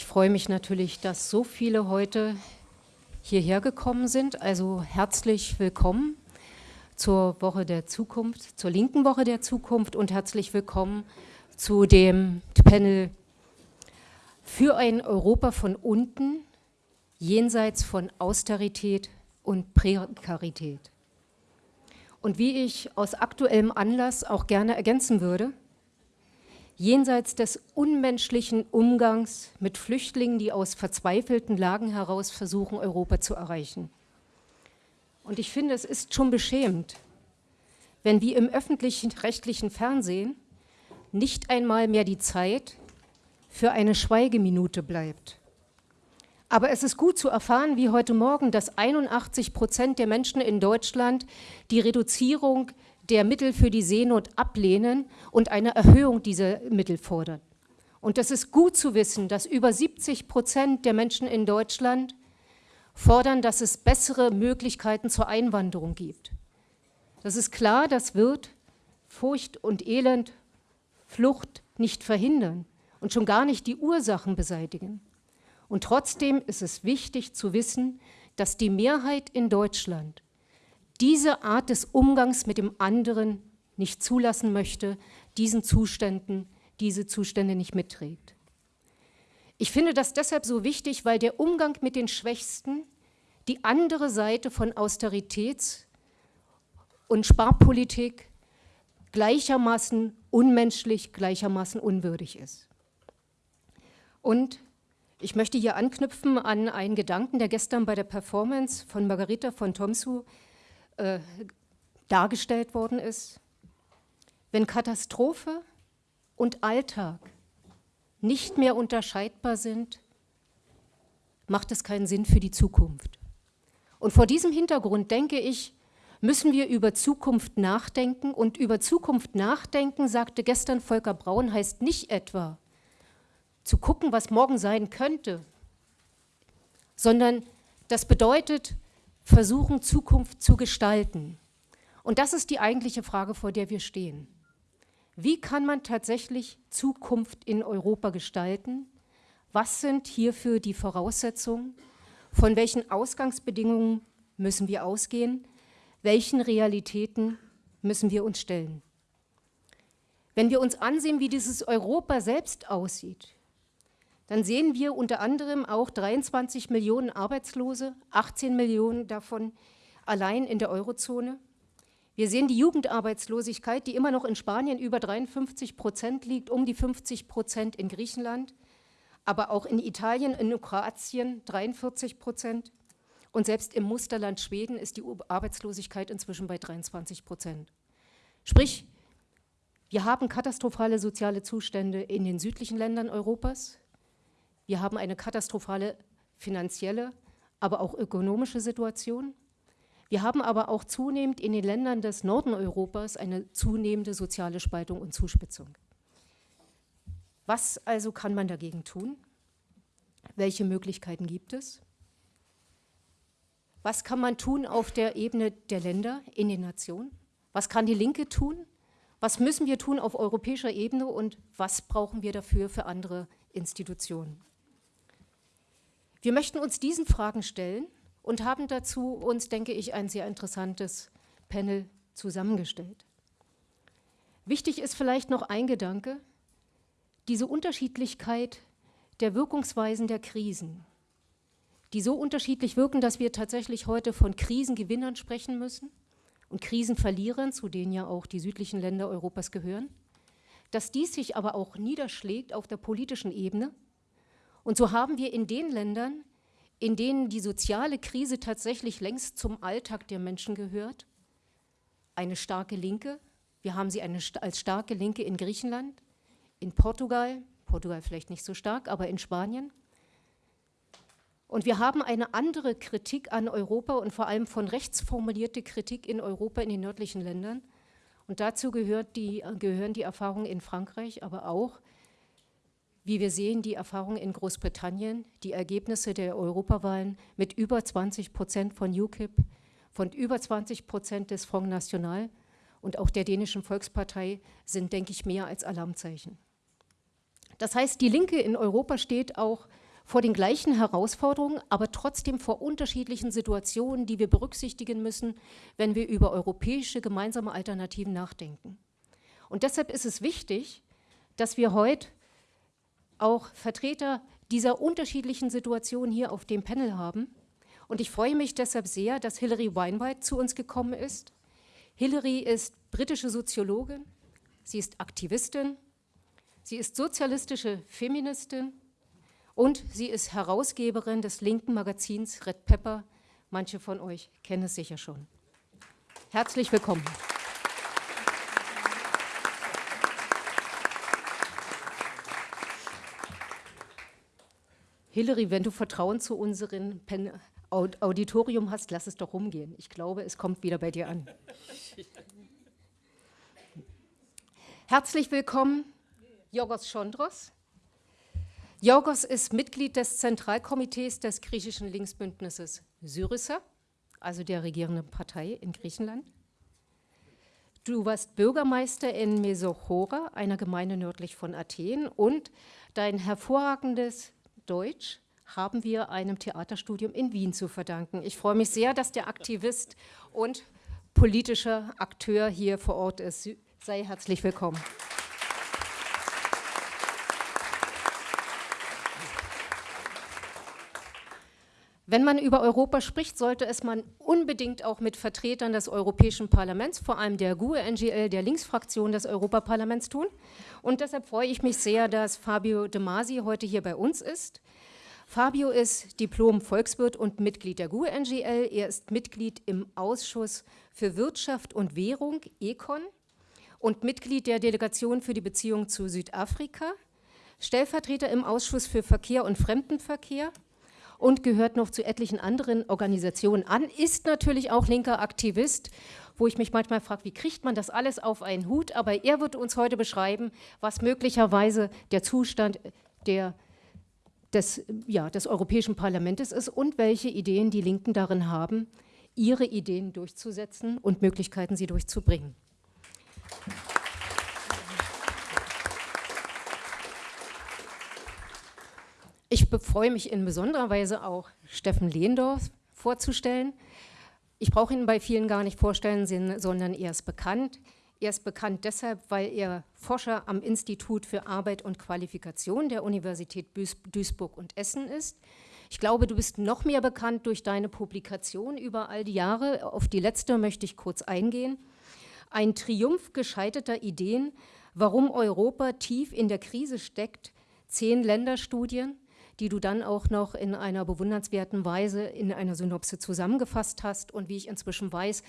Ich freue mich natürlich, dass so viele heute hierher gekommen sind. Also herzlich willkommen zur Woche der Zukunft, zur linken Woche der Zukunft und herzlich willkommen zu dem Panel für ein Europa von unten, jenseits von Austerität und Prekarität. Und wie ich aus aktuellem Anlass auch gerne ergänzen würde, jenseits des unmenschlichen Umgangs mit Flüchtlingen, die aus verzweifelten Lagen heraus versuchen, Europa zu erreichen. Und ich finde, es ist schon beschämend, wenn wie im öffentlichen rechtlichen Fernsehen nicht einmal mehr die Zeit für eine Schweigeminute bleibt. Aber es ist gut zu erfahren, wie heute Morgen, dass 81 Prozent der Menschen in Deutschland die Reduzierung Mittel für die Seenot ablehnen und eine Erhöhung dieser Mittel fordern. Und das ist gut zu wissen, dass über 70 Prozent der Menschen in Deutschland fordern, dass es bessere Möglichkeiten zur Einwanderung gibt. Das ist klar, das wird Furcht und Elend, Flucht nicht verhindern und schon gar nicht die Ursachen beseitigen. Und trotzdem ist es wichtig zu wissen, dass die Mehrheit in Deutschland diese Art des Umgangs mit dem anderen nicht zulassen möchte, diesen Zuständen, diese Zustände nicht mitträgt. Ich finde das deshalb so wichtig, weil der Umgang mit den Schwächsten die andere Seite von Austeritäts- und Sparpolitik gleichermaßen unmenschlich, gleichermaßen unwürdig ist. Und ich möchte hier anknüpfen an einen Gedanken, der gestern bei der Performance von Margarita von Tomsu äh, dargestellt worden ist, wenn Katastrophe und Alltag nicht mehr unterscheidbar sind, macht es keinen Sinn für die Zukunft. Und vor diesem Hintergrund denke ich, müssen wir über Zukunft nachdenken. Und über Zukunft nachdenken, sagte gestern Volker Braun, heißt nicht etwa zu gucken, was morgen sein könnte, sondern das bedeutet, versuchen, Zukunft zu gestalten. Und das ist die eigentliche Frage, vor der wir stehen. Wie kann man tatsächlich Zukunft in Europa gestalten? Was sind hierfür die Voraussetzungen? Von welchen Ausgangsbedingungen müssen wir ausgehen? Welchen Realitäten müssen wir uns stellen? Wenn wir uns ansehen, wie dieses Europa selbst aussieht, dann sehen wir unter anderem auch 23 Millionen Arbeitslose, 18 Millionen davon allein in der Eurozone. Wir sehen die Jugendarbeitslosigkeit, die immer noch in Spanien über 53 Prozent liegt, um die 50 Prozent in Griechenland, aber auch in Italien, in Kroatien 43 Prozent. Und selbst im Musterland Schweden ist die Arbeitslosigkeit inzwischen bei 23 Prozent. Sprich, wir haben katastrophale soziale Zustände in den südlichen Ländern Europas, wir haben eine katastrophale finanzielle, aber auch ökonomische Situation. Wir haben aber auch zunehmend in den Ländern des Norden Europas eine zunehmende soziale Spaltung und Zuspitzung. Was also kann man dagegen tun? Welche Möglichkeiten gibt es? Was kann man tun auf der Ebene der Länder, in den Nationen? Was kann die Linke tun? Was müssen wir tun auf europäischer Ebene und was brauchen wir dafür für andere Institutionen? Wir möchten uns diesen Fragen stellen und haben dazu uns, denke ich, ein sehr interessantes Panel zusammengestellt. Wichtig ist vielleicht noch ein Gedanke, diese Unterschiedlichkeit der Wirkungsweisen der Krisen, die so unterschiedlich wirken, dass wir tatsächlich heute von Krisengewinnern sprechen müssen und Krisenverlierern, zu denen ja auch die südlichen Länder Europas gehören, dass dies sich aber auch niederschlägt auf der politischen Ebene und so haben wir in den Ländern, in denen die soziale Krise tatsächlich längst zum Alltag der Menschen gehört, eine starke Linke. Wir haben sie eine, als starke Linke in Griechenland, in Portugal, Portugal vielleicht nicht so stark, aber in Spanien. Und wir haben eine andere Kritik an Europa und vor allem von rechts formulierte Kritik in Europa, in den nördlichen Ländern. Und dazu gehört die, gehören die Erfahrungen in Frankreich, aber auch wie wir sehen, die Erfahrung in Großbritannien, die Ergebnisse der Europawahlen mit über 20 Prozent von UKIP, von über 20 Prozent des Front National und auch der dänischen Volkspartei sind, denke ich, mehr als Alarmzeichen. Das heißt, die Linke in Europa steht auch vor den gleichen Herausforderungen, aber trotzdem vor unterschiedlichen Situationen, die wir berücksichtigen müssen, wenn wir über europäische gemeinsame Alternativen nachdenken. Und deshalb ist es wichtig, dass wir heute auch Vertreter dieser unterschiedlichen Situationen hier auf dem Panel haben. Und ich freue mich deshalb sehr, dass Hilary Weinwright zu uns gekommen ist. Hilary ist britische Soziologin, sie ist Aktivistin, sie ist sozialistische Feministin und sie ist Herausgeberin des linken Magazins Red Pepper. Manche von euch kennen es sicher schon. Herzlich willkommen. Hillary, wenn du Vertrauen zu unserem Auditorium hast, lass es doch rumgehen. Ich glaube, es kommt wieder bei dir an. Herzlich willkommen, Jorgos Chondros. Jorgos ist Mitglied des Zentralkomitees des griechischen Linksbündnisses Syriza, also der regierenden Partei in Griechenland. Du warst Bürgermeister in Mesochora, einer Gemeinde nördlich von Athen, und dein hervorragendes Deutsch haben wir einem Theaterstudium in Wien zu verdanken. Ich freue mich sehr, dass der Aktivist und politischer Akteur hier vor Ort ist. Sei herzlich willkommen. Wenn man über Europa spricht, sollte es man unbedingt auch mit Vertretern des Europäischen Parlaments, vor allem der GUE-NGL, der Linksfraktion des Europaparlaments tun. Und deshalb freue ich mich sehr, dass Fabio De Masi heute hier bei uns ist. Fabio ist Diplom-Volkswirt und Mitglied der GUE-NGL. Er ist Mitglied im Ausschuss für Wirtschaft und Währung, ECON, und Mitglied der Delegation für die Beziehung zu Südafrika, Stellvertreter im Ausschuss für Verkehr und Fremdenverkehr und gehört noch zu etlichen anderen Organisationen an, ist natürlich auch linker Aktivist wo ich mich manchmal frage, wie kriegt man das alles auf einen Hut? Aber er wird uns heute beschreiben, was möglicherweise der Zustand der, des, ja, des Europäischen Parlaments ist und welche Ideen die Linken darin haben, ihre Ideen durchzusetzen und Möglichkeiten, sie durchzubringen. Ich freue mich in besonderer Weise auch, Steffen Lehndorf vorzustellen. Ich brauche ihn bei vielen gar nicht vorstellen, sondern er ist bekannt. Er ist bekannt deshalb, weil er Forscher am Institut für Arbeit und Qualifikation der Universität Duisburg und Essen ist. Ich glaube, du bist noch mehr bekannt durch deine Publikation über all die Jahre. Auf die letzte möchte ich kurz eingehen. Ein Triumph gescheiterter Ideen, warum Europa tief in der Krise steckt, zehn Länderstudien, die du dann auch noch in einer bewundernswerten Weise in einer Synopse zusammengefasst hast und wie ich inzwischen weiß,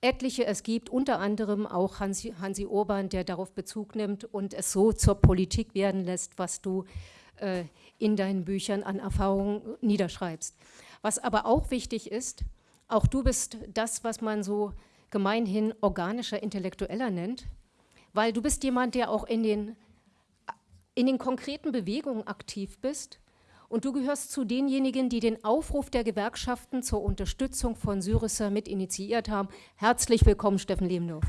etliche es gibt, unter anderem auch Hansi, Hansi Urban, der darauf Bezug nimmt und es so zur Politik werden lässt, was du äh, in deinen Büchern an Erfahrungen niederschreibst. Was aber auch wichtig ist, auch du bist das, was man so gemeinhin organischer Intellektueller nennt, weil du bist jemand, der auch in den, in den konkreten Bewegungen aktiv bist und du gehörst zu denjenigen, die den Aufruf der Gewerkschaften zur Unterstützung von Syriza mit initiiert haben. Herzlich willkommen, Steffen Lehmdorf.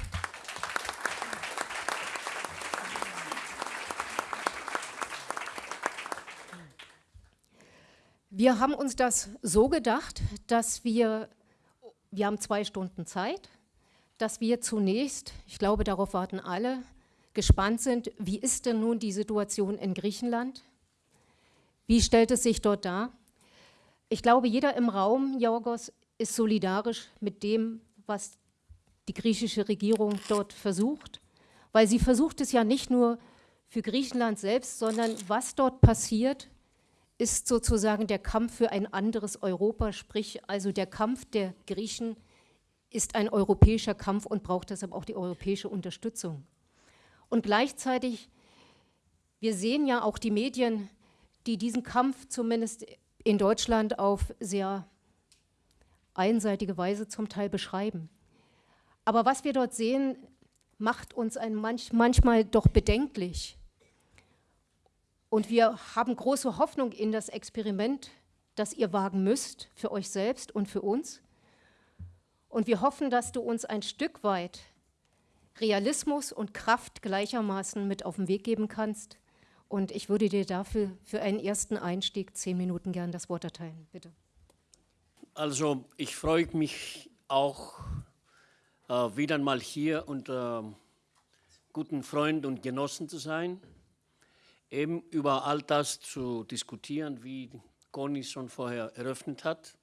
Wir haben uns das so gedacht, dass wir, wir haben zwei Stunden Zeit, dass wir zunächst, ich glaube, darauf warten alle, gespannt sind, wie ist denn nun die Situation in Griechenland? Wie stellt es sich dort dar? Ich glaube, jeder im Raum, Jorgos, ist solidarisch mit dem, was die griechische Regierung dort versucht, weil sie versucht es ja nicht nur für Griechenland selbst, sondern was dort passiert, ist sozusagen der Kampf für ein anderes Europa, sprich also der Kampf der Griechen ist ein europäischer Kampf und braucht deshalb auch die europäische Unterstützung. Und gleichzeitig, wir sehen ja auch die Medien, die diesen Kampf zumindest in Deutschland auf sehr einseitige Weise zum Teil beschreiben. Aber was wir dort sehen, macht uns manch, manchmal doch bedenklich. Und wir haben große Hoffnung in das Experiment, das ihr wagen müsst, für euch selbst und für uns. Und wir hoffen, dass du uns ein Stück weit Realismus und Kraft gleichermaßen mit auf den Weg geben kannst Und ich würde dir dafür für einen ersten Einstieg zehn Minuten gern das Wort erteilen. Bitte. Also ich freue mich auch äh, wieder mal hier unter guten Freunden und Genossen zu sein, eben über all das zu diskutieren, wie Conny schon vorher eröffnet hat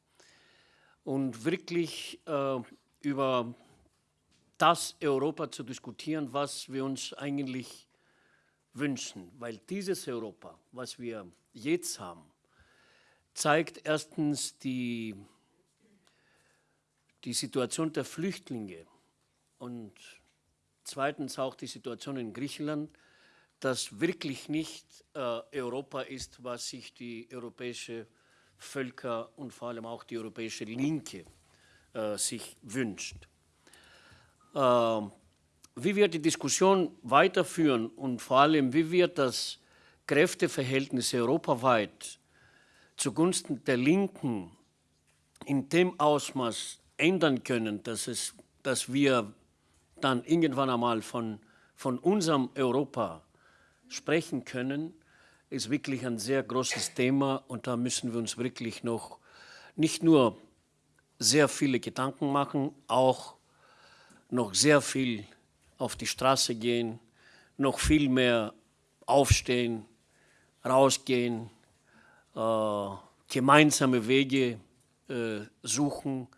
und wirklich äh, über das Europa zu diskutieren, was wir uns eigentlich wünschen. Weil dieses Europa, was wir jetzt haben, zeigt erstens die, die Situation der Flüchtlinge und zweitens auch die Situation in Griechenland, das wirklich nicht äh, Europa ist, was sich die europäische Völker und vor allem auch die europäische Linke äh, sich wünscht. Äh, wie wir die Diskussion weiterführen und vor allem, wie wir das Kräfteverhältnis europaweit zugunsten der Linken in dem Ausmaß ändern können, dass, es, dass wir dann irgendwann einmal von, von unserem Europa sprechen können, ist wirklich ein sehr großes Thema und da müssen wir uns wirklich noch nicht nur sehr viele Gedanken machen, auch noch sehr viel auf die Straße gehen, noch viel mehr aufstehen, rausgehen, äh, gemeinsame Wege äh, suchen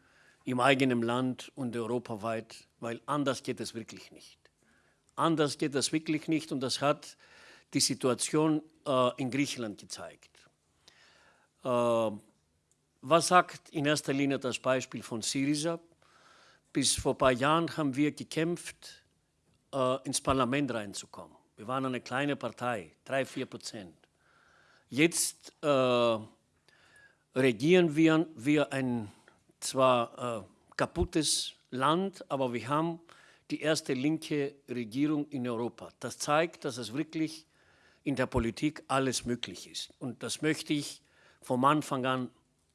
im eigenen Land und europaweit, weil anders geht es wirklich nicht. Anders geht es wirklich nicht und das hat die Situation äh, in Griechenland gezeigt. Äh, was sagt in erster Linie das Beispiel von Syriza? Bis vor ein paar Jahren haben wir gekämpft, äh, ins Parlament reinzukommen. Wir waren eine kleine Partei, drei, vier Prozent. Jetzt äh, regieren wir, wir ein zwar äh, kaputtes Land, aber wir haben die erste linke Regierung in Europa. Das zeigt, dass es wirklich in der Politik alles möglich ist. Und das möchte ich vom Anfang an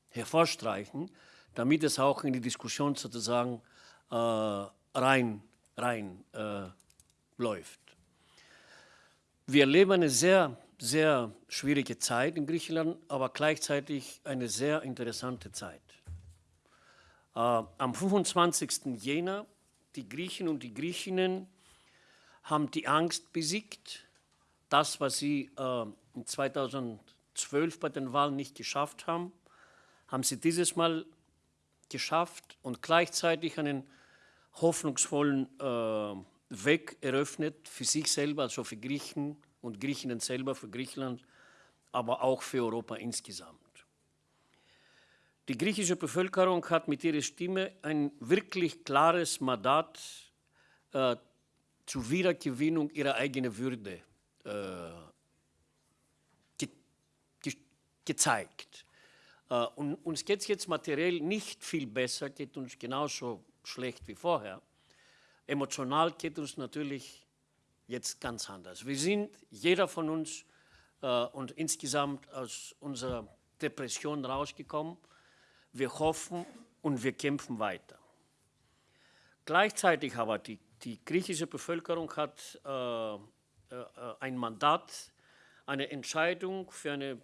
hervorstreichen, damit es auch in die Diskussion sozusagen äh, rein, rein äh. Wir erleben eine sehr, sehr schwierige Zeit in Griechenland, aber gleichzeitig eine sehr interessante Zeit. Äh, am 25. Jänner, die Griechen und die Griechinnen haben die Angst besiegt, das, was sie äh, 2012 bei den Wahlen nicht geschafft haben, haben sie dieses Mal geschafft und gleichzeitig einen hoffnungsvollen äh, Weg eröffnet für sich selber, also für Griechen und Griechinnen selber, für Griechenland, aber auch für Europa insgesamt. Die griechische Bevölkerung hat mit ihrer Stimme ein wirklich klares Mandat äh, zur Wiedergewinnung ihrer eigenen Würde äh, ge ge gezeigt. Äh, und uns geht es jetzt materiell nicht viel besser, geht uns genauso schlecht wie vorher. Emotional geht uns natürlich jetzt ganz anders. Wir sind, jeder von uns äh, und insgesamt aus unserer Depression rausgekommen. Wir hoffen und wir kämpfen weiter. Gleichzeitig aber die, die griechische Bevölkerung hat äh, äh, ein Mandat, eine Entscheidung für eine,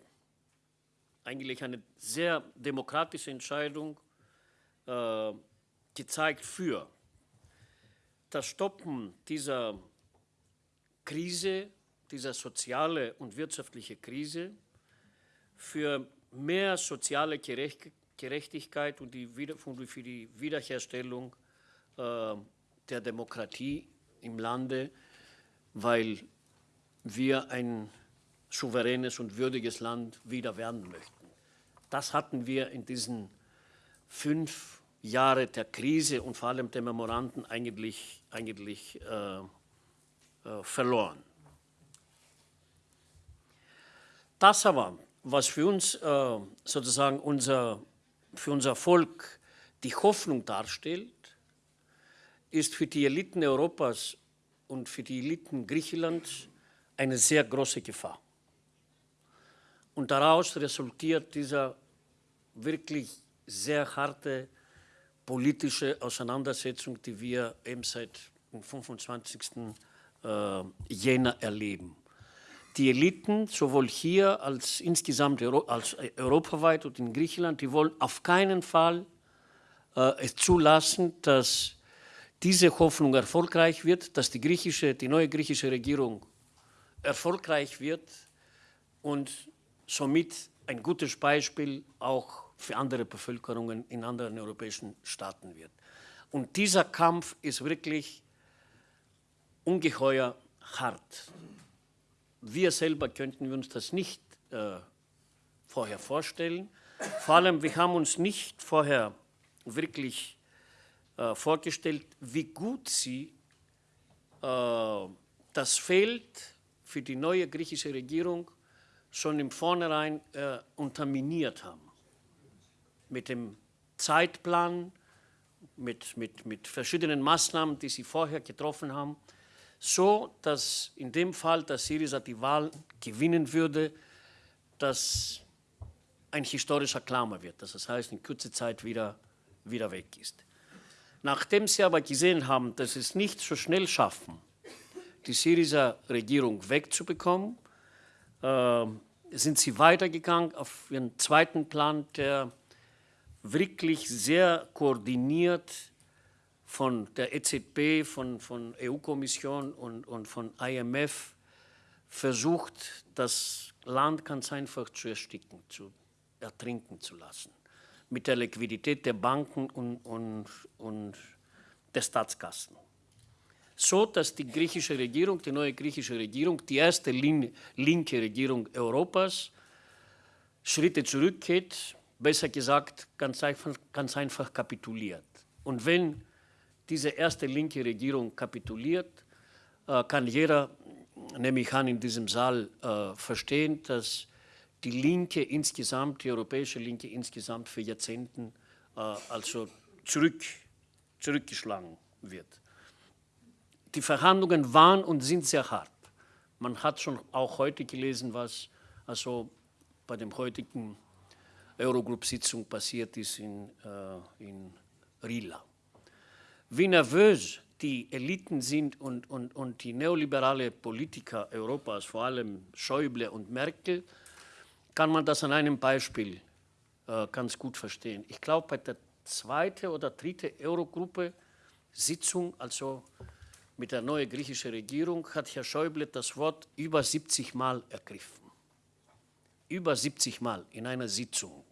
eigentlich eine sehr demokratische Entscheidung äh, gezeigt für das Stoppen dieser Krise, dieser soziale und wirtschaftliche Krise, für mehr soziale Gerechtigkeit und die, für die Wiederherstellung äh, der Demokratie im Lande, weil wir ein souveränes und würdiges Land wieder werden möchten. Das hatten wir in diesen fünf Jahren der Krise und vor allem der Memoranden eigentlich, eigentlich äh, äh, verloren. Das aber, was für uns äh, sozusagen unser, für unser Volk die Hoffnung darstellt, ist für die Eliten Europas und für die Eliten Griechenlands eine sehr große Gefahr. Und daraus resultiert dieser wirklich sehr harte politische Auseinandersetzung, die wir eben seit dem 25. Äh, Jänner erleben. die Eliten, sowohl hier als insgesamt als europaweit und in Griechenland, die wollen auf keinen Fall äh, es zulassen, dass diese Hoffnung erfolgreich wird, dass die, griechische, die neue griechische Regierung erfolgreich wird und somit ein gutes Beispiel auch für andere Bevölkerungen in anderen europäischen Staaten wird. Und dieser Kampf ist wirklich ungeheuer hart. Wir selber könnten uns das nicht äh, vorher vorstellen. Vor allem, wir haben uns nicht vorher wirklich äh, vorgestellt, wie gut sie äh, das Feld für die neue griechische Regierung schon im Vornherein äh, unterminiert haben. Mit dem Zeitplan, mit, mit, mit verschiedenen Maßnahmen, die sie vorher getroffen haben, so dass in dem Fall, dass Syriza die Wahl gewinnen würde, dass ein historischer Klammer wird, dass das heißt, in kurzer Zeit wieder, wieder weg ist. Nachdem sie aber gesehen haben, dass sie es nicht so schnell schaffen, die Syriza-Regierung wegzubekommen, äh, sind sie weitergegangen auf ihren zweiten Plan, der wirklich sehr koordiniert von der EZB, von, von EU-Kommission und, und von IMF versucht, das Land ganz einfach zu ersticken, zu ertrinken zu lassen. Mit der Liquidität der Banken und, und, und der Staatskassen. So, dass die griechische Regierung, die neue griechische Regierung, die erste linke Regierung Europas, Schritte zurückgeht, besser gesagt, ganz einfach, ganz einfach kapituliert. Und wenn diese erste linke Regierung kapituliert, äh, kann jeder, nehme ich an, in diesem Saal äh, verstehen, dass die Linke insgesamt, die europäische Linke insgesamt für Jahrzehnten äh, also zurück, zurückgeschlagen wird. Die Verhandlungen waren und sind sehr hart. Man hat schon auch heute gelesen, was also bei dem heutigen Eurogroup-Sitzung passiert ist in, äh, in Rila wie nervös die Eliten sind und, und, und die neoliberale Politiker Europas, vor allem Schäuble und Merkel, kann man das an einem Beispiel äh, ganz gut verstehen. Ich glaube, bei der zweiten oder dritten Eurogruppe-Sitzung, also mit der neuen griechischen Regierung, hat Herr Schäuble das Wort über 70 Mal ergriffen. Über 70 Mal in einer Sitzung.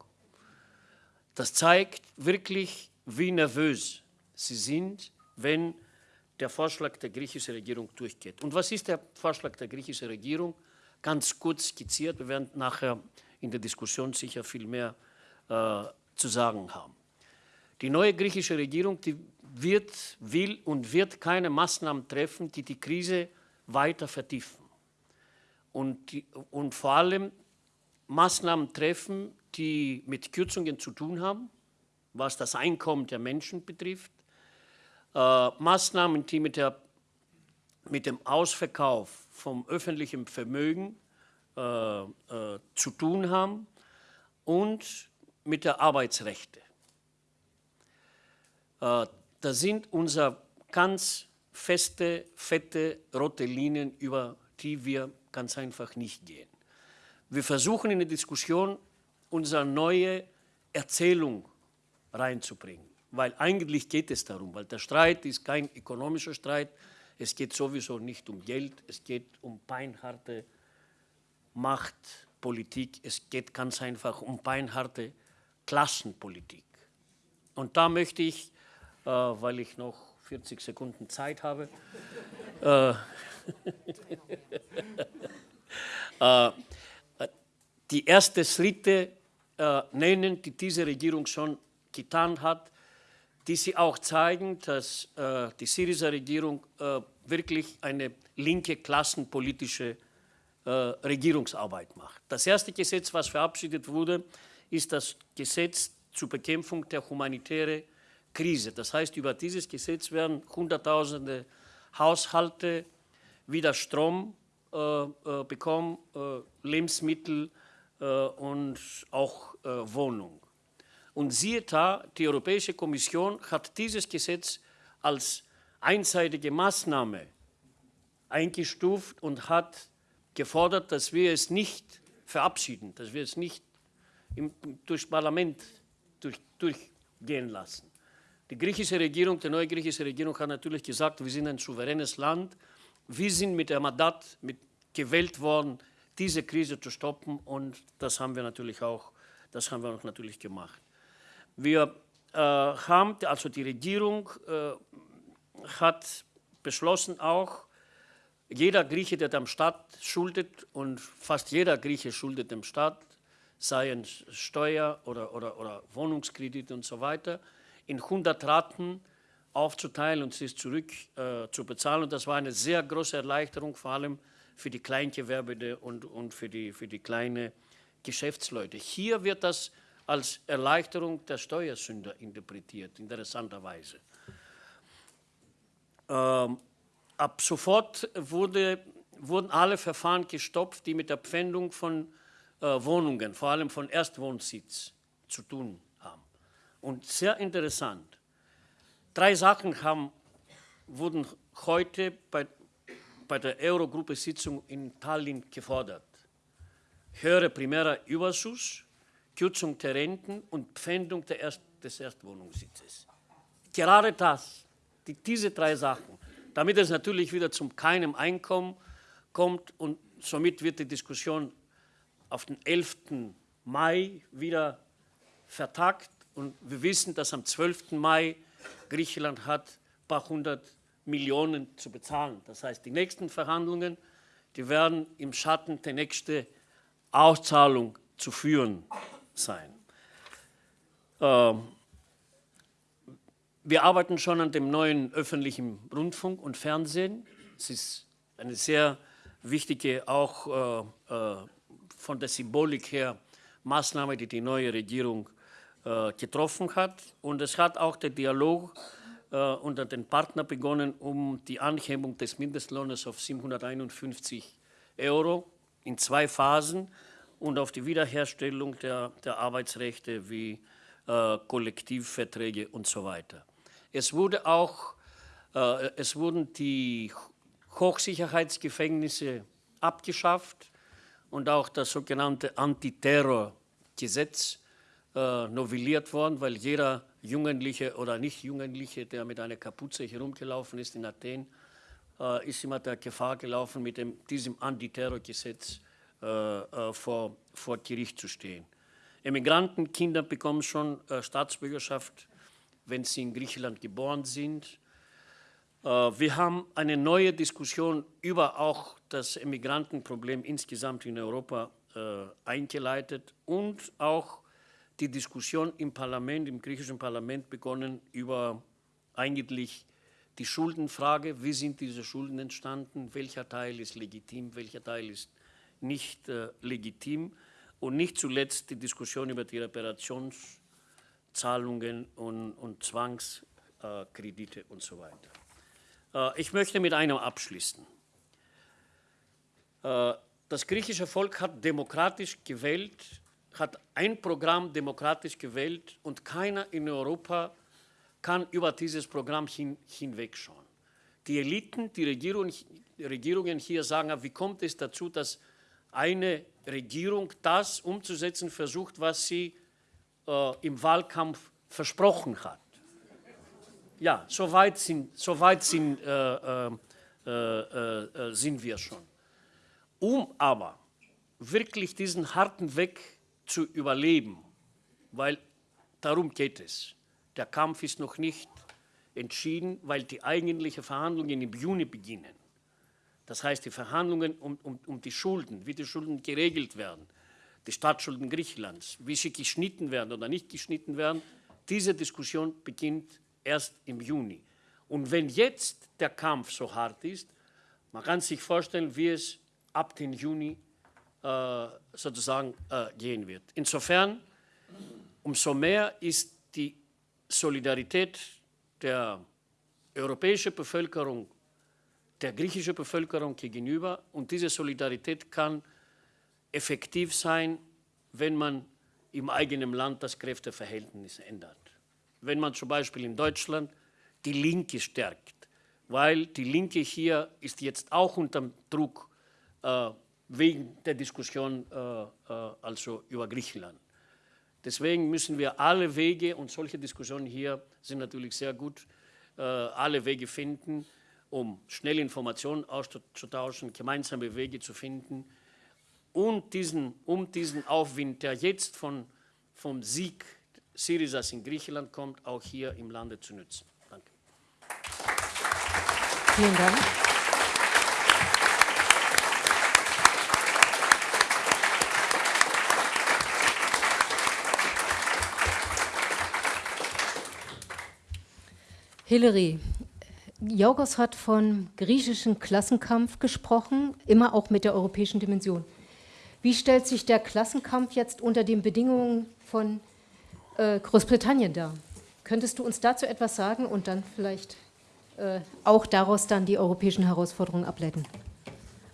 Das zeigt wirklich, wie nervös sie sind, wenn der Vorschlag der griechischen Regierung durchgeht. Und was ist der Vorschlag der griechischen Regierung? Ganz kurz skizziert, wir werden nachher in der Diskussion sicher viel mehr äh, zu sagen haben. Die neue griechische Regierung die wird, will und wird keine Maßnahmen treffen, die die Krise weiter vertiefen. Und, und vor allem Maßnahmen treffen, die mit Kürzungen zu tun haben, was das Einkommen der Menschen betrifft, äh, Maßnahmen, die mit, der, mit dem Ausverkauf vom öffentlichen Vermögen äh, äh, zu tun haben und mit der Arbeitsrechte. Äh, da sind unsere ganz feste, fette, rote Linien, über die wir ganz einfach nicht gehen. Wir versuchen in die Diskussion unsere neue Erzählung reinzubringen weil eigentlich geht es darum, weil der Streit ist kein ökonomischer Streit, es geht sowieso nicht um Geld, es geht um beinharte Machtpolitik, es geht ganz einfach um beinharte Klassenpolitik. Und da möchte ich, äh, weil ich noch 40 Sekunden Zeit habe, äh, äh, die ersten Schritte äh, nennen, die diese Regierung schon getan hat, die sie auch zeigen, dass äh, die Syriza-Regierung äh, wirklich eine linke klassenpolitische äh, Regierungsarbeit macht. Das erste Gesetz, was verabschiedet wurde, ist das Gesetz zur Bekämpfung der humanitären Krise. Das heißt, über dieses Gesetz werden Hunderttausende Haushalte wieder Strom äh, äh, bekommen, äh, Lebensmittel und auch Wohnung. Und siehe da, die Europäische Kommission hat dieses Gesetz als einseitige Maßnahme eingestuft und hat gefordert, dass wir es nicht verabschieden, dass wir es nicht im, durchs Parlament durch, durchgehen lassen. Die griechische Regierung, die neue griechische Regierung hat natürlich gesagt, wir sind ein souveränes Land, wir sind mit der Mandat mit gewählt worden, diese Krise zu stoppen und das haben wir natürlich auch, das haben wir auch natürlich gemacht. Wir äh, haben, also die Regierung äh, hat beschlossen auch, jeder Grieche, der dem Staat schuldet und fast jeder Grieche schuldet dem Staat, seien Steuer oder, oder, oder Wohnungskredite und so weiter, in 100 Raten aufzuteilen und sie zurück äh, zu bezahlen. Und das war eine sehr große Erleichterung, vor allem für die Kleingewerbende und, und für, die, für die kleinen Geschäftsleute. Hier wird das als Erleichterung der Steuersünder interpretiert, interessanterweise. Ähm, ab sofort wurde, wurden alle Verfahren gestoppt, die mit der Pfändung von äh, Wohnungen, vor allem von Erstwohnsitz, zu tun haben. Und sehr interessant, drei Sachen haben, wurden heute bei, bei der Eurogruppe-Sitzung in Tallinn gefordert. Höhere primärer Überschuss, Kürzung der Renten und Pfändung Erst, des Erstwohnungssitzes. Gerade das, die, diese drei Sachen, damit es natürlich wieder zum keinem Einkommen kommt und somit wird die Diskussion auf den 11. Mai wieder vertagt und wir wissen, dass am 12. Mai Griechenland hat ein paar hundert Millionen zu bezahlen. Das heißt, die nächsten Verhandlungen, die werden im Schatten der nächsten Auszahlung zu führen sein. Ähm, wir arbeiten schon an dem neuen öffentlichen Rundfunk und Fernsehen. Es ist eine sehr wichtige, auch äh, äh, von der Symbolik her, Maßnahme, die die neue Regierung äh, getroffen hat. Und es hat auch der Dialog unter den Partnern begonnen, um die Anhebung des Mindestlohnes auf 751 Euro in zwei Phasen und auf die Wiederherstellung der, der Arbeitsrechte wie äh, Kollektivverträge und so weiter. Es, wurde auch, äh, es wurden die Hochsicherheitsgefängnisse abgeschafft und auch das sogenannte Antiterrorgesetz äh, novelliert worden, weil jeder Jugendliche oder Nicht-Jugendliche, der mit einer Kapuze herumgelaufen ist in Athen, äh, ist immer der Gefahr gelaufen, mit dem, diesem Antiterrorgesetz äh, äh, vor, vor Gericht zu stehen. Emigrantenkinder bekommen schon äh, Staatsbürgerschaft, wenn sie in Griechenland geboren sind. Wir haben eine neue Diskussion über auch das Emigrantenproblem insgesamt in Europa eingeleitet und auch die Diskussion im Parlament, im griechischen Parlament begonnen über eigentlich die Schuldenfrage, wie sind diese Schulden entstanden, welcher Teil ist legitim, welcher Teil ist nicht äh, legitim und nicht zuletzt die Diskussion über die Reparationszahlungen und, und Zwangskredite äh, und so weiter. Äh, ich möchte mit einem abschließen. Äh, das griechische Volk hat demokratisch gewählt, hat ein Programm demokratisch gewählt und keiner in Europa kann über dieses Programm hin, hinwegschauen. Die Eliten, die Regierung, Regierungen hier sagen, wie kommt es dazu, dass eine Regierung das umzusetzen versucht, was sie äh, im Wahlkampf versprochen hat. Ja, so weit sind, so weit sind, äh, äh, äh, äh sind wir schon. Um aber wirklich diesen harten Weg zu überleben, weil darum geht es. Der Kampf ist noch nicht entschieden, weil die eigentlichen Verhandlungen im Juni beginnen. Das heißt, die Verhandlungen um, um, um die Schulden, wie die Schulden geregelt werden, die Staatsschulden Griechenlands, wie sie geschnitten werden oder nicht geschnitten werden, diese Diskussion beginnt erst im Juni. Und wenn jetzt der Kampf so hart ist, man kann sich vorstellen, wie es ab dem Juni sozusagen äh, gehen wird. Insofern, umso mehr ist die Solidarität der europäischen Bevölkerung der griechischen Bevölkerung gegenüber. Und diese Solidarität kann effektiv sein, wenn man im eigenen Land das Kräfteverhältnis ändert. Wenn man zum Beispiel in Deutschland die Linke stärkt, weil die Linke hier ist jetzt auch unter Druck, äh, wegen der Diskussion äh, äh, also über Griechenland. Deswegen müssen wir alle Wege, und solche Diskussionen hier sind natürlich sehr gut, äh, alle Wege finden, um schnell Informationen auszutauschen, gemeinsame Wege zu finden und diesen, um diesen Aufwind, der jetzt von, vom Sieg Syrizas in Griechenland kommt, auch hier im Lande zu nutzen. Danke. Vielen Dank. Hillary, Jorgos hat von griechischem Klassenkampf gesprochen, immer auch mit der europäischen Dimension. Wie stellt sich der Klassenkampf jetzt unter den Bedingungen von äh, Großbritannien dar? Könntest du uns dazu etwas sagen und dann vielleicht äh, auch daraus dann die europäischen Herausforderungen ableiten?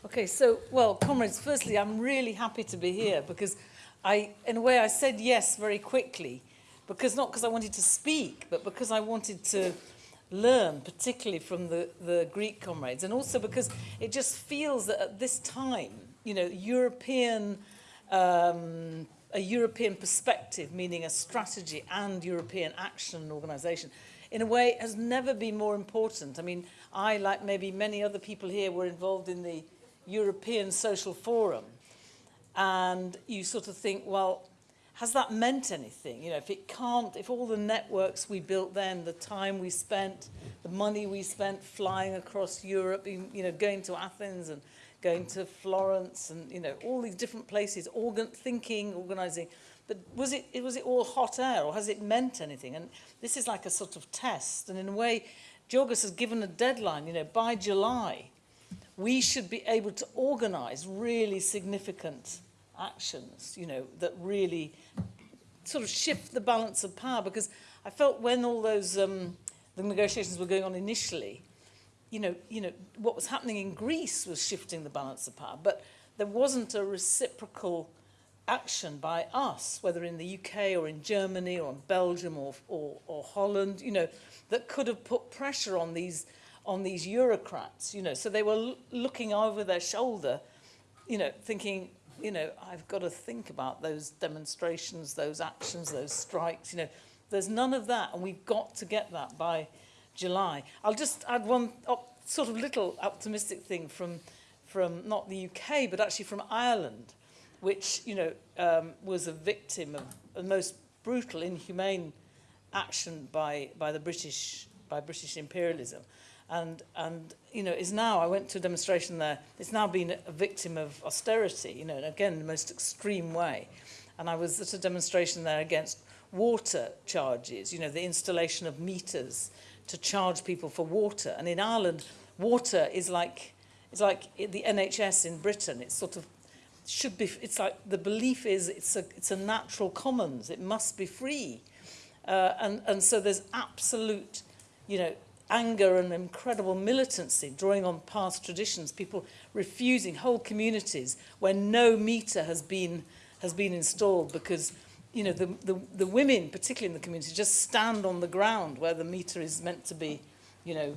Okay, so, well, comrades, firstly, I'm really happy to be here because I, in a way, I said yes very quickly, because not because I wanted to speak, but because I wanted to learn, particularly from the, the Greek comrades, and also because it just feels that at this time, you know, European, um, a European perspective, meaning a strategy and European action and organisation, in a way has never been more important. I mean, I, like maybe many other people here, were involved in the European Social Forum, and you sort of think, well, has that meant anything? You know, if it can't, if all the networks we built then, the time we spent, the money we spent flying across Europe, you know, going to Athens and going to Florence and, you know, all these different places, organ thinking, organizing, but was it, was it all hot air or has it meant anything? And this is like a sort of test. And in a way, Georgos has given a deadline, you know, by July, we should be able to organize really significant actions, you know, that really sort of shift the balance of power. Because I felt when all those um, the negotiations were going on initially, you know, you know, what was happening in Greece was shifting the balance of power, but there wasn't a reciprocal action by us, whether in the UK or in Germany or in Belgium or, or, or Holland, you know, that could have put pressure on these on these Eurocrats, you know. So they were looking over their shoulder, you know, thinking, you know, I've got to think about those demonstrations, those actions, those strikes, you know. There's none of that, and we've got to get that by July. I'll just add one op sort of little optimistic thing from, from not the UK, but actually from Ireland, which, you know, um, was a victim of the most brutal, inhumane action by, by the British, by British imperialism and, and you know, is now, I went to a demonstration there, it's now been a victim of austerity, you know, and again, the most extreme way. And I was at a demonstration there against water charges, you know, the installation of meters to charge people for water. And in Ireland, water is like, it's like the NHS in Britain. It's sort of, should be, it's like, the belief is it's a, it's a natural commons. It must be free. Uh, and, and so there's absolute, you know, anger and incredible militancy, drawing on past traditions, people refusing whole communities where no meter has been, has been installed because you know, the, the, the women, particularly in the community, just stand on the ground where the meter is meant to be, you know,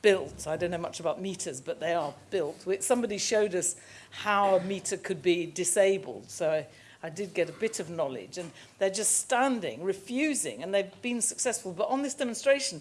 built. I don't know much about meters, but they are built. Somebody showed us how a meter could be disabled, so I, I did get a bit of knowledge. And they're just standing, refusing, and they've been successful. But on this demonstration,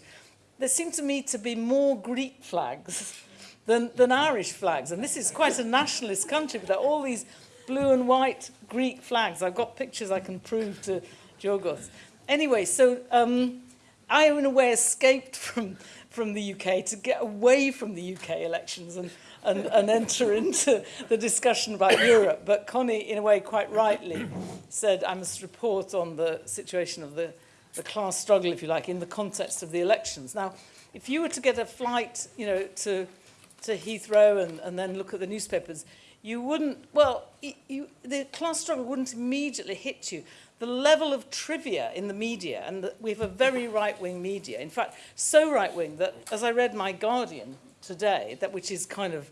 there seem to me to be more Greek flags than, than Irish flags. And this is quite a nationalist country, but there are all these blue and white Greek flags. I've got pictures I can prove to Georgos. Anyway, so um, I, in a way, escaped from, from the UK to get away from the UK elections and, and, and enter into the discussion about Europe. But Connie, in a way, quite rightly, said I must report on the situation of the the class struggle, if you like, in the context of the elections. Now, if you were to get a flight, you know, to, to Heathrow and, and then look at the newspapers, you wouldn't, well, you, the class struggle wouldn't immediately hit you. The level of trivia in the media, and the, we have a very right-wing media, in fact, so right-wing that, as I read My Guardian today, that which is kind of,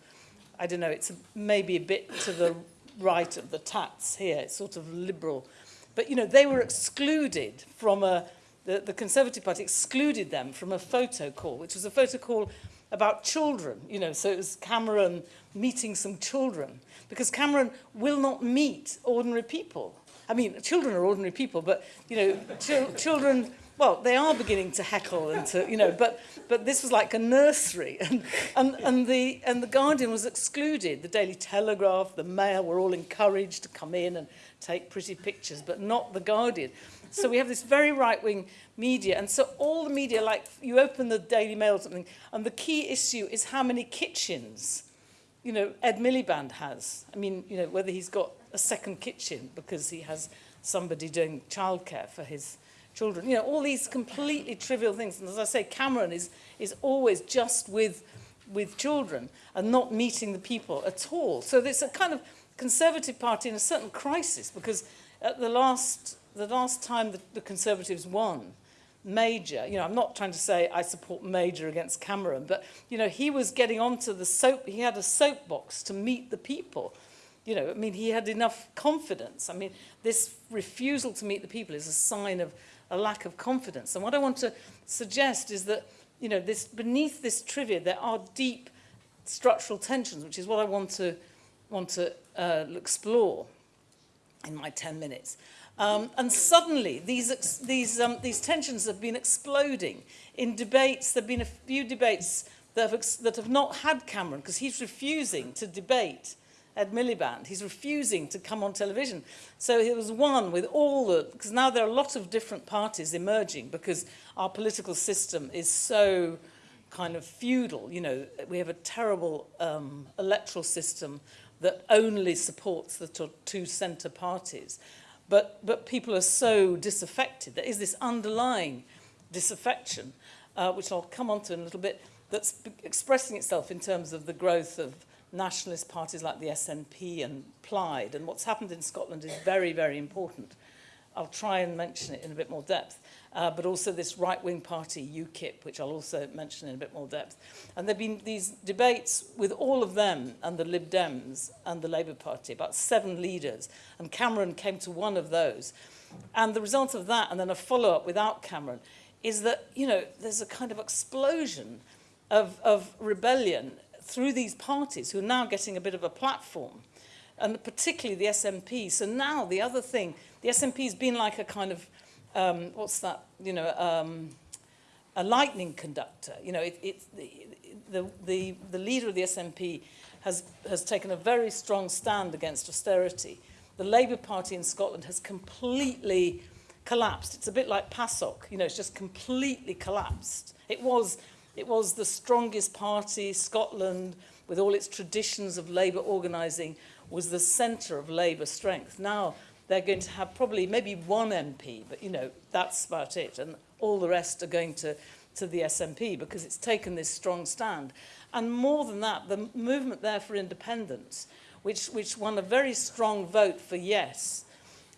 I don't know, it's maybe a bit to the right of the tats here, it's sort of liberal. But, you know, they were excluded from a, the, the Conservative Party excluded them from a photo call, which was a photo call about children, you know, so it was Cameron meeting some children, because Cameron will not meet ordinary people. I mean, children are ordinary people, but, you know, ch children, well, they are beginning to heckle and to, you know, but, but this was like a nursery. And, and, and, the, and the Guardian was excluded. The Daily Telegraph, the Mail were all encouraged to come in and take pretty pictures, but not the Guardian. So we have this very right-wing media. And so all the media, like you open the Daily Mail or something, and the key issue is how many kitchens, you know, Ed Miliband has. I mean, you know, whether he's got a second kitchen because he has somebody doing childcare for his children. You know, all these completely trivial things. And as I say, Cameron is, is always just with, with children and not meeting the people at all. So there's a kind of Conservative Party in a certain crisis because at the last, the last time the, the Conservatives won, Major, you know, I'm not trying to say I support Major against Cameron, but, you know, he was getting onto the soap, he had a soapbox to meet the people. You know, I mean, he had enough confidence. I mean, this refusal to meet the people is a sign of a lack of confidence. And what I want to suggest is that, you know, this, beneath this trivia, there are deep structural tensions, which is what I want to, want to uh, explore in my 10 minutes. Um, and suddenly, these, these, um, these tensions have been exploding in debates. There have been a few debates that have, that have not had Cameron because he's refusing to debate Ed Miliband. He's refusing to come on television. So it was one with all the, because now there are a lot of different parties emerging because our political system is so kind of feudal. You know, we have a terrible um, electoral system that only supports the two centre parties. But, but people are so disaffected. There is this underlying disaffection, uh, which I'll come on to in a little bit, that's expressing itself in terms of the growth of nationalist parties like the SNP and Plaid. And what's happened in Scotland is very, very important. I'll try and mention it in a bit more depth uh, but also this right-wing party, UKIP, which I'll also mention in a bit more depth. And there have been these debates with all of them and the Lib Dems and the Labour Party, about seven leaders, and Cameron came to one of those. And the result of that, and then a follow-up without Cameron, is that, you know, there's a kind of explosion of, of rebellion through these parties who are now getting a bit of a platform, and particularly the SNP. So now the other thing, the SNP has been like a kind of um, what's that, you know, um, a lightning conductor. You know, it, it, the, the, the leader of the SNP has, has taken a very strong stand against austerity. The Labour Party in Scotland has completely collapsed. It's a bit like PASOK, you know, it's just completely collapsed. It was, it was the strongest party, Scotland, with all its traditions of Labour organising, was the centre of Labour strength. Now, they're going to have probably maybe one MP, but you know, that's about it. And all the rest are going to, to the SNP because it's taken this strong stand. And more than that, the movement there for independence, which, which won a very strong vote for yes,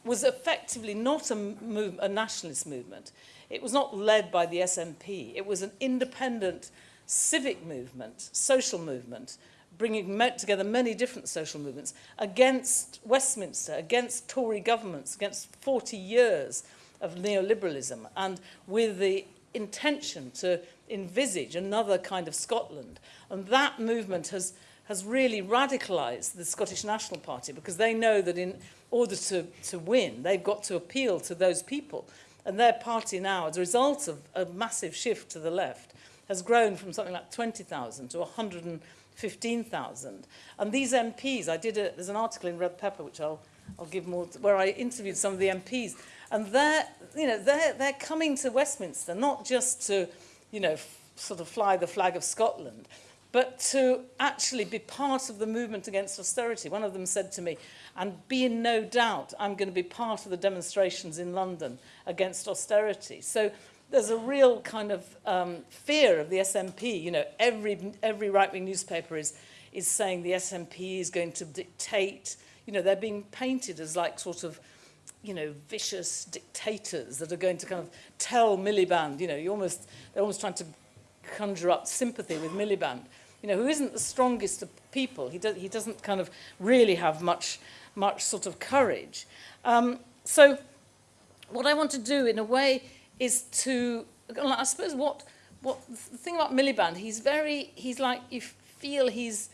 was effectively not a, move, a nationalist movement. It was not led by the SNP. It was an independent civic movement, social movement, bringing together many different social movements against Westminster, against Tory governments, against 40 years of neoliberalism, and with the intention to envisage another kind of Scotland. And that movement has, has really radicalised the Scottish National Party because they know that in order to, to win, they've got to appeal to those people. And their party now, as a result of a massive shift to the left, has grown from something like 20,000 to 115,000. And these MPs, I did a, there's an article in Red Pepper, which I'll, I'll give more, where I interviewed some of the MPs. And they're, you know, they're, they're coming to Westminster, not just to, you know, sort of fly the flag of Scotland, but to actually be part of the movement against austerity. One of them said to me, and be in no doubt, I'm going to be part of the demonstrations in London against austerity. So there's a real kind of um, fear of the SNP. You know, every, every right-wing newspaper is, is saying the SNP is going to dictate. You know, they're being painted as like sort of, you know, vicious dictators that are going to kind of tell Miliband, you know, you almost, they're almost trying to conjure up sympathy with Miliband, you know, who isn't the strongest of people. He, do, he doesn't kind of really have much, much sort of courage. Um, so what I want to do in a way is to, I suppose what, what the thing about Miliband, he's very, he's like, you feel he's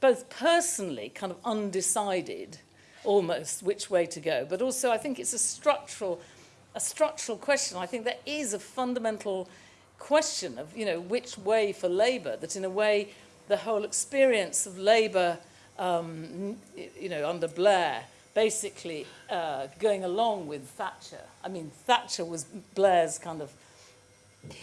both personally kind of undecided, almost, which way to go, but also I think it's a structural, a structural question. I think there is a fundamental question of, you know, which way for Labour, that in a way the whole experience of Labour, um, you know, under Blair, basically uh, going along with Thatcher. I mean, Thatcher was Blair's kind of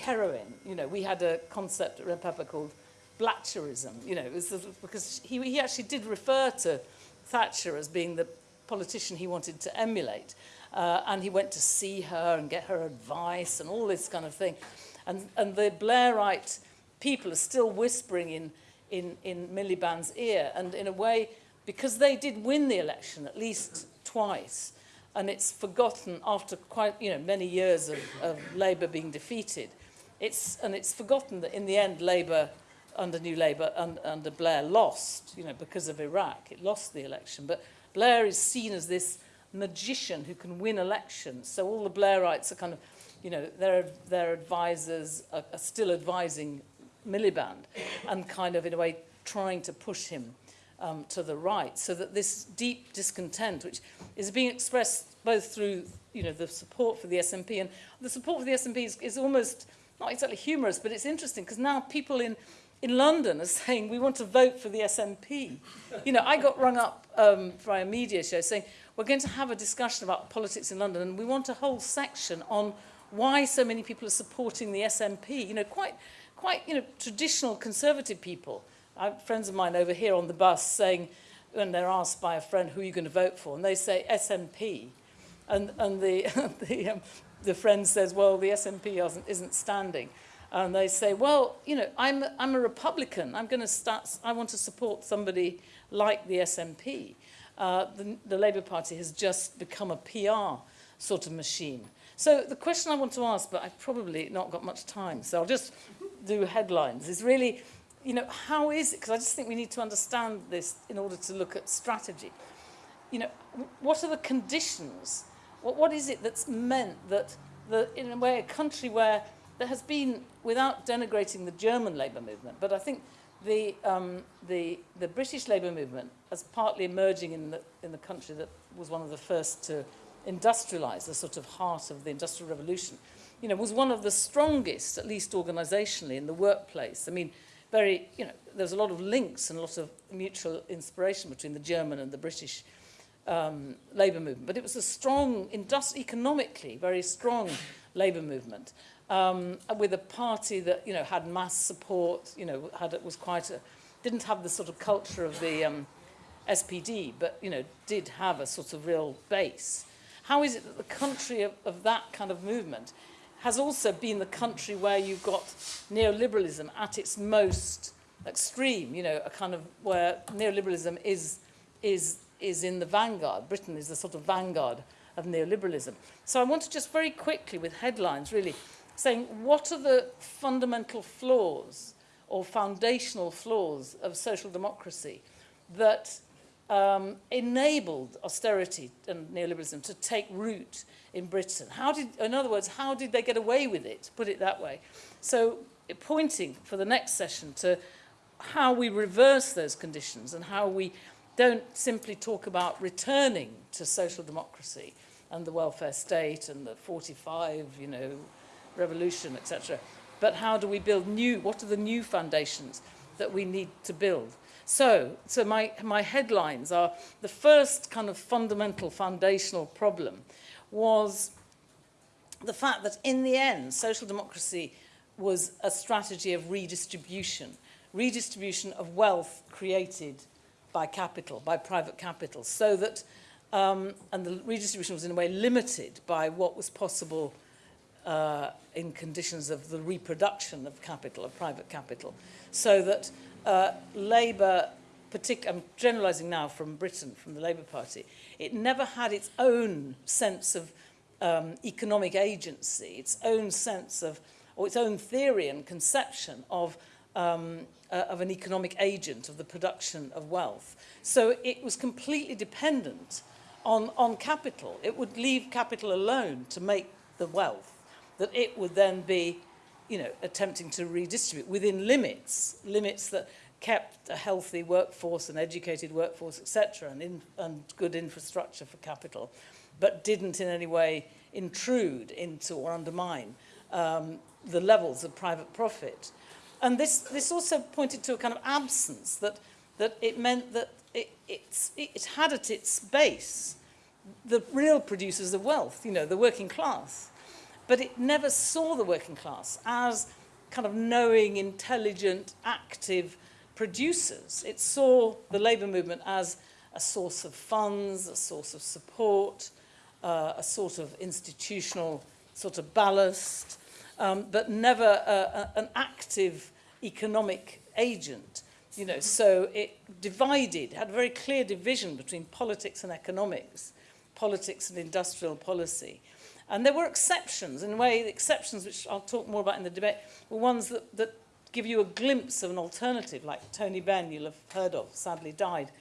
heroine. You know, we had a concept at Pepper called Blatcherism. You know, it was because he, he actually did refer to Thatcher as being the politician he wanted to emulate. Uh, and he went to see her and get her advice and all this kind of thing. And, and the Blairite people are still whispering in, in, in Miliband's ear. And in a way, because they did win the election at least twice, and it's forgotten after quite, you know, many years of, of Labour being defeated. It's, and it's forgotten that in the end, Labour, under New Labour, un, under Blair, lost, you know, because of Iraq. It lost the election. But Blair is seen as this magician who can win elections. So all the Blairites are kind of, you know, their, their advisors are, are still advising Miliband and kind of, in a way, trying to push him um, to the right, so that this deep discontent, which is being expressed both through you know, the support for the SNP, and the support for the SNP is, is almost not exactly humorous, but it's interesting because now people in, in London are saying we want to vote for the SNP. You know, I got rung up um, by a media show saying we're going to have a discussion about politics in London and we want a whole section on why so many people are supporting the SNP. You know, quite, quite you know, traditional conservative people I have friends of mine over here on the bus saying, when they're asked by a friend, who are you going to vote for? And they say SNP. And, and the, the, um, the friend says, well, the SNP isn't, isn't standing. And they say, well, you know, I'm, I'm a Republican. I'm going to start, I want to support somebody like the SNP. Uh, the, the Labour Party has just become a PR sort of machine. So the question I want to ask, but I've probably not got much time, so I'll just do headlines, is really you know, how is it? Because I just think we need to understand this in order to look at strategy. You know, what are the conditions? What, what is it that's meant that, the, in a way, a country where there has been, without denigrating the German labour movement, but I think the, um, the, the British labour movement, as partly emerging in the, in the country that was one of the first to industrialise, the sort of heart of the Industrial Revolution, you know, was one of the strongest, at least organisationally, in the workplace. I mean, very, you know, there's a lot of links and a lot of mutual inspiration between the German and the British um, labour movement. But it was a strong, economically, very strong labour movement um, with a party that, you know, had mass support, you know, had, was quite a, didn't have the sort of culture of the um, SPD, but, you know, did have a sort of real base. How is it that the country of, of that kind of movement has also been the country where you've got neoliberalism at its most extreme, you know, a kind of where neoliberalism is, is, is in the vanguard. Britain is the sort of vanguard of neoliberalism. So I want to just very quickly, with headlines really, saying what are the fundamental flaws or foundational flaws of social democracy that um, enabled austerity and neoliberalism to take root in Britain. How did, in other words, how did they get away with it, put it that way? So pointing for the next session to how we reverse those conditions and how we don't simply talk about returning to social democracy and the welfare state and the 45, you know, revolution, etc. But how do we build new, what are the new foundations that we need to build? So, so my, my headlines are the first kind of fundamental foundational problem was the fact that in the end, social democracy was a strategy of redistribution, redistribution of wealth created by capital, by private capital, so that, um, and the redistribution was in a way limited by what was possible uh, in conditions of the reproduction of capital, of private capital, so that uh, Labour, I'm generalising now from Britain, from the Labour Party, it never had its own sense of um, economic agency, its own sense of, or its own theory and conception of, um, uh, of an economic agent of the production of wealth. So it was completely dependent on, on capital. It would leave capital alone to make the wealth, that it would then be you know, attempting to redistribute within limits, limits that kept a healthy workforce, an educated workforce, etc., and, in, and good infrastructure for capital, but didn't in any way intrude into or undermine um, the levels of private profit. And this, this also pointed to a kind of absence that, that it meant that it, it's, it had at its base the real producers of wealth, you know, the working class. But it never saw the working class as kind of knowing, intelligent, active producers. It saw the labour movement as a source of funds, a source of support, uh, a sort of institutional sort of ballast, um, but never a, a, an active economic agent. You know, so it divided, had a very clear division between politics and economics, politics and industrial policy. And there were exceptions, in a way, the exceptions, which I'll talk more about in the debate, were ones that, that give you a glimpse of an alternative, like Tony Benn, you'll have heard of, sadly died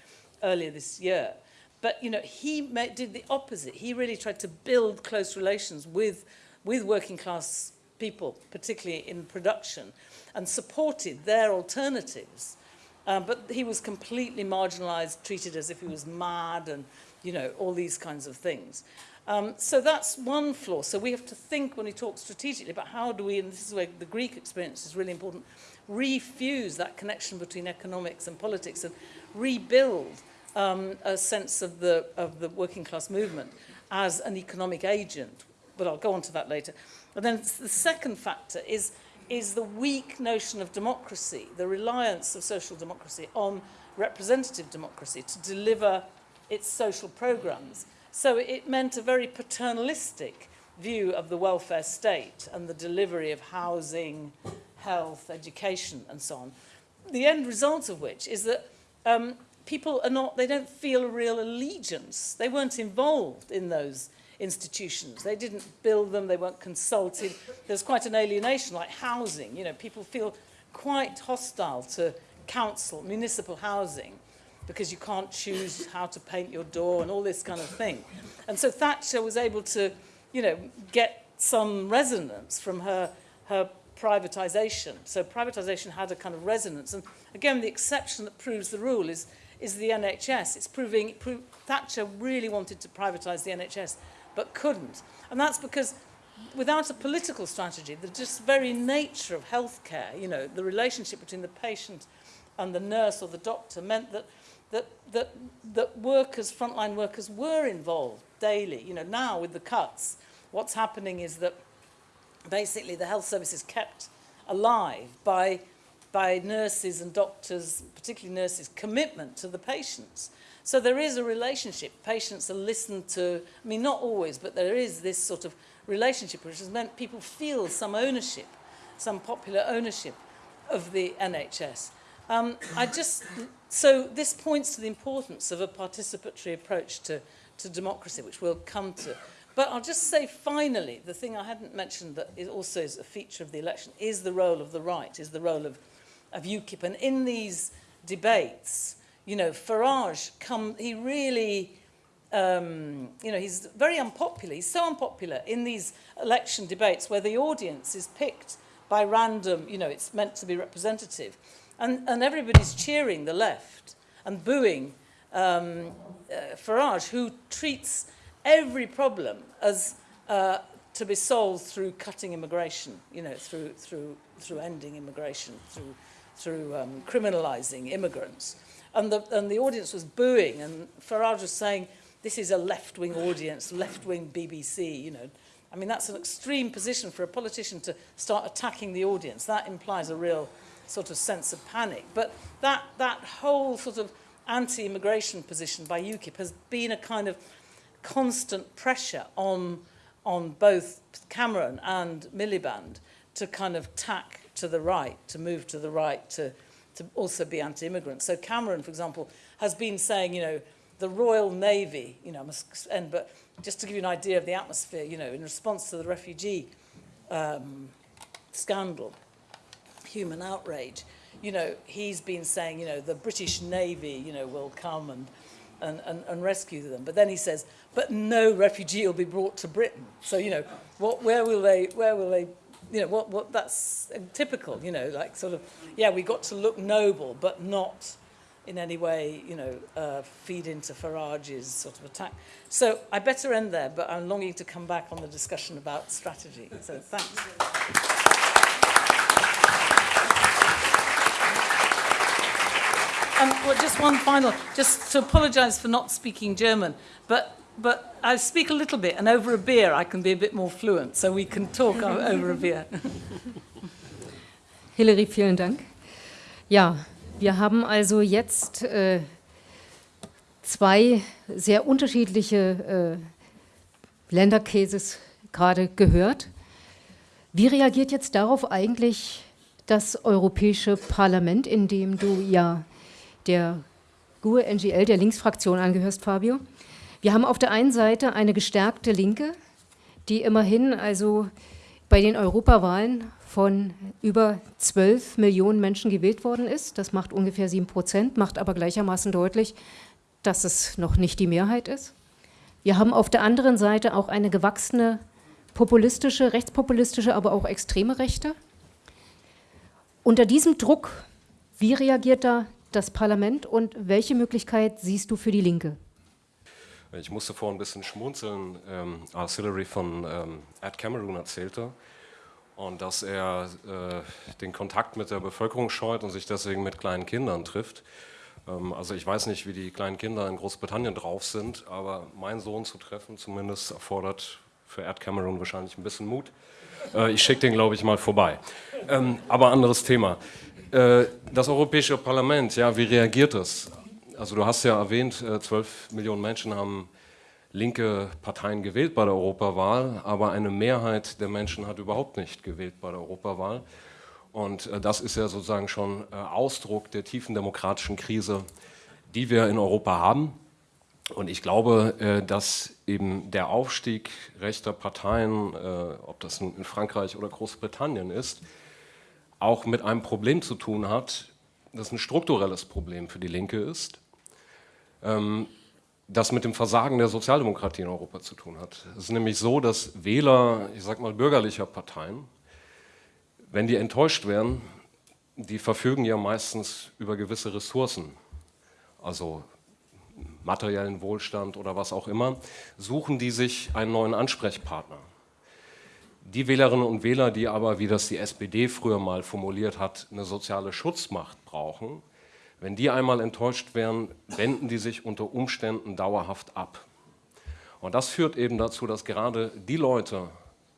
earlier this year. But, you know, he made, did the opposite. He really tried to build close relations with, with working class people, particularly in production, and supported their alternatives. Um, but he was completely marginalized, treated as if he was mad and, you know, all these kinds of things. Um, so that's one flaw. So we have to think when we talk strategically about how do we, and this is where the Greek experience is really important, refuse that connection between economics and politics and rebuild um, a sense of the, of the working class movement as an economic agent. But I'll go on to that later. And then the second factor is, is the weak notion of democracy, the reliance of social democracy on representative democracy to deliver its social programs. So it meant a very paternalistic view of the welfare state and the delivery of housing, health, education, and so on. The end result of which is that um, people are not, they don't feel a real allegiance. They weren't involved in those institutions. They didn't build them, they weren't consulted. There's quite an alienation, like housing. You know, people feel quite hostile to council, municipal housing because you can't choose how to paint your door and all this kind of thing. And so Thatcher was able to, you know, get some resonance from her, her privatization. So privatization had a kind of resonance. And again, the exception that proves the rule is, is the NHS. It's proving, Thatcher really wanted to privatize the NHS, but couldn't. And that's because without a political strategy, the just very nature of healthcare, you know, the relationship between the patient and the nurse or the doctor meant that that, that, that workers, frontline workers, were involved daily. You know, now with the cuts, what's happening is that basically the health service is kept alive by, by nurses and doctors, particularly nurses, commitment to the patients. So there is a relationship. Patients are listened to, I mean, not always, but there is this sort of relationship which has meant people feel some ownership, some popular ownership of the NHS. Um, I just, so this points to the importance of a participatory approach to, to democracy, which we'll come to. But I'll just say finally, the thing I hadn't mentioned that is also is a feature of the election is the role of the right, is the role of, of UKIP. And in these debates, you know, Farage, come, he really, um, you know, he's very unpopular. He's so unpopular in these election debates where the audience is picked by random, you know, it's meant to be representative. And, and everybody's cheering the left and booing um, uh, Farage, who treats every problem as uh, to be solved through cutting immigration, you know, through, through, through ending immigration, through, through um, criminalizing immigrants. And the, and the audience was booing, and Farage was saying, this is a left-wing audience, left-wing BBC, you know. I mean, that's an extreme position for a politician to start attacking the audience. That implies a real sort of sense of panic. But that, that whole sort of anti-immigration position by UKIP has been a kind of constant pressure on, on both Cameron and Miliband to kind of tack to the right, to move to the right, to, to also be anti-immigrant. So Cameron, for example, has been saying, you know, the Royal Navy, you know, I must end, but just to give you an idea of the atmosphere, you know, in response to the refugee um, scandal, human outrage, you know, he's been saying, you know, the British Navy, you know, will come and, and, and, and rescue them. But then he says, but no refugee will be brought to Britain. So, you know, what, where, will they, where will they you know, what, what that's typical, you know, like sort of, yeah, we got to look noble, but not in any way, you know, uh, feed into Farage's sort of attack. So I better end there, but I'm longing to come back on the discussion about strategy. So thanks. Um, well, just one final, just to apologise for not speaking German, but but I speak a little bit, and over a beer I can be a bit more fluent, so we can talk over a beer. Hilary, vielen Dank. Ja, wir haben also jetzt äh, zwei sehr unterschiedliche äh, Ländercases gerade gehört. Wie reagiert jetzt darauf eigentlich das Europäische Parlament, in dem du ja der GUE-NGL, der Linksfraktion angehörst, Fabio? Wir haben auf der einen Seite eine gestärkte Linke, die immerhin also bei den Europawahlen von über 12 Millionen Menschen gewählt worden ist. Das macht ungefähr 7 Prozent, macht aber gleichermaßen deutlich, dass es noch nicht die Mehrheit ist. Wir haben auf der anderen Seite auch eine gewachsene populistische, rechtspopulistische, aber auch extreme Rechte. Unter diesem Druck, wie reagiert da das Parlament und welche Möglichkeit siehst du für die Linke? Ich musste vorhin ein bisschen schmunzeln, ähm, als Hillary von ähm, Ed Cameron erzählte und dass er äh, den Kontakt mit der Bevölkerung scheut und sich deswegen mit kleinen Kindern trifft. Ähm, also ich weiß nicht, wie die kleinen Kinder in Großbritannien drauf sind, aber meinen Sohn zu treffen zumindest erfordert für Ed Cameron wahrscheinlich ein bisschen Mut. Äh, ich schicke den, glaube ich, mal vorbei. Ähm, aber anderes Thema. Äh, das Europäische Parlament, ja, wie reagiert es? Also du hast ja erwähnt, 12 äh, Millionen Menschen haben linke Parteien gewählt bei der Europawahl, aber eine Mehrheit der Menschen hat überhaupt nicht gewählt bei der Europawahl. Und äh, das ist ja sozusagen schon Ausdruck der tiefen demokratischen Krise, die wir in Europa haben. Und ich glaube, dass eben der Aufstieg rechter Parteien, ob das nun in Frankreich oder Großbritannien ist, auch mit einem Problem zu tun hat, das ein strukturelles Problem für die Linke ist ähm, das mit dem Versagen der Sozialdemokratie in Europa zu tun hat. Es ist nämlich so, dass Wähler, ich sag mal bürgerlicher Parteien, wenn die enttäuscht werden, die verfügen ja meistens über gewisse Ressourcen, also materiellen Wohlstand oder was auch immer, suchen die sich einen neuen Ansprechpartner. Die Wählerinnen und Wähler, die aber, wie das die SPD früher mal formuliert hat, eine soziale Schutzmacht brauchen, wenn die einmal enttäuscht werden, wenden die sich unter Umständen dauerhaft ab. Und das führt eben dazu, dass gerade die Leute,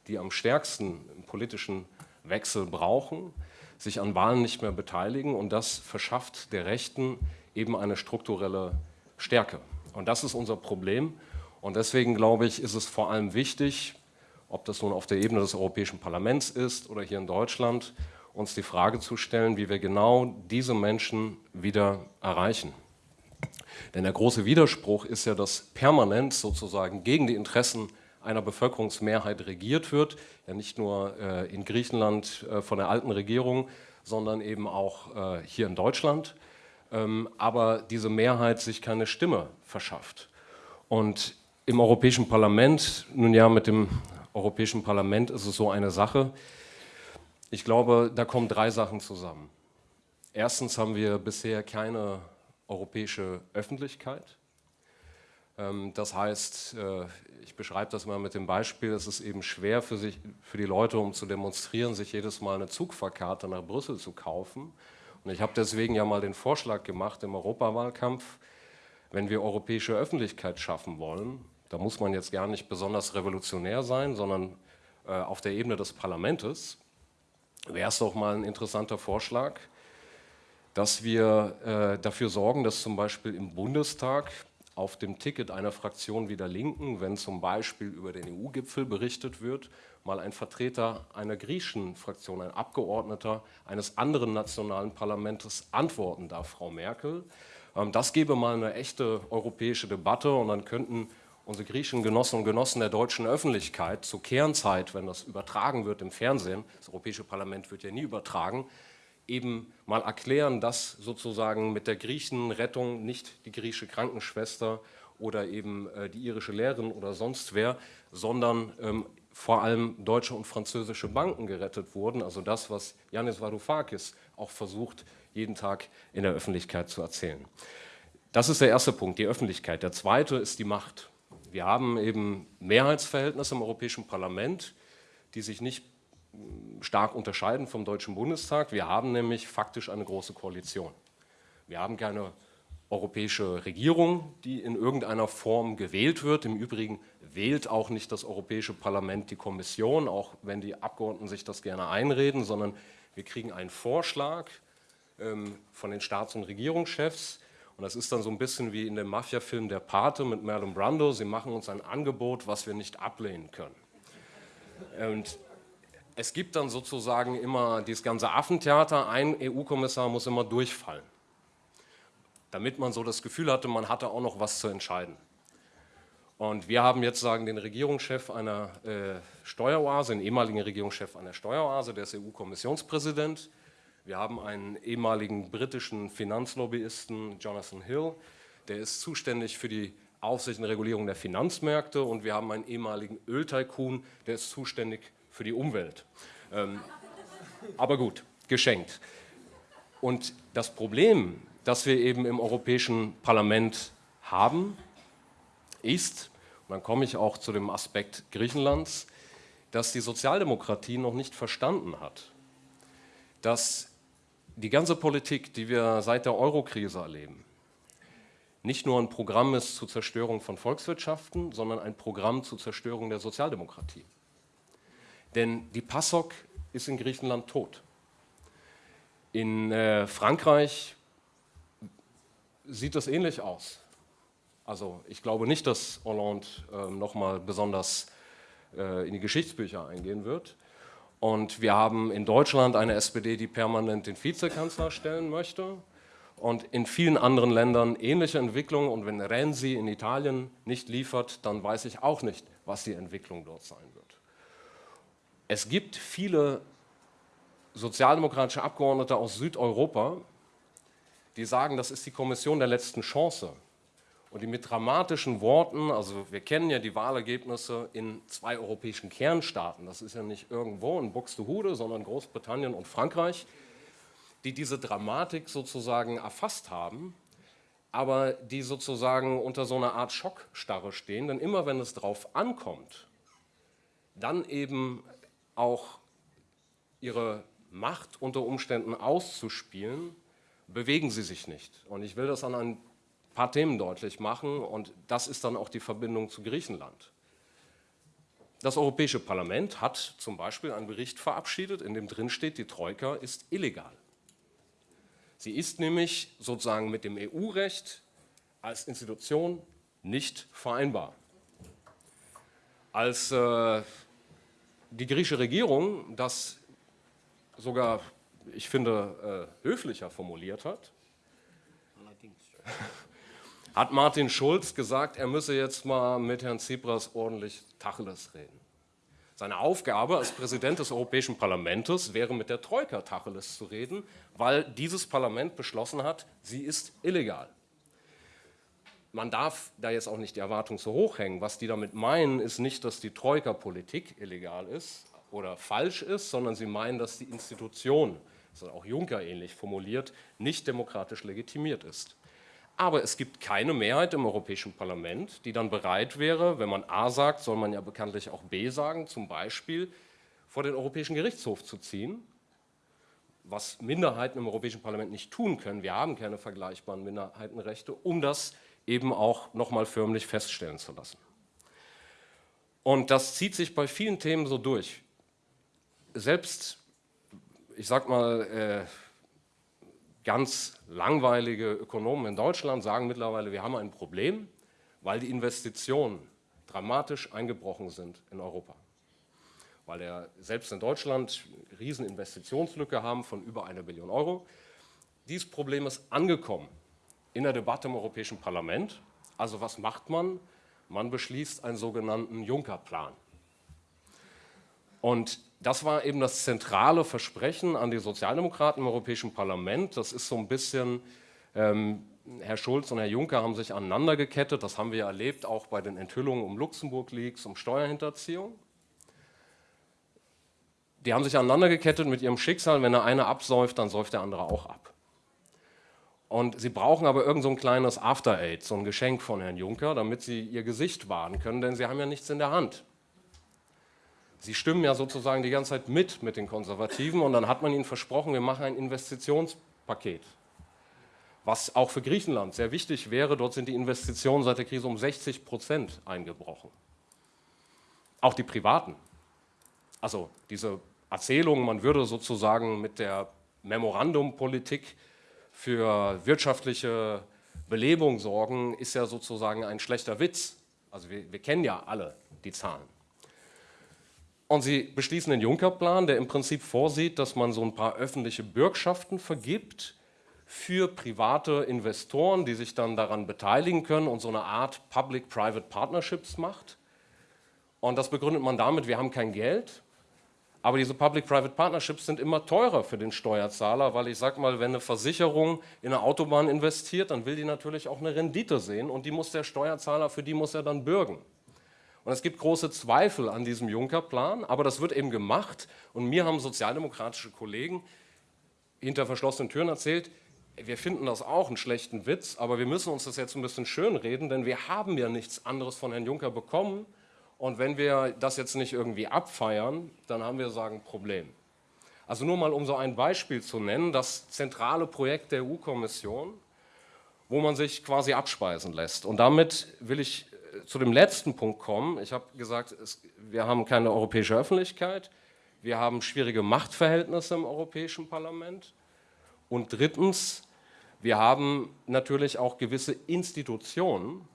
die am stärksten politischen Wechsel brauchen, sich an Wahlen nicht mehr beteiligen und das verschafft der Rechten eben eine strukturelle Stärke. Und das ist unser Problem und deswegen glaube ich, ist es vor allem wichtig, ob das nun auf der Ebene des Europäischen Parlaments ist oder hier in Deutschland, uns die Frage zu stellen, wie wir genau diese Menschen wieder erreichen. Denn der große Widerspruch ist ja, dass permanent sozusagen gegen die Interessen einer Bevölkerungsmehrheit regiert wird, ja nicht nur äh, in Griechenland äh, von der alten Regierung, sondern eben auch äh, hier in Deutschland, ähm, aber diese Mehrheit sich keine Stimme verschafft. Und im Europäischen Parlament, nun ja, mit dem Europäischen Parlament ist es so eine Sache, ich glaube, da kommen drei Sachen zusammen. Erstens haben wir bisher keine europäische Öffentlichkeit. Ähm, das heißt, äh, ich beschreibe das mal mit dem Beispiel, es ist eben schwer für, sich, für die Leute, um zu demonstrieren, sich jedes Mal eine Zugfahrkarte nach Brüssel zu kaufen. Und ich habe deswegen ja mal den Vorschlag gemacht im Europawahlkampf, wenn wir europäische Öffentlichkeit schaffen wollen, da muss man jetzt gar nicht besonders revolutionär sein, sondern äh, auf der Ebene des Parlaments, wäre es doch mal ein interessanter Vorschlag, dass wir äh, dafür sorgen, dass zum Beispiel im Bundestag auf dem Ticket einer Fraktion wie der Linken, wenn zum Beispiel über den EU-Gipfel berichtet wird, mal ein Vertreter einer griechischen Fraktion, ein Abgeordneter eines anderen nationalen Parlaments antworten darf, Frau Merkel. Ähm, das gäbe mal eine echte europäische Debatte und dann könnten unsere griechischen Genossen und Genossen der deutschen Öffentlichkeit zur Kernzeit, wenn das übertragen wird im Fernsehen, das Europäische Parlament wird ja nie übertragen, eben mal erklären, dass sozusagen mit der Griechenrettung nicht die griechische Krankenschwester oder eben äh, die irische Lehrerin oder sonst wer, sondern ähm, vor allem deutsche und französische Banken gerettet wurden, also das, was Yanis Varoufakis auch versucht, jeden Tag in der Öffentlichkeit zu erzählen. Das ist der erste Punkt, die Öffentlichkeit. Der zweite ist die Macht. Wir haben eben Mehrheitsverhältnisse im Europäischen Parlament, die sich nicht hm, stark unterscheiden vom Deutschen Bundestag. Wir haben nämlich faktisch eine große Koalition. Wir haben keine europäische Regierung, die in irgendeiner Form gewählt wird. Im Übrigen wählt auch nicht das Europäische Parlament die Kommission, auch wenn die Abgeordneten sich das gerne einreden, sondern wir kriegen einen Vorschlag ähm, von den Staats- und Regierungschefs. Und das ist dann so ein bisschen wie in dem Mafia-Film Der Pate mit Marlon Brando. Sie machen uns ein Angebot, was wir nicht ablehnen können. Und es gibt dann sozusagen immer dieses ganze Affentheater. Ein EU-Kommissar muss immer durchfallen damit man so das Gefühl hatte, man hatte auch noch was zu entscheiden. Und wir haben jetzt sagen den Regierungschef einer äh, Steueroase, den ehemaligen Regierungschef einer Steueroase, der ist EU-Kommissionspräsident. Wir haben einen ehemaligen britischen Finanzlobbyisten, Jonathan Hill, der ist zuständig für die Aufsicht und Regulierung der Finanzmärkte und wir haben einen ehemaligen Öltycoon, der ist zuständig für die Umwelt. Ähm, aber gut, geschenkt. Und das Problem das wir eben im Europäischen Parlament haben, ist, und dann komme ich auch zu dem Aspekt Griechenlands, dass die Sozialdemokratie noch nicht verstanden hat, dass die ganze Politik, die wir seit der Eurokrise erleben, nicht nur ein Programm ist zur Zerstörung von Volkswirtschaften, sondern ein Programm zur Zerstörung der Sozialdemokratie. Denn die PASOK ist in Griechenland tot. In äh, Frankreich sieht das ähnlich aus. Also ich glaube nicht, dass Hollande äh, nochmal besonders äh, in die Geschichtsbücher eingehen wird. Und wir haben in Deutschland eine SPD, die permanent den Vizekanzler stellen möchte. Und in vielen anderen Ländern ähnliche Entwicklungen. Und wenn Renzi in Italien nicht liefert, dann weiß ich auch nicht, was die Entwicklung dort sein wird. Es gibt viele sozialdemokratische Abgeordnete aus Südeuropa, die sagen, das ist die Kommission der letzten Chance. Und die mit dramatischen Worten, also wir kennen ja die Wahlergebnisse in zwei europäischen Kernstaaten, das ist ja nicht irgendwo in Buxtehude, sondern Großbritannien und Frankreich, die diese Dramatik sozusagen erfasst haben, aber die sozusagen unter so einer Art Schockstarre stehen, denn immer wenn es drauf ankommt, dann eben auch ihre Macht unter Umständen auszuspielen, bewegen sie sich nicht. Und ich will das an ein paar Themen deutlich machen und das ist dann auch die Verbindung zu Griechenland. Das Europäische Parlament hat zum Beispiel einen Bericht verabschiedet, in dem drin steht, die Troika ist illegal. Sie ist nämlich sozusagen mit dem EU-Recht als Institution nicht vereinbar. Als äh, die griechische Regierung das sogar ich finde, äh, höflicher formuliert hat, hat Martin Schulz gesagt, er müsse jetzt mal mit Herrn Tsipras ordentlich Tacheles reden. Seine Aufgabe als Präsident des Europäischen Parlaments wäre, mit der Troika Tacheles zu reden, weil dieses Parlament beschlossen hat, sie ist illegal. Man darf da jetzt auch nicht die Erwartung so hoch hängen. Was die damit meinen, ist nicht, dass die Troika-Politik illegal ist oder falsch ist, sondern sie meinen, dass die Institution das ist auch Juncker ähnlich formuliert, nicht demokratisch legitimiert ist. Aber es gibt keine Mehrheit im Europäischen Parlament, die dann bereit wäre, wenn man A sagt, soll man ja bekanntlich auch B sagen, zum Beispiel vor den Europäischen Gerichtshof zu ziehen, was Minderheiten im Europäischen Parlament nicht tun können. Wir haben keine vergleichbaren Minderheitenrechte, um das eben auch nochmal förmlich feststellen zu lassen. Und das zieht sich bei vielen Themen so durch. Selbst ich sag mal, äh, ganz langweilige Ökonomen in Deutschland sagen mittlerweile, wir haben ein Problem, weil die Investitionen dramatisch eingebrochen sind in Europa. Weil wir selbst in Deutschland eine riesen Investitionslücke haben von über einer Billion Euro. Dieses Problem ist angekommen in der Debatte im Europäischen Parlament. Also was macht man? Man beschließt einen sogenannten Juncker-Plan. Und das war eben das zentrale Versprechen an die Sozialdemokraten im Europäischen Parlament. Das ist so ein bisschen, ähm, Herr Schulz und Herr Juncker haben sich aneinander gekettet. Das haben wir erlebt, auch bei den Enthüllungen um Luxemburg-Leaks, um Steuerhinterziehung. die haben sich aneinander gekettet mit ihrem Schicksal. Wenn der eine absäuft, dann säuft der andere auch ab. Und sie brauchen aber irgend so ein kleines After-Aid, so ein Geschenk von Herrn Juncker, damit sie ihr Gesicht wahren können, denn sie haben ja nichts in der Hand. Sie stimmen ja sozusagen die ganze Zeit mit mit den Konservativen und dann hat man ihnen versprochen, wir machen ein Investitionspaket, was auch für Griechenland sehr wichtig wäre. Dort sind die Investitionen seit der Krise um 60 Prozent eingebrochen. Auch die privaten. Also diese Erzählung, man würde sozusagen mit der Memorandumpolitik für wirtschaftliche Belebung sorgen, ist ja sozusagen ein schlechter Witz. Also wir, wir kennen ja alle die Zahlen. Und sie beschließen den Juncker-Plan, der im Prinzip vorsieht, dass man so ein paar öffentliche Bürgschaften vergibt für private Investoren, die sich dann daran beteiligen können und so eine Art Public-Private Partnerships macht. Und das begründet man damit, wir haben kein Geld, aber diese Public-Private Partnerships sind immer teurer für den Steuerzahler, weil ich sage mal, wenn eine Versicherung in eine Autobahn investiert, dann will die natürlich auch eine Rendite sehen und die muss der Steuerzahler, für die muss er dann bürgen. Und es gibt große Zweifel an diesem Juncker-Plan, aber das wird eben gemacht und mir haben sozialdemokratische Kollegen hinter verschlossenen Türen erzählt, wir finden das auch einen schlechten Witz, aber wir müssen uns das jetzt ein bisschen schönreden, denn wir haben ja nichts anderes von Herrn Juncker bekommen und wenn wir das jetzt nicht irgendwie abfeiern, dann haben wir sagen Problem. Also nur mal um so ein Beispiel zu nennen, das zentrale Projekt der EU-Kommission, wo man sich quasi abspeisen lässt. Und damit will ich zu dem letzten Punkt kommen. Ich habe gesagt, es, wir haben keine europäische Öffentlichkeit, wir haben schwierige Machtverhältnisse im Europäischen Parlament und drittens, wir haben natürlich auch gewisse Institutionen,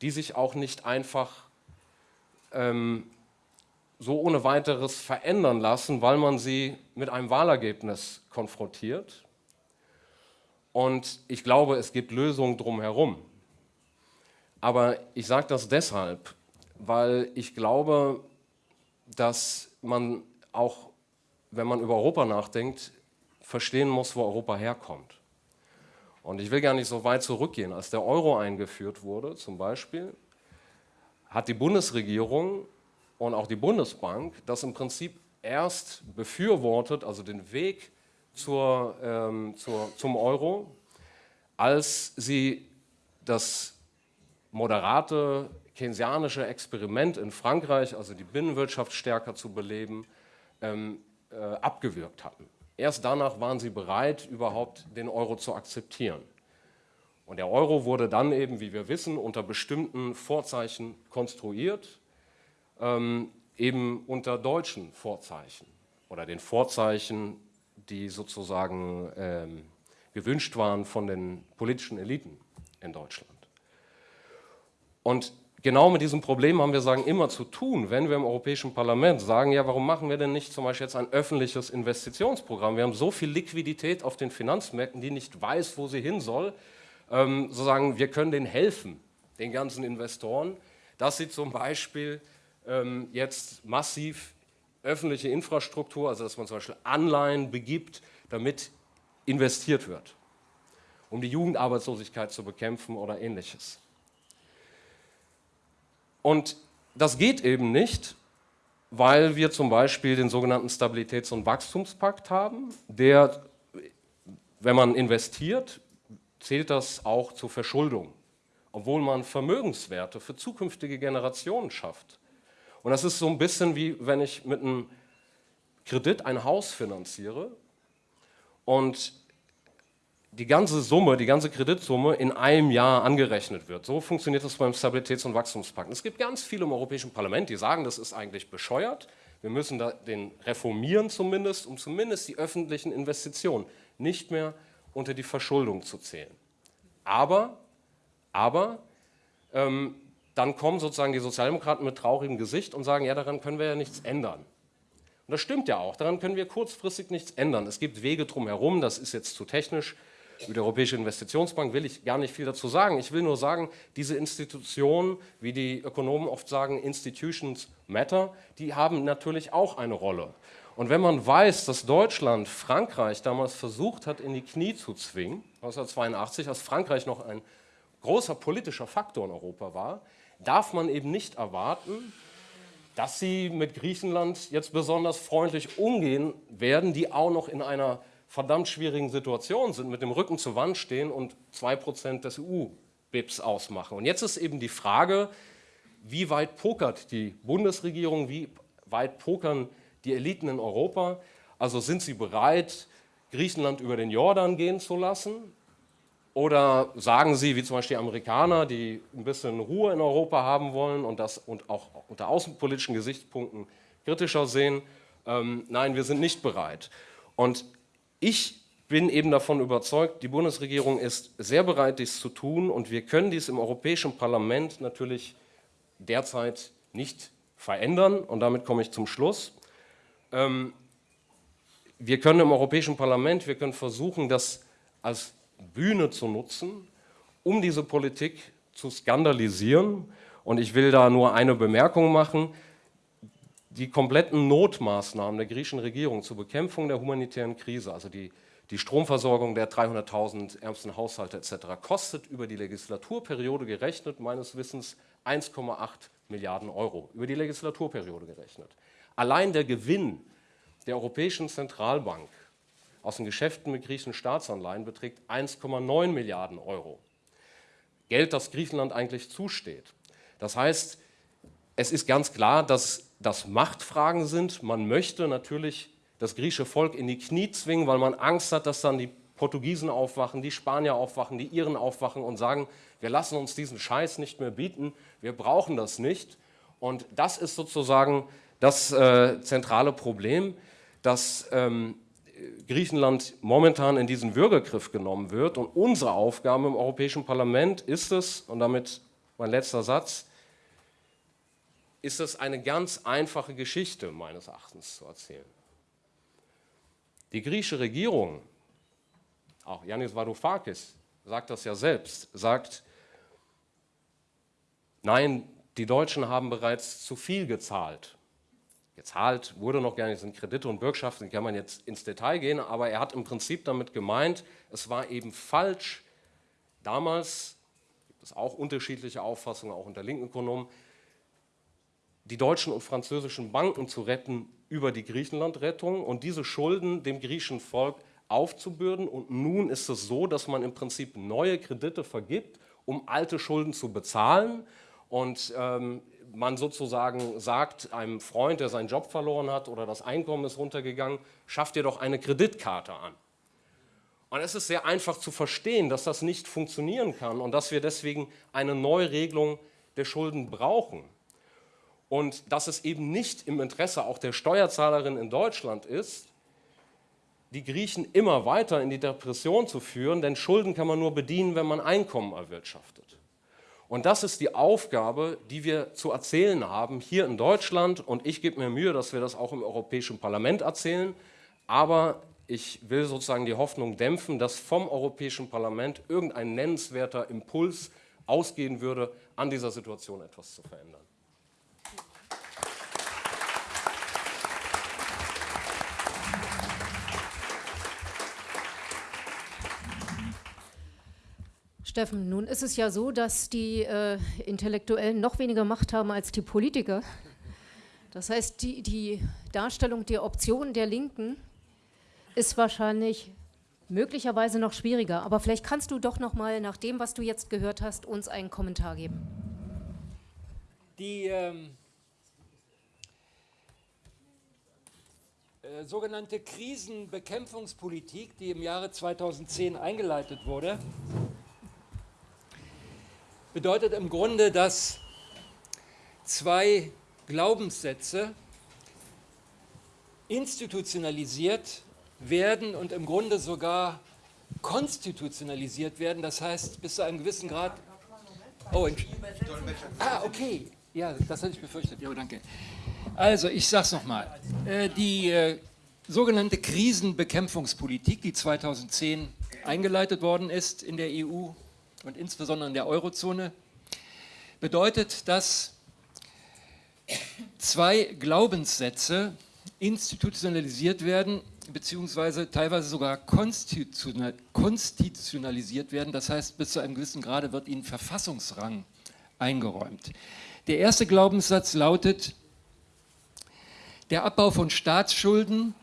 die sich auch nicht einfach ähm, so ohne weiteres verändern lassen, weil man sie mit einem Wahlergebnis konfrontiert. Und ich glaube, es gibt Lösungen drumherum. Aber ich sage das deshalb, weil ich glaube, dass man auch, wenn man über Europa nachdenkt, verstehen muss, wo Europa herkommt. Und ich will gar nicht so weit zurückgehen. Als der Euro eingeführt wurde, zum Beispiel, hat die Bundesregierung und auch die Bundesbank das im Prinzip erst befürwortet, also den Weg zur, ähm, zur, zum Euro, als sie das moderate keynesianische Experiment in Frankreich, also die Binnenwirtschaft stärker zu beleben, ähm, äh, abgewürgt hatten. Erst danach waren sie bereit, überhaupt den Euro zu akzeptieren. Und der Euro wurde dann eben, wie wir wissen, unter bestimmten Vorzeichen konstruiert, ähm, eben unter deutschen Vorzeichen oder den Vorzeichen, die sozusagen ähm, gewünscht waren von den politischen Eliten in Deutschland. Und genau mit diesem Problem haben wir sagen immer zu tun, wenn wir im Europäischen Parlament sagen, ja, warum machen wir denn nicht zum Beispiel jetzt ein öffentliches Investitionsprogramm? Wir haben so viel Liquidität auf den Finanzmärkten, die nicht weiß, wo sie hin soll ähm, sozusagen, wir können denen helfen, den ganzen Investoren, dass sie zum Beispiel ähm, jetzt massiv öffentliche Infrastruktur, also dass man zum Beispiel Anleihen begibt, damit investiert wird, um die Jugendarbeitslosigkeit zu bekämpfen oder ähnliches. Und das geht eben nicht, weil wir zum Beispiel den sogenannten Stabilitäts- und Wachstumspakt haben, der, wenn man investiert, zählt das auch zur Verschuldung, obwohl man Vermögenswerte für zukünftige Generationen schafft. Und das ist so ein bisschen wie, wenn ich mit einem Kredit ein Haus finanziere und die ganze Summe, die ganze Kreditsumme in einem Jahr angerechnet wird. So funktioniert das beim Stabilitäts- und Wachstumspakt. Es gibt ganz viele im Europäischen Parlament, die sagen, das ist eigentlich bescheuert. Wir müssen den reformieren zumindest, um zumindest die öffentlichen Investitionen nicht mehr unter die Verschuldung zu zählen. Aber, aber ähm, dann kommen sozusagen die Sozialdemokraten mit traurigem Gesicht und sagen, ja, daran können wir ja nichts ändern. Und das stimmt ja auch, daran können wir kurzfristig nichts ändern. Es gibt Wege drumherum, das ist jetzt zu technisch. Über die Europäische Investitionsbank will ich gar nicht viel dazu sagen. Ich will nur sagen, diese Institutionen, wie die Ökonomen oft sagen, Institutions matter, die haben natürlich auch eine Rolle. Und wenn man weiß, dass Deutschland Frankreich damals versucht hat, in die Knie zu zwingen, 1982, als Frankreich noch ein großer politischer Faktor in Europa war, darf man eben nicht erwarten, dass sie mit Griechenland jetzt besonders freundlich umgehen werden, die auch noch in einer verdammt schwierigen Situation sind, mit dem Rücken zur Wand stehen und 2% des EU-BIPs ausmachen. Und jetzt ist eben die Frage, wie weit pokert die Bundesregierung, wie weit pokern die Eliten in Europa? Also sind sie bereit, Griechenland über den Jordan gehen zu lassen? Oder sagen sie, wie zum Beispiel die Amerikaner, die ein bisschen Ruhe in Europa haben wollen und das und auch unter außenpolitischen Gesichtspunkten kritischer sehen, ähm, nein, wir sind nicht bereit. Und ich bin eben davon überzeugt, die Bundesregierung ist sehr bereit, dies zu tun und wir können dies im Europäischen Parlament natürlich derzeit nicht verändern und damit komme ich zum Schluss. Ähm, wir können im Europäischen Parlament, wir können versuchen, das als Bühne zu nutzen, um diese Politik zu skandalisieren. Und ich will da nur eine Bemerkung machen. Die kompletten Notmaßnahmen der griechischen Regierung zur Bekämpfung der humanitären Krise, also die, die Stromversorgung der 300.000 ärmsten Haushalte etc., kostet über die Legislaturperiode gerechnet meines Wissens 1,8 Milliarden Euro. Über die Legislaturperiode gerechnet. Allein der Gewinn der Europäischen Zentralbank aus den Geschäften mit griechischen Staatsanleihen beträgt 1,9 Milliarden Euro. Geld, das Griechenland eigentlich zusteht. Das heißt, es ist ganz klar, dass das Machtfragen sind. Man möchte natürlich das griechische Volk in die Knie zwingen, weil man Angst hat, dass dann die Portugiesen aufwachen, die Spanier aufwachen, die Iren aufwachen und sagen, wir lassen uns diesen Scheiß nicht mehr bieten, wir brauchen das nicht. Und das ist sozusagen das äh, zentrale Problem, dass ähm, Griechenland momentan in diesen Würgegriff genommen wird. Und unsere Aufgabe im Europäischen Parlament ist es, und damit mein letzter Satz, ist es eine ganz einfache Geschichte meines Erachtens zu erzählen. Die griechische Regierung, auch Yannis Varoufakis sagt das ja selbst, sagt, nein, die Deutschen haben bereits zu viel gezahlt gezahlt wurde noch gar nicht, sind Kredite und Bürgschaften, kann man jetzt ins Detail gehen, aber er hat im Prinzip damit gemeint, es war eben falsch, damals, gibt es auch unterschiedliche Auffassungen, auch unter linken Ökonomen, die deutschen und französischen Banken zu retten über die Griechenland-Rettung und diese Schulden dem griechischen Volk aufzubürden. Und nun ist es so, dass man im Prinzip neue Kredite vergibt, um alte Schulden zu bezahlen. Und ähm, man sozusagen sagt einem Freund, der seinen Job verloren hat oder das Einkommen ist runtergegangen, schafft dir doch eine Kreditkarte an. Und es ist sehr einfach zu verstehen, dass das nicht funktionieren kann und dass wir deswegen eine Neuregelung der Schulden brauchen. Und dass es eben nicht im Interesse auch der Steuerzahlerin in Deutschland ist, die Griechen immer weiter in die Depression zu führen, denn Schulden kann man nur bedienen, wenn man Einkommen erwirtschaftet. Und das ist die Aufgabe, die wir zu erzählen haben hier in Deutschland. Und ich gebe mir Mühe, dass wir das auch im Europäischen Parlament erzählen. Aber ich will sozusagen die Hoffnung dämpfen, dass vom Europäischen Parlament irgendein nennenswerter Impuls ausgehen würde, an dieser Situation etwas zu verändern. Steffen, nun ist es ja so, dass die äh, Intellektuellen noch weniger Macht haben als die Politiker. Das heißt, die, die Darstellung der Option der Linken ist wahrscheinlich möglicherweise noch schwieriger. Aber vielleicht kannst du doch noch mal nach dem, was du jetzt gehört hast, uns einen Kommentar geben. Die ähm, äh, sogenannte Krisenbekämpfungspolitik, die im Jahre 2010 eingeleitet wurde, bedeutet im Grunde, dass zwei Glaubenssätze institutionalisiert werden und im Grunde sogar konstitutionalisiert werden. Das heißt, bis zu einem gewissen Grad... Oh, ah, okay. Ja, das hatte ich befürchtet. Ja, danke. Also, ich sage es nochmal. Äh, die äh, sogenannte Krisenbekämpfungspolitik, die 2010 eingeleitet worden ist in der EU, und insbesondere in der Eurozone, bedeutet, dass zwei Glaubenssätze institutionalisiert werden, beziehungsweise teilweise sogar konstitutionalisiert werden. Das heißt, bis zu einem gewissen Grade wird ihnen Verfassungsrang eingeräumt. Der erste Glaubenssatz lautet, Der Abbau von Staatsschulden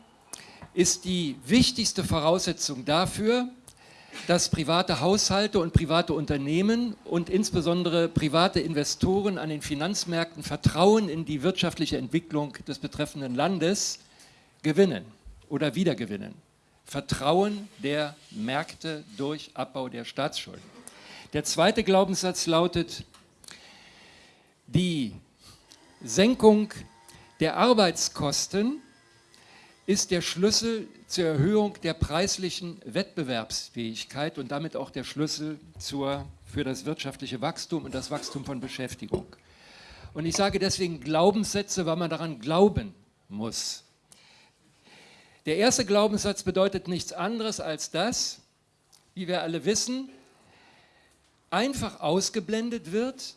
ist die wichtigste Voraussetzung dafür, dass private Haushalte und private Unternehmen und insbesondere private Investoren an den Finanzmärkten Vertrauen in die wirtschaftliche Entwicklung des betreffenden Landes gewinnen oder wiedergewinnen. Vertrauen der Märkte durch Abbau der Staatsschulden. Der zweite Glaubenssatz lautet, die Senkung der Arbeitskosten ist der Schlüssel zur Erhöhung der preislichen Wettbewerbsfähigkeit und damit auch der Schlüssel zur, für das wirtschaftliche Wachstum und das Wachstum von Beschäftigung. Und ich sage deswegen Glaubenssätze, weil man daran glauben muss. Der erste Glaubenssatz bedeutet nichts anderes als das, wie wir alle wissen, einfach ausgeblendet wird,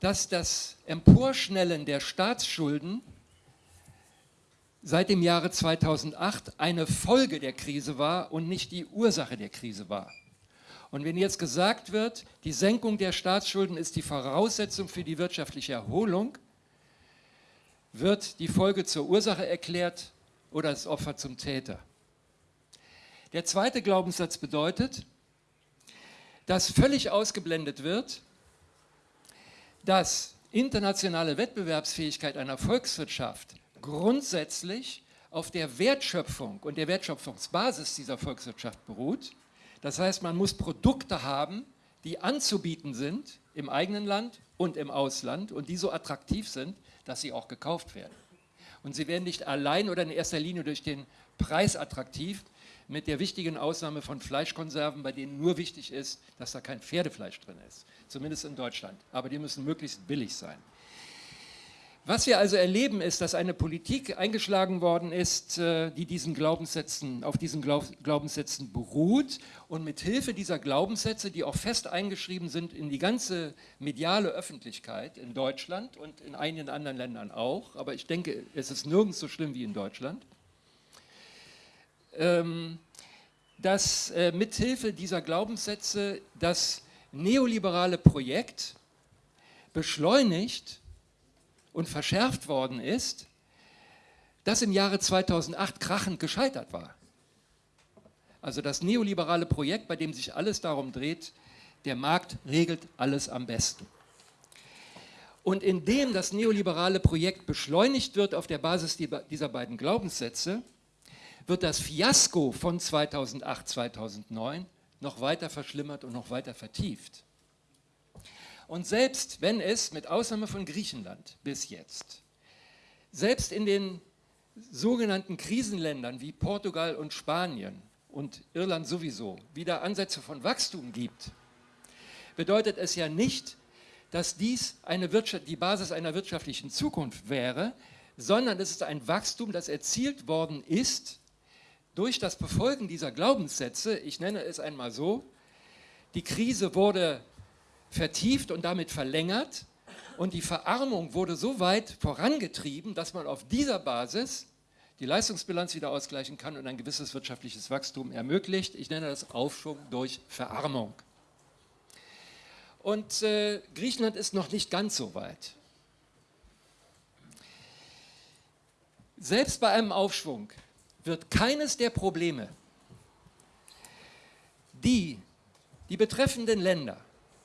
dass das Emporschnellen der Staatsschulden seit dem Jahre 2008 eine Folge der Krise war und nicht die Ursache der Krise war. Und wenn jetzt gesagt wird, die Senkung der Staatsschulden ist die Voraussetzung für die wirtschaftliche Erholung, wird die Folge zur Ursache erklärt oder das Opfer zum Täter. Der zweite Glaubenssatz bedeutet, dass völlig ausgeblendet wird, dass internationale Wettbewerbsfähigkeit einer Volkswirtschaft grundsätzlich auf der Wertschöpfung und der Wertschöpfungsbasis dieser Volkswirtschaft beruht. Das heißt, man muss Produkte haben, die anzubieten sind im eigenen Land und im Ausland und die so attraktiv sind, dass sie auch gekauft werden. Und sie werden nicht allein oder in erster Linie durch den Preis attraktiv, mit der wichtigen Ausnahme von Fleischkonserven, bei denen nur wichtig ist, dass da kein Pferdefleisch drin ist, zumindest in Deutschland. Aber die müssen möglichst billig sein. Was wir also erleben, ist, dass eine Politik eingeschlagen worden ist, äh, die diesen Glaubenssätzen, auf diesen Glaubenssätzen beruht und mit Hilfe dieser Glaubenssätze, die auch fest eingeschrieben sind in die ganze mediale Öffentlichkeit in Deutschland und in einigen anderen Ländern auch, aber ich denke, es ist nirgends so schlimm wie in Deutschland, ähm, dass äh, mithilfe dieser Glaubenssätze das neoliberale Projekt beschleunigt und verschärft worden ist, das im Jahre 2008 krachend gescheitert war. Also das neoliberale Projekt, bei dem sich alles darum dreht, der Markt regelt alles am besten. Und indem das neoliberale Projekt beschleunigt wird auf der Basis dieser beiden Glaubenssätze, wird das Fiasko von 2008, 2009 noch weiter verschlimmert und noch weiter vertieft. Und selbst wenn es, mit Ausnahme von Griechenland bis jetzt, selbst in den sogenannten Krisenländern wie Portugal und Spanien und Irland sowieso wieder Ansätze von Wachstum gibt, bedeutet es ja nicht, dass dies die Basis einer wirtschaftlichen Zukunft wäre, sondern es ist ein Wachstum, das erzielt worden ist durch das Befolgen dieser Glaubenssätze, ich nenne es einmal so, die Krise wurde vertieft und damit verlängert und die Verarmung wurde so weit vorangetrieben, dass man auf dieser Basis die Leistungsbilanz wieder ausgleichen kann und ein gewisses wirtschaftliches Wachstum ermöglicht. Ich nenne das Aufschwung durch Verarmung. Und äh, Griechenland ist noch nicht ganz so weit. Selbst bei einem Aufschwung wird keines der Probleme, die die betreffenden Länder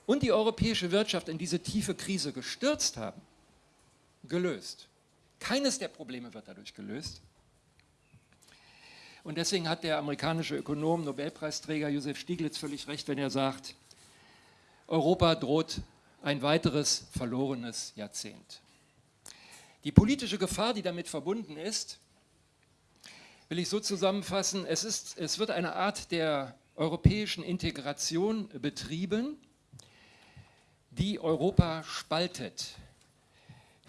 und die europäische Wirtschaft in diese tiefe Krise gestürzt haben, gelöst. Keines der Probleme wird dadurch gelöst. Und deswegen hat der amerikanische Ökonom, Nobelpreisträger Josef Stieglitz völlig recht, wenn er sagt, Europa droht ein weiteres verlorenes Jahrzehnt. Die politische Gefahr, die damit verbunden ist, will ich so zusammenfassen, es, ist, es wird eine Art der europäischen Integration betrieben, die Europa spaltet.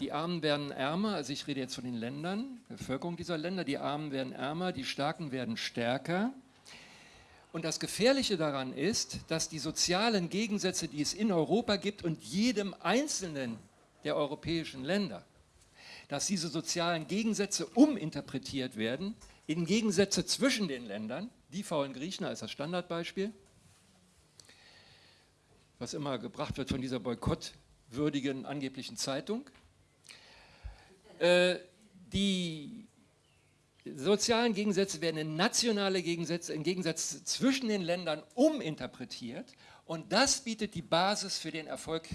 Die Armen werden ärmer, also ich rede jetzt von den Ländern, der Bevölkerung dieser Länder, die Armen werden ärmer, die Starken werden stärker. Und das Gefährliche daran ist, dass die sozialen Gegensätze, die es in Europa gibt und jedem einzelnen der europäischen Länder, dass diese sozialen Gegensätze uminterpretiert werden in Gegensätze zwischen den Ländern, die faulen Griechen als das Standardbeispiel, was immer gebracht wird von dieser boykottwürdigen angeblichen Zeitung. Äh, die sozialen Gegensätze werden in nationale Gegensätze, in Gegensatz zwischen den Ländern uminterpretiert und das bietet die Basis für den Erfolg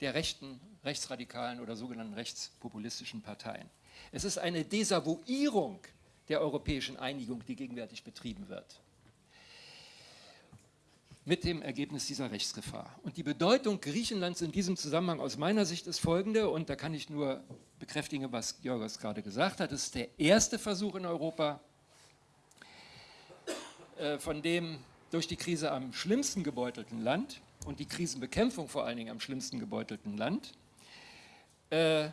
der rechten, rechtsradikalen oder sogenannten rechtspopulistischen Parteien. Es ist eine Desavouierung der europäischen Einigung, die gegenwärtig betrieben wird mit dem Ergebnis dieser Rechtsgefahr. Und die Bedeutung Griechenlands in diesem Zusammenhang aus meiner Sicht ist folgende, und da kann ich nur bekräftigen, was Georgos gerade gesagt hat, es ist der erste Versuch in Europa, äh, von dem durch die Krise am schlimmsten gebeutelten Land und die Krisenbekämpfung vor allen Dingen am schlimmsten gebeutelten Land, äh,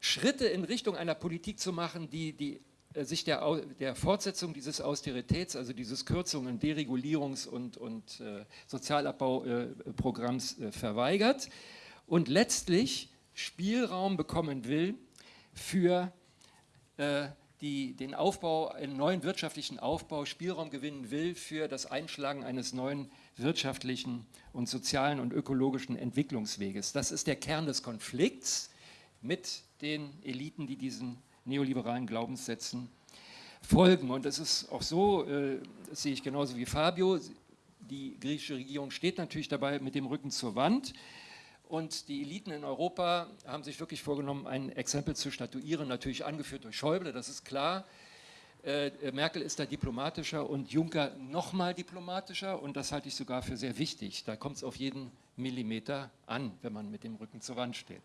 Schritte in Richtung einer Politik zu machen, die die sich der, der, Fortsetzung dieses Austeritäts, also dieses Kürzungen, Deregulierungs- und, und äh, Sozialabbauprogramms äh, verweigert und letztlich Spielraum bekommen will für äh, die, den Aufbau, einen neuen wirtschaftlichen Aufbau, Spielraum gewinnen will für das Einschlagen eines neuen wirtschaftlichen und sozialen und ökologischen Entwicklungsweges. Das ist der Kern des Konflikts mit den Eliten, die diesen neoliberalen Glaubenssätzen folgen. Und es ist auch so, äh, das sehe ich genauso wie Fabio, die griechische Regierung steht natürlich dabei mit dem Rücken zur Wand. Und die Eliten in Europa haben sich wirklich vorgenommen, ein Exempel zu statuieren, natürlich angeführt durch Schäuble, das ist klar. Äh, Merkel ist da diplomatischer und Juncker nochmal diplomatischer und das halte ich sogar für sehr wichtig. Da kommt es auf jeden Millimeter an, wenn man mit dem Rücken zur Wand steht.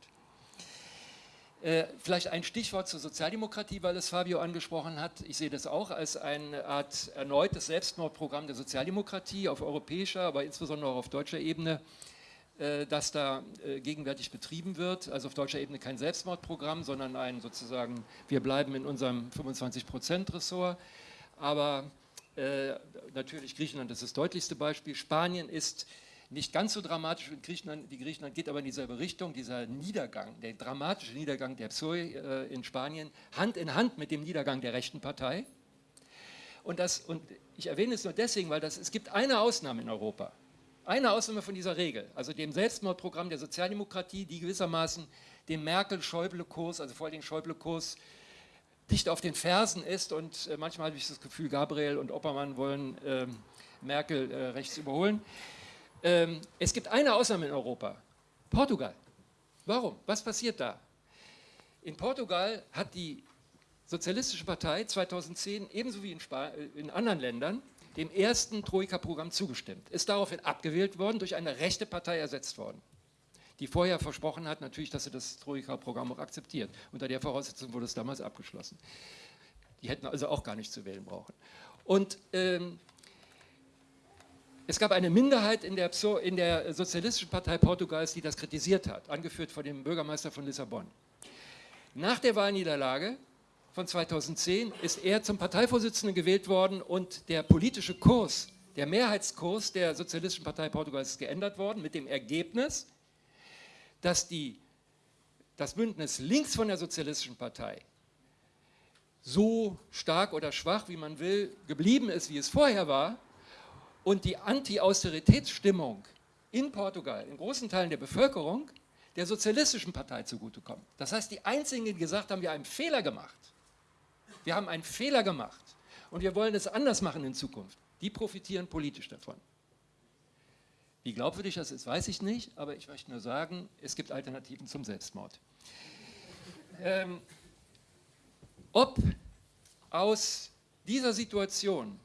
Äh, vielleicht ein Stichwort zur Sozialdemokratie, weil es Fabio angesprochen hat. Ich sehe das auch als eine Art erneutes Selbstmordprogramm der Sozialdemokratie auf europäischer, aber insbesondere auch auf deutscher Ebene, äh, das da äh, gegenwärtig betrieben wird. Also auf deutscher Ebene kein Selbstmordprogramm, sondern ein sozusagen, wir bleiben in unserem 25-Prozent-Ressort. Aber natürlich Griechenland ist das deutlichste Beispiel. Spanien ist nicht ganz so dramatisch wie Griechenland, wie Griechenland geht aber in dieselbe Richtung, dieser Niedergang, der dramatische Niedergang der Psoi äh, in Spanien, Hand in Hand mit dem Niedergang der rechten Partei. Und, das, und ich erwähne es nur deswegen, weil das, es gibt eine Ausnahme in Europa, eine Ausnahme von dieser Regel, also dem Selbstmordprogramm der Sozialdemokratie, die gewissermaßen dem Merkel-Schäuble-Kurs, also vor allem Schäuble-Kurs, dicht auf den Fersen ist und äh, manchmal habe ich das Gefühl, Gabriel und Oppermann wollen äh, Merkel rechts überholen. Ähm, es gibt eine Ausnahme in Europa, Portugal. Warum? Was passiert da? In Portugal hat die Sozialistische Partei 2010 ebenso wie in, äh, in anderen Ländern dem ersten Troika-Programm zugestimmt, ist daraufhin abgewählt worden, durch eine rechte Partei ersetzt worden, die vorher versprochen hat natürlich, dass sie das Troika-Programm auch akzeptiert. Unter der Voraussetzung wurde es damals abgeschlossen. Die hätten also auch gar nicht zu wählen brauchen. Und ähm, es gab eine Minderheit in der, in der, Sozialistischen Partei Portugals, die das kritisiert hat, angeführt von dem Bürgermeister von Lissabon. Nach der Wahlniederlage von 2010 ist er zum Parteivorsitzenden gewählt worden und der politische Kurs, der Mehrheitskurs der Sozialistischen Partei Portugals ist geändert worden mit dem Ergebnis, dass die, das Bündnis links von der Sozialistischen Partei so stark oder schwach, wie man will, geblieben ist, wie es vorher war, und die Anti-Austeritätsstimmung in Portugal, in großen Teilen der Bevölkerung, der sozialistischen Partei zugutekommt. Das heißt, die Einzigen, die gesagt haben, wir haben einen Fehler gemacht. Wir haben einen Fehler gemacht und wir wollen es anders machen in Zukunft. Die profitieren politisch davon. Wie glaubwürdig das ist, weiß ich nicht, aber ich möchte nur sagen, es gibt Alternativen zum Selbstmord. Ähm, ob aus dieser Situation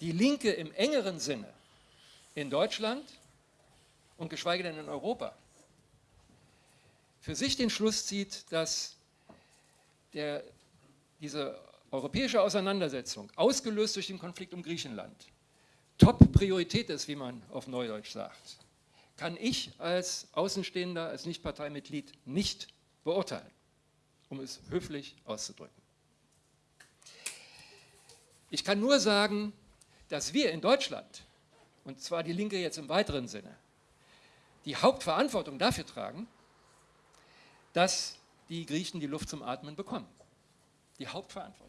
die Linke im engeren Sinne in Deutschland und geschweige denn in Europa für sich den Schluss zieht, dass der, diese europäische Auseinandersetzung, ausgelöst durch den Konflikt um Griechenland, Top-Priorität ist, wie man auf Neudeutsch sagt, kann ich als Außenstehender, als Nichtparteimitglied nicht beurteilen, um es höflich auszudrücken. Ich kann nur sagen, dass wir in Deutschland, und zwar die Linke jetzt im weiteren Sinne, die Hauptverantwortung dafür tragen, dass die Griechen die Luft zum Atmen bekommen. Die Hauptverantwortung.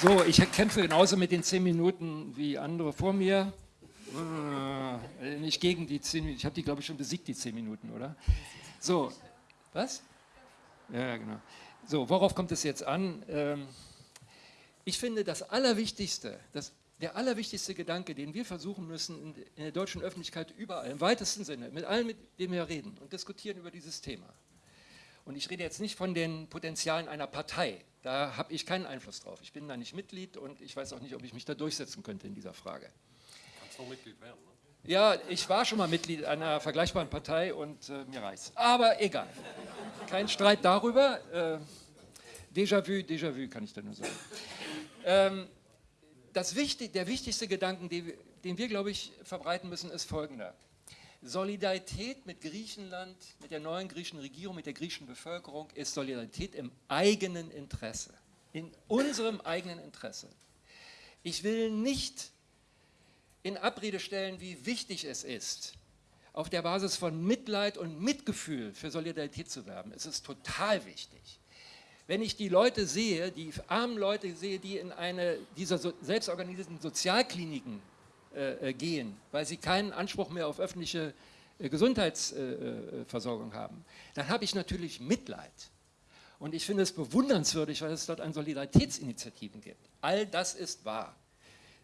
So, ich kämpfe genauso mit den zehn Minuten wie andere vor mir. äh, nicht gegen die 10 Minuten. Ich habe die, glaube ich, schon besiegt, die 10 Minuten, oder? So, was? Ja, genau. So, worauf kommt es jetzt an? Ähm, ich finde, das Allerwichtigste, das, der allerwichtigste Gedanke, den wir versuchen müssen in, in der deutschen Öffentlichkeit überall, im weitesten Sinne, mit allen, mit denen wir reden und diskutieren über dieses Thema. Und ich rede jetzt nicht von den Potenzialen einer Partei, da habe ich keinen Einfluss drauf. Ich bin da nicht Mitglied und ich weiß auch nicht, ob ich mich da durchsetzen könnte in dieser Frage. Kannst du Mitglied werden, ne? Ja, ich war schon mal Mitglied einer vergleichbaren Partei und äh, mir reicht's. Aber egal. Kein Streit darüber. Äh, Déjà-vu, Déjà-vu kann ich da nur sagen. Ähm, das wichtig, der wichtigste Gedanke, den, den wir, glaube ich, verbreiten müssen, ist folgender. Solidarität mit Griechenland, mit der neuen griechischen Regierung, mit der griechischen Bevölkerung ist Solidarität im eigenen Interesse, in unserem eigenen Interesse. Ich will nicht in Abrede stellen, wie wichtig es ist, auf der Basis von Mitleid und Mitgefühl für Solidarität zu werben. Es ist total wichtig. Wenn ich die Leute sehe, die armen Leute sehe, die in eine dieser so, selbstorganisierten Sozialkliniken äh, äh, gehen, weil sie keinen Anspruch mehr auf öffentliche äh, Gesundheitsversorgung äh, haben, dann habe ich natürlich Mitleid. Und ich finde es bewundernswürdig, weil es dort an Solidaritätsinitiativen gibt. All das ist wahr.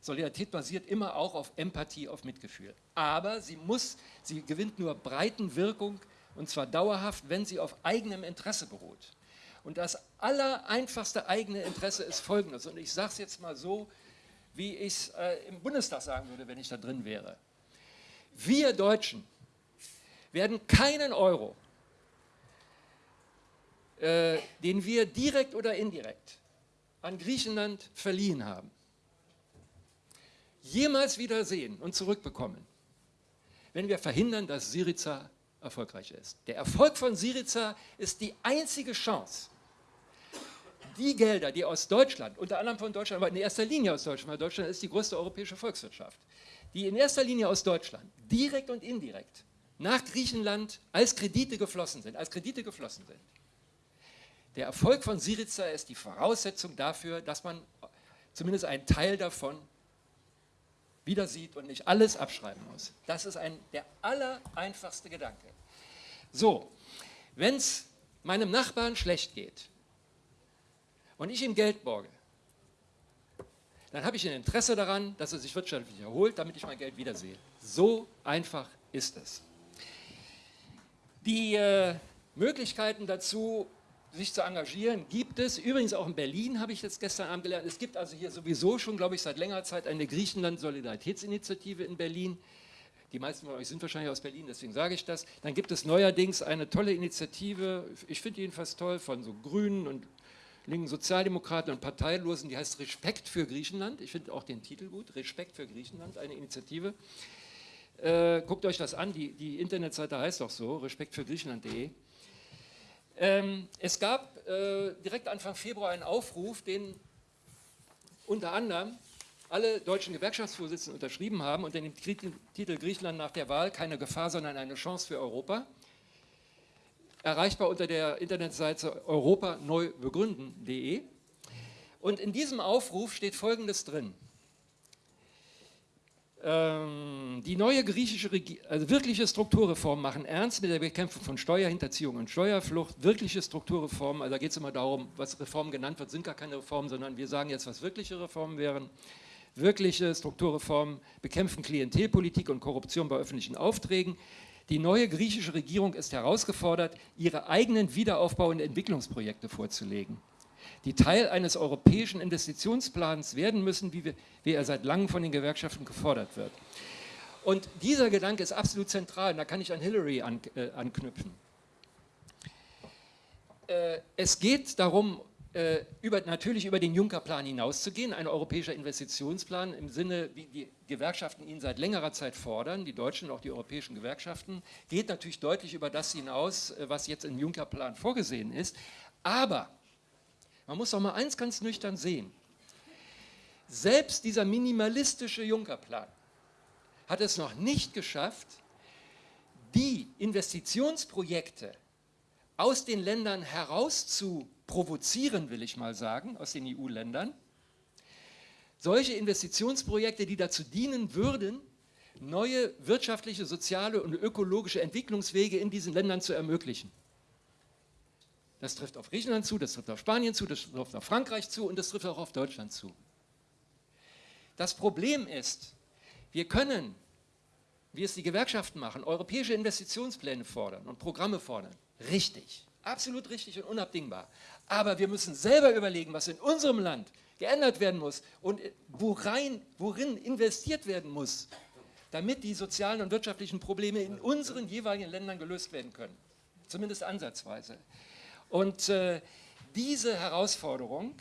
Solidarität basiert immer auch auf Empathie, auf Mitgefühl. Aber sie muss, sie gewinnt nur Breitenwirkung und zwar dauerhaft, wenn sie auf eigenem Interesse beruht. Und das allereinfachste eigene Interesse ist folgendes. Und ich sage es jetzt mal so, wie ich es äh, im Bundestag sagen würde, wenn ich da drin wäre. Wir Deutschen werden keinen Euro, äh, den wir direkt oder indirekt an Griechenland verliehen haben, jemals wieder sehen und zurückbekommen, wenn wir verhindern, dass Syriza erfolgreich ist. Der Erfolg von Syriza ist die einzige Chance, die Gelder, die aus Deutschland, unter anderem von Deutschland, aber in erster Linie aus Deutschland, weil Deutschland ist die größte europäische Volkswirtschaft, die in erster Linie aus Deutschland, direkt und indirekt, nach Griechenland als Kredite geflossen sind, als Kredite geflossen sind. Der Erfolg von Syriza ist die Voraussetzung dafür, dass man zumindest einen Teil davon wieder sieht und nicht alles abschreiben muss. Das ist ein, der allereinfachste Gedanke. So, wenn es meinem Nachbarn schlecht geht, und ich ihm Geld borge, dann habe ich ein Interesse daran, dass er sich wirtschaftlich erholt, damit ich mein Geld wiedersehe. So einfach ist es. Die äh, Möglichkeiten dazu, sich zu engagieren, gibt es. Übrigens auch in Berlin habe ich jetzt gestern Abend gelernt. Es gibt also hier sowieso schon, glaube ich, seit längerer Zeit eine Griechenland-Solidaritätsinitiative in Berlin. Die meisten von euch sind wahrscheinlich aus Berlin, deswegen sage ich das. Dann gibt es neuerdings eine tolle Initiative, ich finde jedenfalls toll, von so Grünen und linken Sozialdemokraten und Parteilosen, die heißt Respekt für Griechenland. Ich finde auch den Titel gut, Respekt für Griechenland, eine Initiative. Äh, guckt euch das an, die, die Internetseite heißt auch so, respektfürgriechenland.de. Ähm, es gab äh, direkt Anfang Februar einen Aufruf, den unter anderem alle deutschen Gewerkschaftsvorsitzenden unterschrieben haben unter dem Titel Griechenland nach der Wahl keine Gefahr, sondern eine Chance für Europa erreichbar unter der Internetseite europaneubegründen.de. Und in diesem Aufruf steht Folgendes drin. Ähm, die neue griechische Regierung, also wirkliche Strukturreformen machen ernst mit der Bekämpfung von Steuerhinterziehung und Steuerflucht. Wirkliche Strukturreformen, also da geht es immer darum, was Reformen genannt wird, sind gar keine Reformen, sondern wir sagen jetzt, was wirkliche Reformen wären. Wirkliche Strukturreformen bekämpfen Klientelpolitik und Korruption bei öffentlichen Aufträgen, die neue griechische Regierung ist herausgefordert, ihre eigenen Wiederaufbau- und Entwicklungsprojekte vorzulegen, die Teil eines europäischen Investitionsplans werden müssen, wie, wir, wie er seit langem von den Gewerkschaften gefordert wird. Und dieser Gedanke ist absolut zentral, und da kann ich an Hillary an, äh, anknüpfen. Äh, es geht darum, äh, über, natürlich über den Juncker-Plan hinauszugehen, ein europäischer Investitionsplan im Sinne, wie die Gewerkschaften ihn seit längerer Zeit fordern, die deutschen und auch die europäischen Gewerkschaften, geht natürlich deutlich über das hinaus, äh, was jetzt im Juncker-Plan vorgesehen ist. Aber man muss doch mal eins ganz nüchtern sehen. Selbst dieser minimalistische Juncker-Plan hat es noch nicht geschafft, die Investitionsprojekte aus den Ländern herauszu provozieren, will ich mal sagen, aus den EU-Ländern. Solche Investitionsprojekte, die dazu dienen würden, neue wirtschaftliche, soziale und ökologische Entwicklungswege in diesen Ländern zu ermöglichen. Das trifft auf Griechenland zu, das trifft auf Spanien zu, das trifft auf Frankreich zu und das trifft auch auf Deutschland zu. Das Problem ist, wir können, wie es die Gewerkschaften machen, europäische Investitionspläne fordern und Programme fordern. Richtig, absolut richtig und unabdingbar. Aber wir müssen selber überlegen, was in unserem Land geändert werden muss und worein, worin investiert werden muss, damit die sozialen und wirtschaftlichen Probleme in unseren jeweiligen Ländern gelöst werden können. Zumindest ansatzweise. Und äh, diese Herausforderung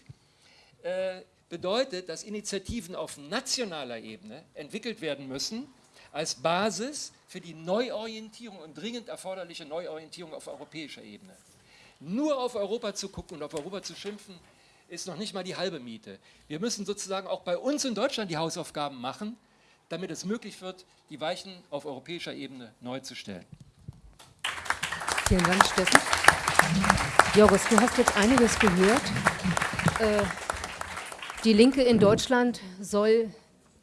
äh, bedeutet, dass Initiativen auf nationaler Ebene entwickelt werden müssen als Basis für die Neuorientierung und dringend erforderliche Neuorientierung auf europäischer Ebene. Nur auf Europa zu gucken und auf Europa zu schimpfen, ist noch nicht mal die halbe Miete. Wir müssen sozusagen auch bei uns in Deutschland die Hausaufgaben machen, damit es möglich wird, die Weichen auf europäischer Ebene neu zu stellen. Vielen Dank, Steffen. Jorgos, du hast jetzt einiges gehört. Äh, die Linke in Deutschland soll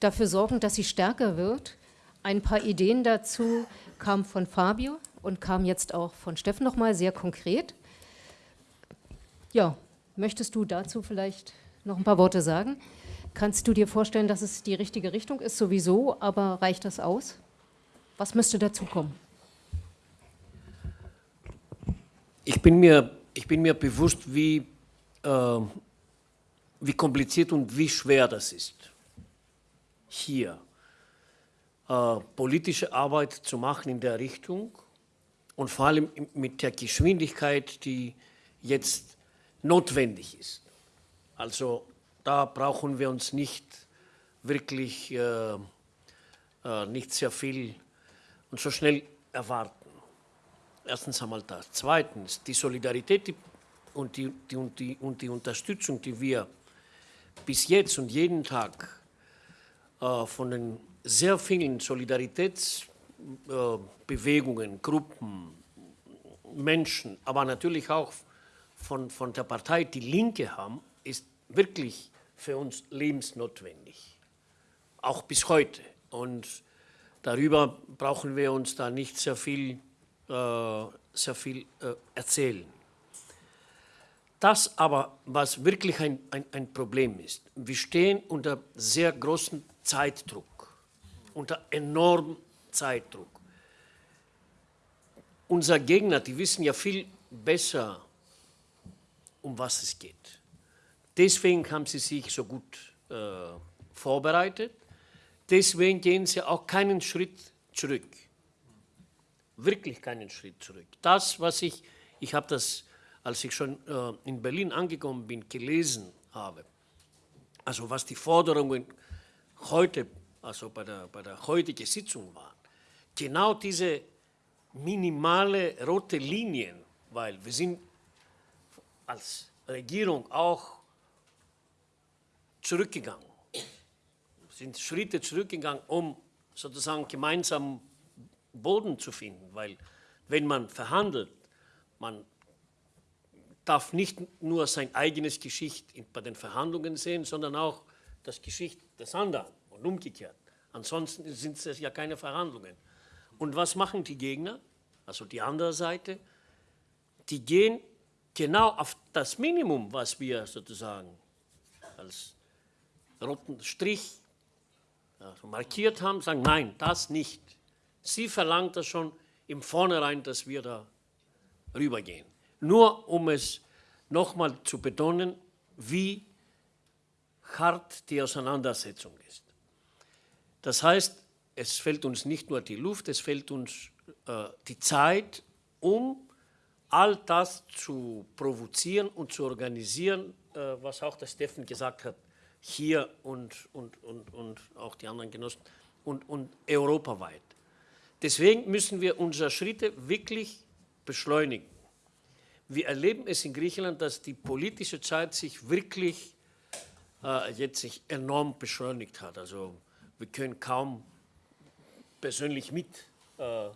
dafür sorgen, dass sie stärker wird. Ein paar Ideen dazu kamen von Fabio und kamen jetzt auch von Steffen nochmal sehr konkret. Ja, möchtest du dazu vielleicht noch ein paar Worte sagen? Kannst du dir vorstellen, dass es die richtige Richtung ist sowieso, aber reicht das aus? Was müsste dazu kommen? Ich bin mir, ich bin mir bewusst, wie, äh, wie kompliziert und wie schwer das ist, hier äh, politische Arbeit zu machen in der Richtung und vor allem mit der Geschwindigkeit, die jetzt notwendig ist. Also da brauchen wir uns nicht wirklich äh, äh, nicht sehr viel und so schnell erwarten. Erstens einmal das. Zweitens, die Solidarität und die, die, und, die, und die Unterstützung, die wir bis jetzt und jeden Tag äh, von den sehr vielen Solidaritätsbewegungen, äh, Gruppen, Menschen, aber natürlich auch von, von der Partei Die Linke haben, ist wirklich für uns lebensnotwendig. Auch bis heute. Und darüber brauchen wir uns da nicht sehr viel sehr viel äh, erzählen. Das aber, was wirklich ein, ein, ein Problem ist, wir stehen unter sehr großem Zeitdruck, unter enormem Zeitdruck. Unser Gegner, die wissen ja viel besser, um was es geht. Deswegen haben sie sich so gut äh, vorbereitet. Deswegen gehen sie auch keinen Schritt zurück wirklich keinen Schritt zurück. Das, was ich, ich habe das, als ich schon äh, in Berlin angekommen bin, gelesen habe, also was die Forderungen heute, also bei der, bei der heutigen Sitzung waren, genau diese minimale rote Linien, weil wir sind als Regierung auch zurückgegangen, sind Schritte zurückgegangen, um sozusagen gemeinsam Boden zu finden, weil wenn man verhandelt, man darf nicht nur sein eigenes Geschicht bei den Verhandlungen sehen, sondern auch das Geschicht des anderen und umgekehrt. Ansonsten sind es ja keine Verhandlungen. Und was machen die Gegner, also die andere Seite? Die gehen genau auf das Minimum, was wir sozusagen als roten Strich markiert haben, sagen, nein, das nicht. Sie verlangt das schon im Vornherein, dass wir da rübergehen. Nur um es nochmal zu betonen, wie hart die Auseinandersetzung ist. Das heißt, es fällt uns nicht nur die Luft, es fällt uns äh, die Zeit, um all das zu provozieren und zu organisieren, äh, was auch der Steffen gesagt hat, hier und, und, und, und auch die anderen Genossen und, und europaweit. Deswegen müssen wir unsere Schritte wirklich beschleunigen. Wir erleben es in Griechenland, dass die politische Zeit sich wirklich äh, jetzt sich enorm beschleunigt hat. Also wir können kaum persönlich mit, äh, äh,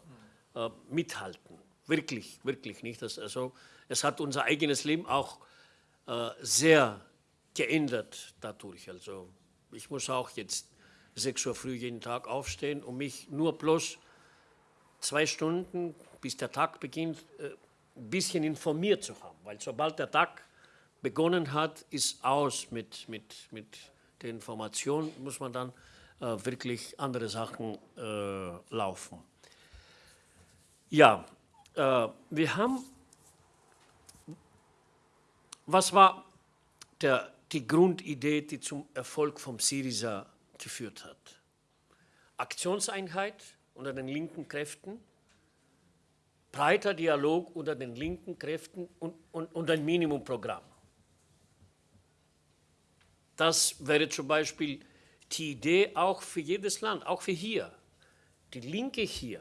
mithalten. Wirklich, wirklich nicht. Das, also, es hat unser eigenes Leben auch äh, sehr geändert dadurch. Also ich muss auch jetzt 6 Uhr früh jeden Tag aufstehen, um mich nur bloß zwei Stunden, bis der Tag beginnt, äh, ein bisschen informiert zu haben. Weil sobald der Tag begonnen hat, ist aus mit, mit, mit der Information, muss man dann äh, wirklich andere Sachen äh, laufen. Ja, äh, wir haben, was war der, die Grundidee, die zum Erfolg vom Syriza geführt hat? Aktionseinheit unter den linken Kräften, breiter Dialog unter den linken Kräften und, und, und ein Minimumprogramm. Das wäre zum Beispiel die Idee auch für jedes Land, auch für hier. Die Linke hier,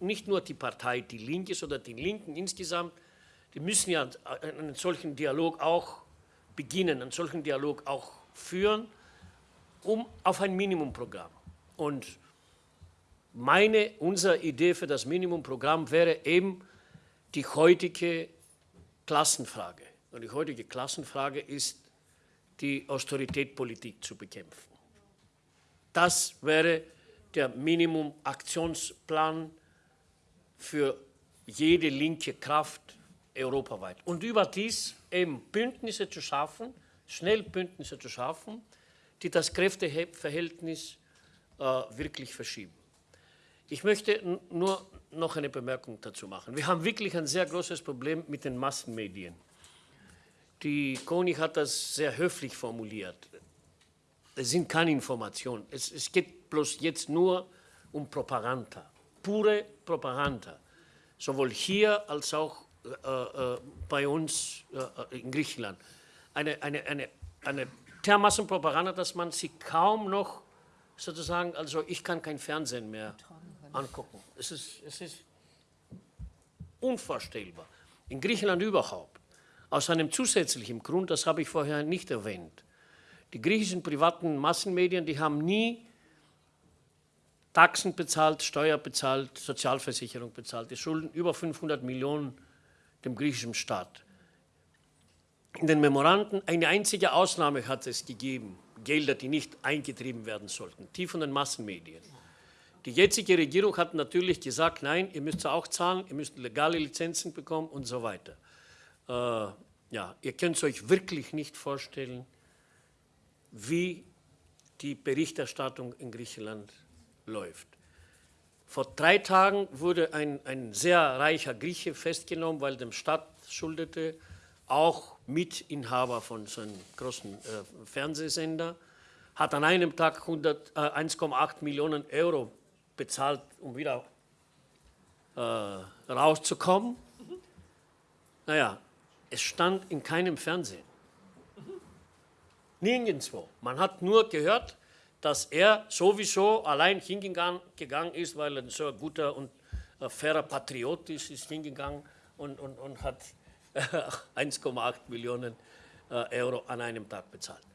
nicht nur die Partei Die Linke, sondern die Linken insgesamt, die müssen ja einen solchen Dialog auch beginnen, einen solchen Dialog auch führen, um auf ein Minimumprogramm. Und meine, unsere Idee für das Minimumprogramm wäre eben die heutige Klassenfrage. Und die heutige Klassenfrage ist, die Austeritätpolitik zu bekämpfen. Das wäre der Minimum-Aktionsplan für jede linke Kraft europaweit. Und überdies eben Bündnisse zu schaffen, schnell Bündnisse zu schaffen, die das Kräfteverhältnis äh, wirklich verschieben. Ich möchte nur noch eine Bemerkung dazu machen. Wir haben wirklich ein sehr großes Problem mit den Massenmedien. Die Koni hat das sehr höflich formuliert. Es sind keine Informationen. Es, es geht bloß jetzt nur um Propaganda, pure Propaganda. Sowohl hier als auch äh, äh, bei uns äh, in Griechenland. Eine, eine, eine, eine dermaßen Propaganda, dass man sie kaum noch sozusagen, also ich kann kein Fernsehen mehr angucken. Es ist, es ist unvorstellbar. In Griechenland überhaupt. Aus einem zusätzlichen Grund, das habe ich vorher nicht erwähnt. Die griechischen privaten Massenmedien, die haben nie Taxen bezahlt, Steuer bezahlt, Sozialversicherung bezahlt. Die schulden über 500 Millionen dem griechischen Staat. In den Memoranden eine einzige Ausnahme hat es gegeben, Gelder, die nicht eingetrieben werden sollten, die von den Massenmedien. Die jetzige Regierung hat natürlich gesagt, nein, ihr müsst auch zahlen, ihr müsst legale Lizenzen bekommen und so weiter. Äh, ja, ihr könnt es euch wirklich nicht vorstellen, wie die Berichterstattung in Griechenland läuft. Vor drei Tagen wurde ein, ein sehr reicher Grieche festgenommen, weil dem Staat schuldete, auch Mitinhaber von so einem großen äh, Fernsehsender, hat an einem Tag äh, 1,8 Millionen Euro bezahlt, um wieder äh, rauszukommen. Naja, es stand in keinem Fernsehen. Nirgendwo. Man hat nur gehört, dass er sowieso allein hingegangen ist, weil er so ein guter und äh, fairer Patriot ist, ist hingegangen und, und, und hat 1,8 Millionen äh, Euro an einem Tag bezahlt.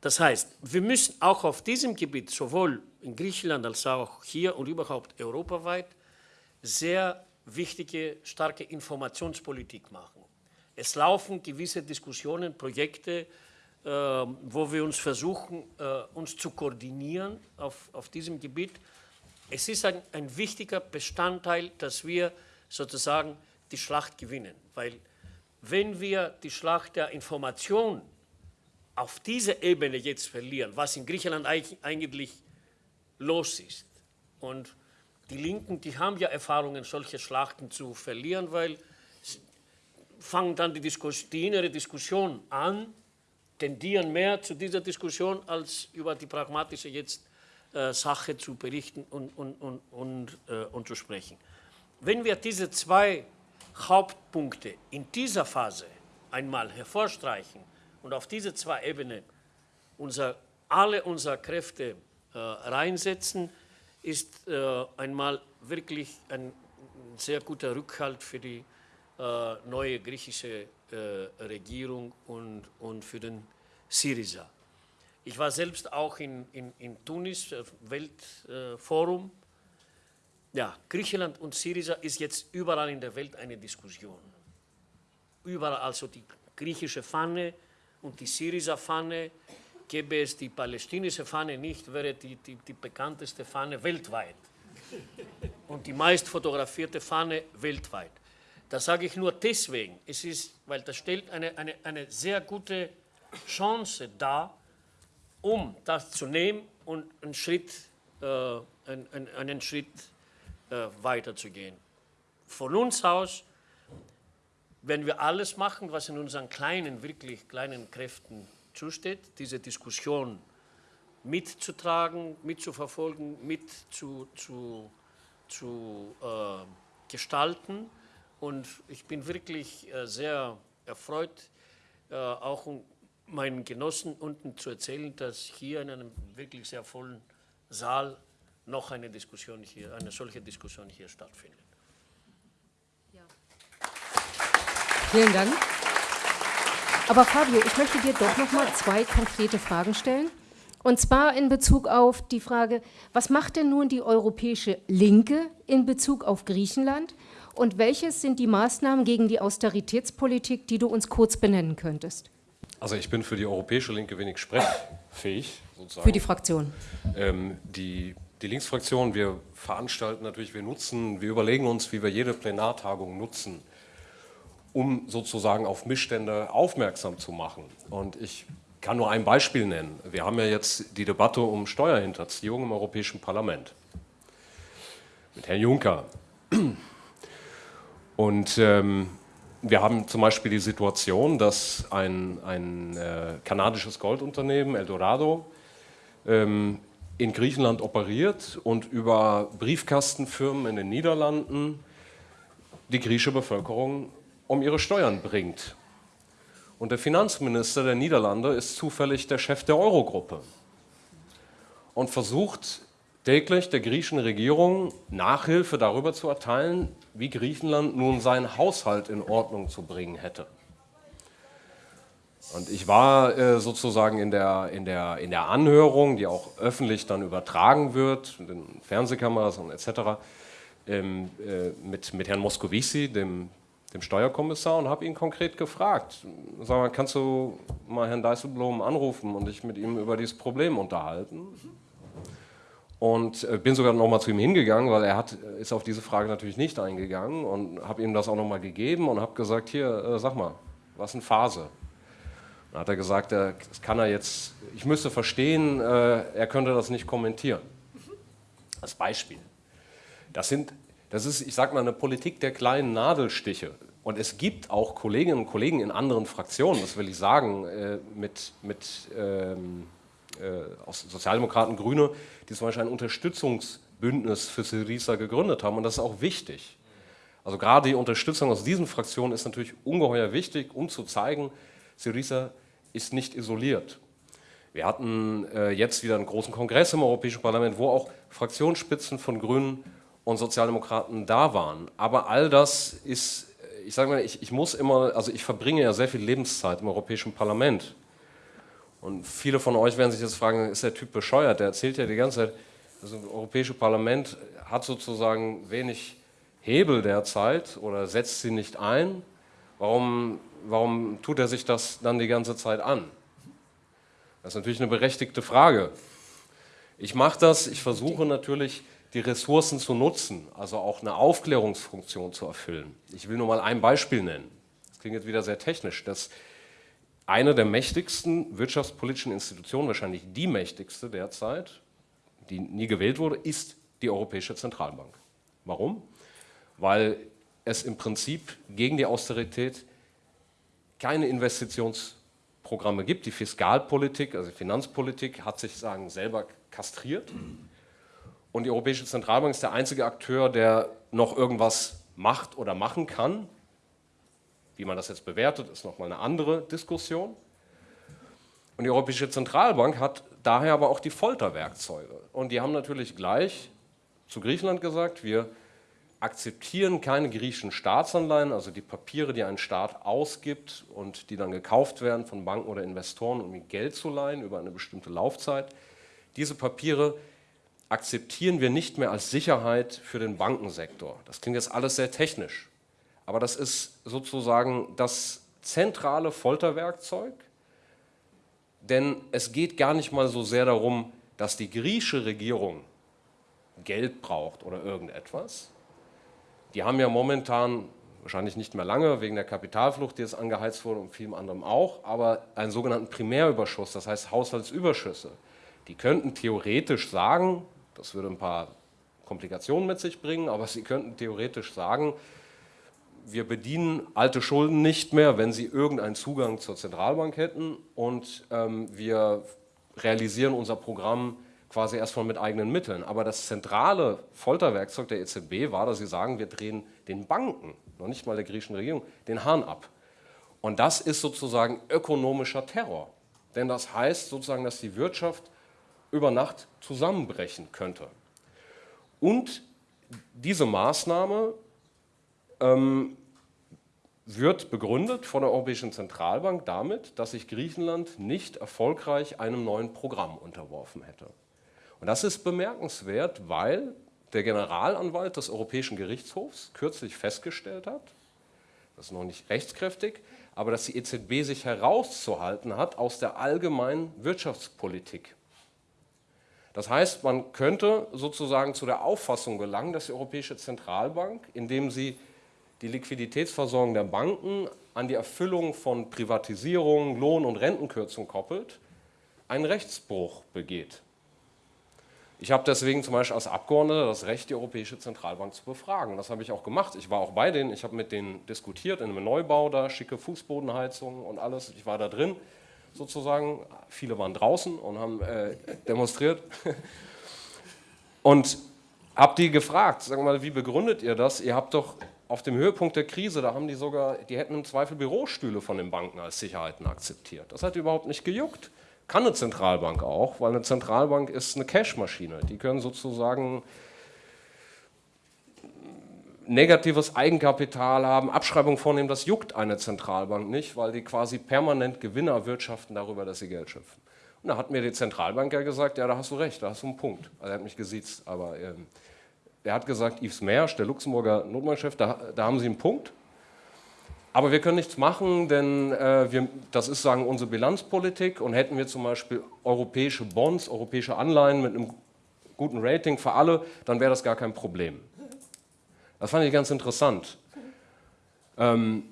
Das heißt, wir müssen auch auf diesem Gebiet, sowohl in Griechenland als auch hier und überhaupt europaweit, sehr wichtige, starke Informationspolitik machen. Es laufen gewisse Diskussionen, Projekte, äh, wo wir uns versuchen, äh, uns zu koordinieren auf, auf diesem Gebiet. Es ist ein, ein wichtiger Bestandteil, dass wir sozusagen die Schlacht gewinnen, weil wenn wir die Schlacht der Information auf dieser Ebene jetzt verlieren, was in Griechenland eigentlich los ist. Und die Linken, die haben ja Erfahrungen, solche Schlachten zu verlieren, weil fangen dann die, Diskus die innere Diskussion an, tendieren mehr zu dieser Diskussion, als über die pragmatische jetzt äh, Sache zu berichten und, und, und, und, äh, und zu sprechen. Wenn wir diese zwei Hauptpunkte in dieser Phase einmal hervorstreichen, und auf diese zwei Ebenen unser, alle unsere Kräfte äh, reinsetzen, ist äh, einmal wirklich ein sehr guter Rückhalt für die äh, neue griechische äh, Regierung und, und für den Syriza. Ich war selbst auch in, in, in Tunis, äh, Weltforum. ja, Griechenland und Syriza ist jetzt überall in der Welt eine Diskussion. Überall also die griechische Fahne, und die Syriza-Fahne gäbe es die palästinische Fahne nicht, wäre die, die, die bekannteste Fahne weltweit und die meist fotografierte Fahne weltweit. Das sage ich nur deswegen, es ist, weil das stellt eine, eine, eine sehr gute Chance dar, um das zu nehmen und einen Schritt, äh, einen, einen Schritt äh, weiterzugehen. Von uns aus, wenn wir alles machen, was in unseren kleinen, wirklich kleinen Kräften zusteht, diese Diskussion mitzutragen, mitzuverfolgen, mit zu, zu, zu äh, gestalten, und ich bin wirklich äh, sehr erfreut, äh, auch um meinen Genossen unten zu erzählen, dass hier in einem wirklich sehr vollen Saal noch eine Diskussion hier, eine solche Diskussion hier stattfindet. Ja. Vielen Dank. Aber Fabio, ich möchte dir doch noch mal zwei konkrete Fragen stellen. Und zwar in Bezug auf die Frage, was macht denn nun die europäische Linke in Bezug auf Griechenland? Und welches sind die Maßnahmen gegen die Austeritätspolitik, die du uns kurz benennen könntest? Also ich bin für die europäische Linke wenig sprechfähig. Sozusagen. Für die Fraktion? Ähm, die, die Linksfraktion, wir veranstalten natürlich, wir nutzen, wir überlegen uns, wie wir jede Plenartagung nutzen, um sozusagen auf Missstände aufmerksam zu machen. Und ich kann nur ein Beispiel nennen. Wir haben ja jetzt die Debatte um Steuerhinterziehung im Europäischen Parlament mit Herrn Juncker. Und ähm, wir haben zum Beispiel die Situation, dass ein, ein äh, kanadisches Goldunternehmen, Eldorado, ähm, in Griechenland operiert und über Briefkastenfirmen in den Niederlanden die griechische Bevölkerung um ihre Steuern bringt. Und der Finanzminister der Niederlande ist zufällig der Chef der Eurogruppe und versucht täglich der griechischen Regierung Nachhilfe darüber zu erteilen, wie Griechenland nun seinen Haushalt in Ordnung zu bringen hätte. Und ich war äh, sozusagen in der, in, der, in der Anhörung, die auch öffentlich dann übertragen wird, mit den Fernsehkameras und etc., ähm, äh, mit, mit Herrn Moscovici, dem, dem Steuerkommissar, und habe ihn konkret gefragt, sag mal, kannst du mal Herrn Dijsselbloem anrufen und dich mit ihm über dieses Problem unterhalten? Und äh, bin sogar nochmal zu ihm hingegangen, weil er hat, ist auf diese Frage natürlich nicht eingegangen und habe ihm das auch nochmal gegeben und habe gesagt, hier, äh, sag mal, was ist eine Phase? Dann hat er gesagt, das kann er jetzt, ich müsste verstehen, äh, er könnte das nicht kommentieren. Als Beispiel. Das, sind, das ist, ich sage mal, eine Politik der kleinen Nadelstiche. Und es gibt auch Kolleginnen und Kollegen in anderen Fraktionen, das will ich sagen, mit, mit ähm, äh, aus Sozialdemokraten, Grüne, die zum Beispiel ein Unterstützungsbündnis für Syriza gegründet haben und das ist auch wichtig. Also gerade die Unterstützung aus diesen Fraktionen ist natürlich ungeheuer wichtig, um zu zeigen, Syriza ist nicht isoliert. Wir hatten äh, jetzt wieder einen großen Kongress im Europäischen Parlament, wo auch Fraktionsspitzen von Grünen und Sozialdemokraten da waren. Aber all das ist, ich sage mal, ich, ich muss immer, also ich verbringe ja sehr viel Lebenszeit im Europäischen Parlament. Und viele von euch werden sich jetzt fragen, ist der Typ bescheuert? Der erzählt ja die ganze Zeit, das Europäische Parlament hat sozusagen wenig Hebel derzeit oder setzt sie nicht ein. Warum, warum tut er sich das dann die ganze Zeit an? Das ist natürlich eine berechtigte Frage. Ich mache das, ich versuche natürlich, die Ressourcen zu nutzen, also auch eine Aufklärungsfunktion zu erfüllen. Ich will nur mal ein Beispiel nennen. Das klingt jetzt wieder sehr technisch. Das eine der mächtigsten wirtschaftspolitischen Institutionen, wahrscheinlich die mächtigste derzeit, die nie gewählt wurde, ist die Europäische Zentralbank. Warum? Weil es im Prinzip gegen die Austerität keine Investitionsprogramme gibt. Die Fiskalpolitik, also Finanzpolitik, hat sich sagen, selber kastriert. Und die Europäische Zentralbank ist der einzige Akteur, der noch irgendwas macht oder machen kann. Wie man das jetzt bewertet, ist nochmal eine andere Diskussion. Und die Europäische Zentralbank hat daher aber auch die Folterwerkzeuge. Und die haben natürlich gleich zu Griechenland gesagt, wir akzeptieren keine griechischen Staatsanleihen, also die Papiere, die ein Staat ausgibt und die dann gekauft werden von Banken oder Investoren, um ihm Geld zu leihen über eine bestimmte Laufzeit. Diese Papiere akzeptieren wir nicht mehr als Sicherheit für den Bankensektor. Das klingt jetzt alles sehr technisch. Aber das ist sozusagen das zentrale Folterwerkzeug denn es geht gar nicht mal so sehr darum, dass die griechische Regierung Geld braucht oder irgendetwas. Die haben ja momentan, wahrscheinlich nicht mehr lange, wegen der Kapitalflucht, die jetzt angeheizt wurde und vielem anderem auch, aber einen sogenannten Primärüberschuss, das heißt Haushaltsüberschüsse. Die könnten theoretisch sagen, das würde ein paar Komplikationen mit sich bringen, aber sie könnten theoretisch sagen, wir bedienen alte Schulden nicht mehr, wenn sie irgendeinen Zugang zur Zentralbank hätten und ähm, wir realisieren unser Programm quasi erstmal mit eigenen Mitteln. Aber das zentrale Folterwerkzeug der EZB war, dass sie sagen, wir drehen den Banken, noch nicht mal der griechischen Regierung, den Hahn ab. Und das ist sozusagen ökonomischer Terror. Denn das heißt sozusagen, dass die Wirtschaft über Nacht zusammenbrechen könnte. Und diese Maßnahme ähm, wird begründet von der Europäischen Zentralbank damit, dass sich Griechenland nicht erfolgreich einem neuen Programm unterworfen hätte. Und das ist bemerkenswert, weil der Generalanwalt des Europäischen Gerichtshofs kürzlich festgestellt hat, das ist noch nicht rechtskräftig, aber dass die EZB sich herauszuhalten hat aus der allgemeinen Wirtschaftspolitik. Das heißt, man könnte sozusagen zu der Auffassung gelangen, dass die Europäische Zentralbank, indem sie die Liquiditätsversorgung der Banken an die Erfüllung von Privatisierung, Lohn- und Rentenkürzung koppelt, einen Rechtsbruch begeht. Ich habe deswegen zum Beispiel als Abgeordneter das Recht, die Europäische Zentralbank zu befragen. Das habe ich auch gemacht. Ich war auch bei denen, ich habe mit denen diskutiert in einem Neubau da, schicke Fußbodenheizung und alles. Ich war da drin sozusagen. Viele waren draußen und haben äh, demonstriert. Und habe die gefragt, sagen mal, wie begründet ihr das? Ihr habt doch auf dem Höhepunkt der Krise, da haben die sogar, die hätten im Zweifel Bürostühle von den Banken als Sicherheiten akzeptiert. Das hat überhaupt nicht gejuckt. Kann eine Zentralbank auch, weil eine Zentralbank ist eine Cashmaschine. Die können sozusagen negatives Eigenkapital haben, Abschreibung vornehmen, das juckt eine Zentralbank nicht, weil die quasi permanent Gewinne erwirtschaften darüber, dass sie Geld schöpfen. Und da hat mir die Zentralbank ja gesagt, ja, da hast du recht, da hast du einen Punkt. Also er hat mich gesiezt, aber ähm, er hat gesagt, Yves Mersch, der Luxemburger Notmannchef, da, da haben Sie einen Punkt. Aber wir können nichts machen, denn äh, wir, das ist sagen unsere Bilanzpolitik und hätten wir zum Beispiel europäische Bonds, europäische Anleihen mit einem guten Rating für alle, dann wäre das gar kein Problem. Das fand ich ganz interessant. Ähm,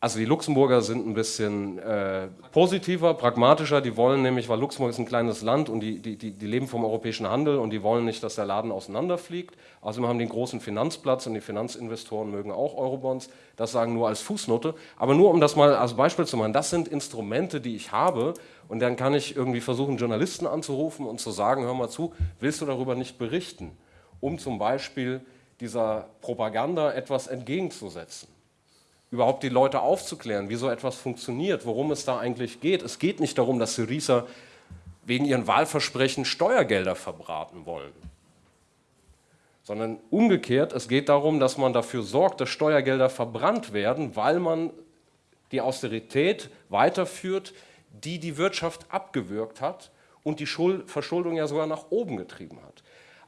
also die Luxemburger sind ein bisschen äh, positiver, pragmatischer. Die wollen nämlich, weil Luxemburg ist ein kleines Land und die, die, die, leben vom europäischen Handel und die wollen nicht, dass der Laden auseinanderfliegt. Außerdem haben die einen großen Finanzplatz und die Finanzinvestoren mögen auch Eurobonds. Das sagen nur als Fußnote. Aber nur um das mal als Beispiel zu machen, das sind Instrumente, die ich habe und dann kann ich irgendwie versuchen, Journalisten anzurufen und zu sagen, hör mal zu, willst du darüber nicht berichten? Um zum Beispiel dieser Propaganda etwas entgegenzusetzen überhaupt die Leute aufzuklären, wie so etwas funktioniert, worum es da eigentlich geht. Es geht nicht darum, dass Syriza wegen ihren Wahlversprechen Steuergelder verbraten wollen, sondern umgekehrt, es geht darum, dass man dafür sorgt, dass Steuergelder verbrannt werden, weil man die Austerität weiterführt, die die Wirtschaft abgewürgt hat und die Verschuldung ja sogar nach oben getrieben hat.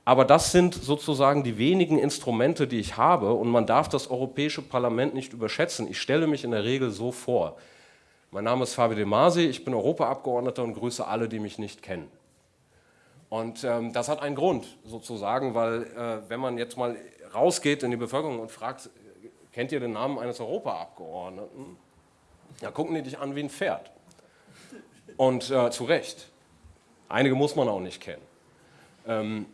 Aber das sind sozusagen die wenigen Instrumente, die ich habe und man darf das Europäische Parlament nicht überschätzen. Ich stelle mich in der Regel so vor. Mein Name ist Fabio De Masi, ich bin Europaabgeordneter und grüße alle, die mich nicht kennen. Und ähm, das hat einen Grund sozusagen, weil äh, wenn man jetzt mal rausgeht in die Bevölkerung und fragt, kennt ihr den Namen eines Europaabgeordneten? Da gucken die dich an wie ein Pferd. Und äh, zu Recht. Einige muss man auch nicht kennen. Ähm,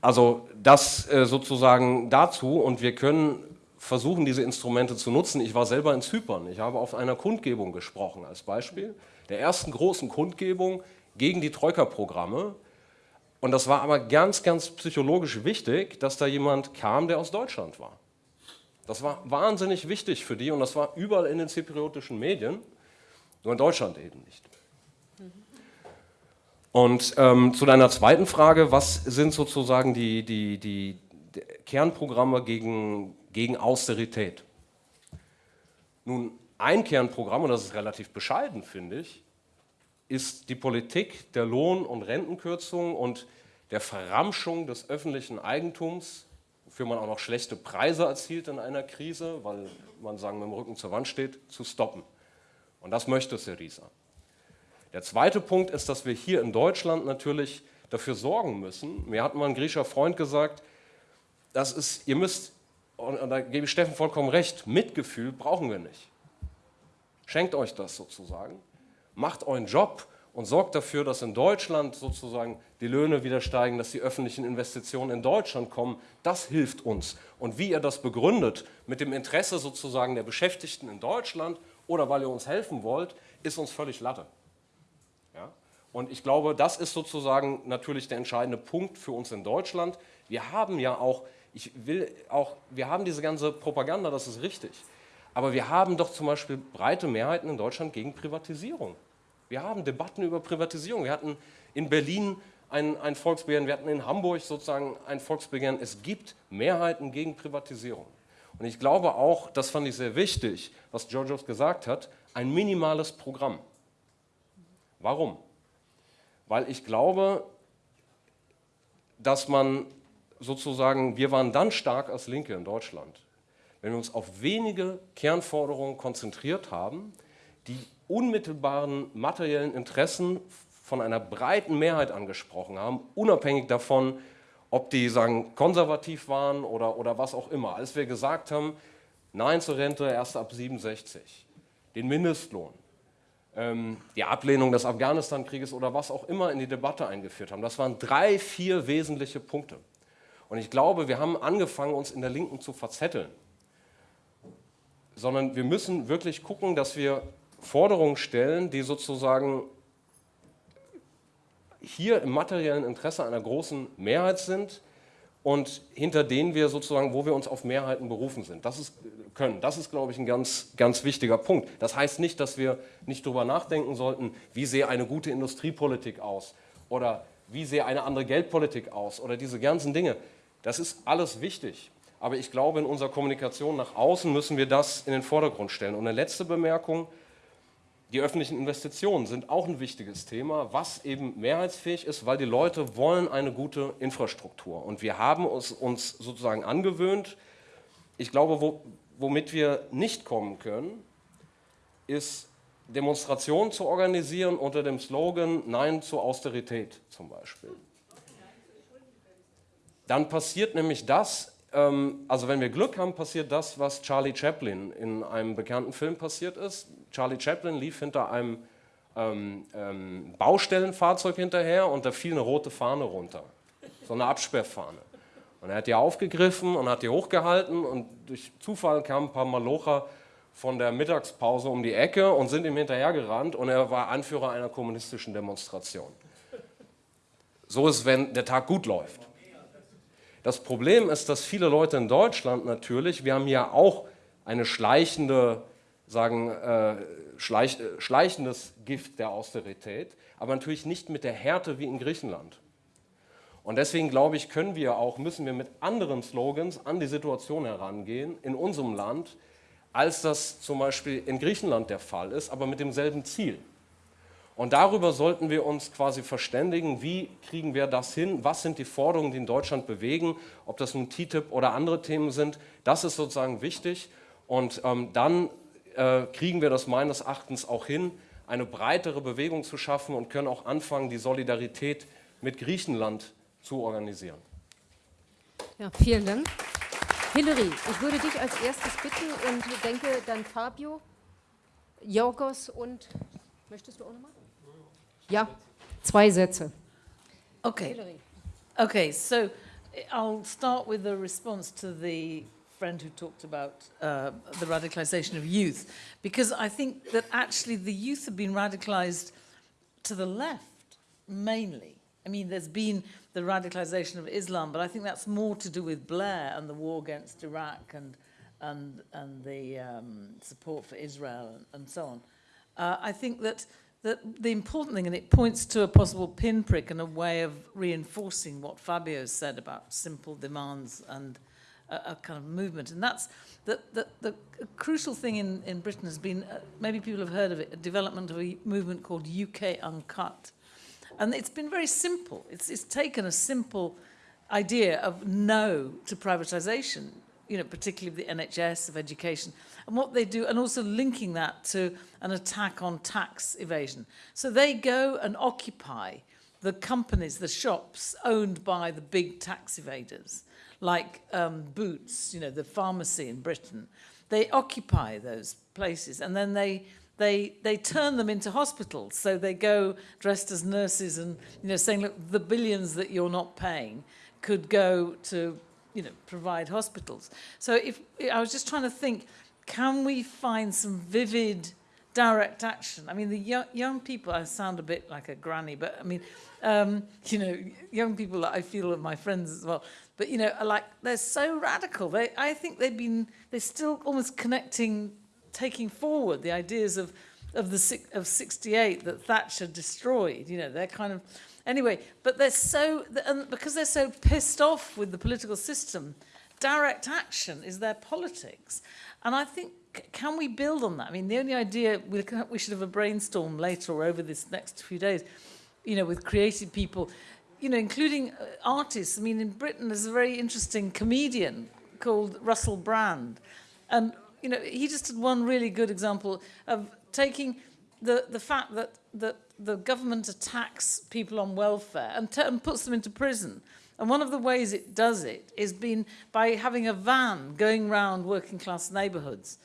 also das äh, sozusagen dazu und wir können versuchen, diese Instrumente zu nutzen. Ich war selber in Zypern, ich habe auf einer Kundgebung gesprochen als Beispiel, der ersten großen Kundgebung gegen die Troika-Programme. Und das war aber ganz, ganz psychologisch wichtig, dass da jemand kam, der aus Deutschland war. Das war wahnsinnig wichtig für die und das war überall in den zypriotischen Medien, nur in Deutschland eben nicht. Und ähm, zu deiner zweiten Frage, was sind sozusagen die, die, die, Kernprogramme gegen, gegen Austerität? Nun, ein Kernprogramm, und das ist relativ bescheiden, finde ich, ist die Politik der Lohn- und Rentenkürzung und der Verramschung des öffentlichen Eigentums, wofür man auch noch schlechte Preise erzielt in einer Krise, weil man sagen mit dem Rücken zur Wand steht, zu stoppen. Und das möchte Syriza. Der zweite Punkt ist, dass wir hier in Deutschland natürlich dafür sorgen müssen. Mir hat mal ein griechischer Freund gesagt, das ist, ihr müsst, und da gebe ich Steffen vollkommen recht, Mitgefühl brauchen wir nicht. Schenkt euch das sozusagen, macht euren Job und sorgt dafür, dass in Deutschland sozusagen die Löhne wieder steigen, dass die öffentlichen Investitionen in Deutschland kommen. Das hilft uns. Und wie ihr das begründet, mit dem Interesse sozusagen der Beschäftigten in Deutschland oder weil ihr uns helfen wollt, ist uns völlig Latte. Und ich glaube, das ist sozusagen natürlich der entscheidende Punkt für uns in Deutschland. Wir haben ja auch, ich will auch, wir haben diese ganze Propaganda, das ist richtig. Aber wir haben doch zum Beispiel breite Mehrheiten in Deutschland gegen Privatisierung. Wir haben Debatten über Privatisierung. Wir hatten in Berlin ein, ein Volksbegehren, wir hatten in Hamburg sozusagen ein Volksbegehren. Es gibt Mehrheiten gegen Privatisierung. Und ich glaube auch, das fand ich sehr wichtig, was Georgios gesagt hat, ein minimales Programm. Warum? Weil ich glaube, dass man sozusagen, wir waren dann stark als Linke in Deutschland, wenn wir uns auf wenige Kernforderungen konzentriert haben, die unmittelbaren materiellen Interessen von einer breiten Mehrheit angesprochen haben, unabhängig davon, ob die sagen, konservativ waren oder, oder was auch immer. Als wir gesagt haben, Nein zur Rente erst ab 67, den Mindestlohn, die Ablehnung des Afghanistan-Krieges oder was auch immer in die Debatte eingeführt haben, das waren drei, vier wesentliche Punkte. Und ich glaube, wir haben angefangen, uns in der Linken zu verzetteln. Sondern wir müssen wirklich gucken, dass wir Forderungen stellen, die sozusagen hier im materiellen Interesse einer großen Mehrheit sind und hinter denen wir sozusagen, wo wir uns auf Mehrheiten berufen sind. Das ist, können. Das ist, glaube ich, ein ganz, ganz wichtiger Punkt. Das heißt nicht, dass wir nicht darüber nachdenken sollten, wie sehe eine gute Industriepolitik aus oder wie sehe eine andere Geldpolitik aus oder diese ganzen Dinge. Das ist alles wichtig. Aber ich glaube, in unserer Kommunikation nach außen müssen wir das in den Vordergrund stellen. Und eine letzte Bemerkung, die öffentlichen Investitionen sind auch ein wichtiges Thema, was eben mehrheitsfähig ist, weil die Leute wollen eine gute Infrastruktur. Und wir haben uns, uns sozusagen angewöhnt, ich glaube, wo, womit wir nicht kommen können, ist Demonstrationen zu organisieren unter dem Slogan Nein zur Austerität zum Beispiel. Dann passiert nämlich das, also wenn wir Glück haben, passiert das, was Charlie Chaplin in einem bekannten Film passiert ist. Charlie Chaplin lief hinter einem ähm, ähm, Baustellenfahrzeug hinterher und da fiel eine rote Fahne runter, so eine Absperrfahne. Und er hat die aufgegriffen und hat die hochgehalten und durch Zufall kamen ein paar Malocher von der Mittagspause um die Ecke und sind ihm hinterhergerannt und er war Anführer einer kommunistischen Demonstration. So ist, wenn der Tag gut läuft. Das Problem ist, dass viele Leute in Deutschland natürlich, wir haben ja auch eine schleichende sagen, äh, schleich, äh, schleichendes Gift der Austerität, aber natürlich nicht mit der Härte wie in Griechenland. Und deswegen glaube ich, können wir auch, müssen wir mit anderen Slogans an die Situation herangehen in unserem Land, als das zum Beispiel in Griechenland der Fall ist, aber mit demselben Ziel. Und darüber sollten wir uns quasi verständigen, wie kriegen wir das hin, was sind die Forderungen, die in Deutschland bewegen, ob das nun TTIP oder andere Themen sind, das ist sozusagen wichtig. Und ähm, dann äh, kriegen wir das meines Erachtens auch hin, eine breitere Bewegung zu schaffen und können auch anfangen, die Solidarität mit Griechenland zu organisieren. Ja, vielen Dank. Hillary, ich würde dich als erstes bitten und denke dann Fabio, Jorgos und, möchtest du auch nochmal? Ja, zwei Sätze. Okay. Okay, so I'll start with a response to the friend who talked about uh, the radicalization of youth, because I think that actually the youth have been radicalized to the left, mainly. I mean, there's been the radicalization of Islam, but I think that's more to do with Blair and the war against Iraq and, and, and the um, support for Israel and, and so on. Uh, I think that, that the important thing, and it points to a possible pinprick and a way of reinforcing what Fabio said about simple demands and a, a kind of movement. And that's the, the, the crucial thing in, in Britain has been, uh, maybe people have heard of it, a development of a movement called UK Uncut. And it's been very simple. It's, it's taken a simple idea of no to privatization you know, particularly the NHS, of education, and what they do, and also linking that to an attack on tax evasion. So they go and occupy the companies, the shops owned by the big tax evaders, like um, Boots, you know, the pharmacy in Britain. They occupy those places and then they they they turn them into hospitals. So they go dressed as nurses and you know saying, look, the billions that you're not paying could go to you know provide hospitals. So if I was just trying to think, can we find some vivid direct action? I mean, the young, young people, I sound a bit like a granny, but I mean, um, you know, young people that I feel are my friends as well, but you know, like, they're so radical. They, I think they've been, they're still almost connecting, taking forward the ideas of, of the of 68 that Thatcher destroyed. You know, they're kind of, anyway, but they're so, and because they're so pissed off with the political system, direct action is their politics. And I think, can we build on that? I mean, the only idea, we, should have a brainstorm later or over this next few days, you know, with creative people, you know, including uh, artists. I mean, in Britain, there's a very interesting comedian called Russell Brand. And, you know, he just had one really good example of taking the, the fact that, that the government attacks people on welfare and, and puts them into prison. And one of the ways it does it is been by having a van going around working class neighborhoods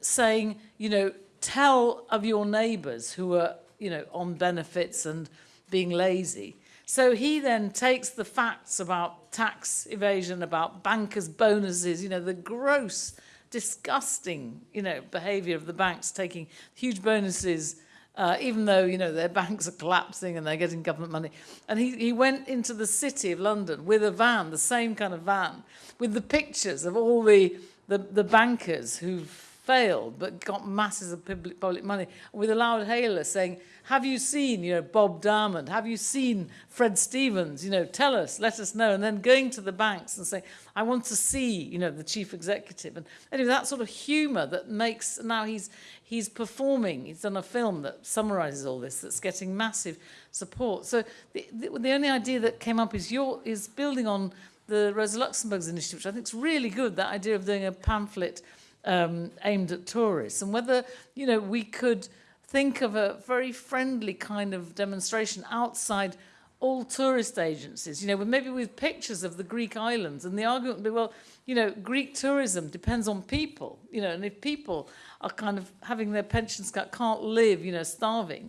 saying, you know, tell of your neighbors who are, you know, on benefits and being lazy. So he then takes the facts about tax evasion, about bankers' bonuses, you know, the gross, disgusting, you know, behavior of the banks taking huge bonuses uh, even though you know their banks are collapsing and they're getting government money. And he, he went into the city of London with a van, the same kind of van, with the pictures of all the, the, the bankers who've failed but got masses of public, public money, with a loud hailer saying, have you seen, you know, Bob Diamond? Have you seen Fred Stevens? You know, tell us, let us know. And then going to the banks and saying, I want to see, you know, the chief executive. And anyway, that sort of humor that makes, now he's, he's performing, he's done a film that summarizes all this, that's getting massive support. So the, the, the only idea that came up is, your, is building on the Rosa Luxemburg's initiative, which I think is really good, that idea of doing a pamphlet um, aimed at tourists. And whether, you know, we could think of a very friendly kind of demonstration outside all tourist agencies, you know, maybe with pictures of the Greek islands. And the argument would be, well, you know, Greek tourism depends on people, you know, and if people are kind of having their pensions cut, can't live, you know, starving,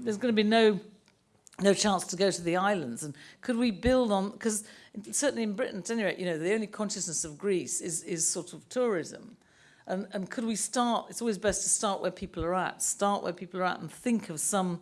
there's going to be no no chance to go to the islands. And could we build on, because certainly in Britain, at any rate, you know, the only consciousness of Greece is, is sort of tourism. And, and could we start, it's always best to start where people are at, start where people are at and think of some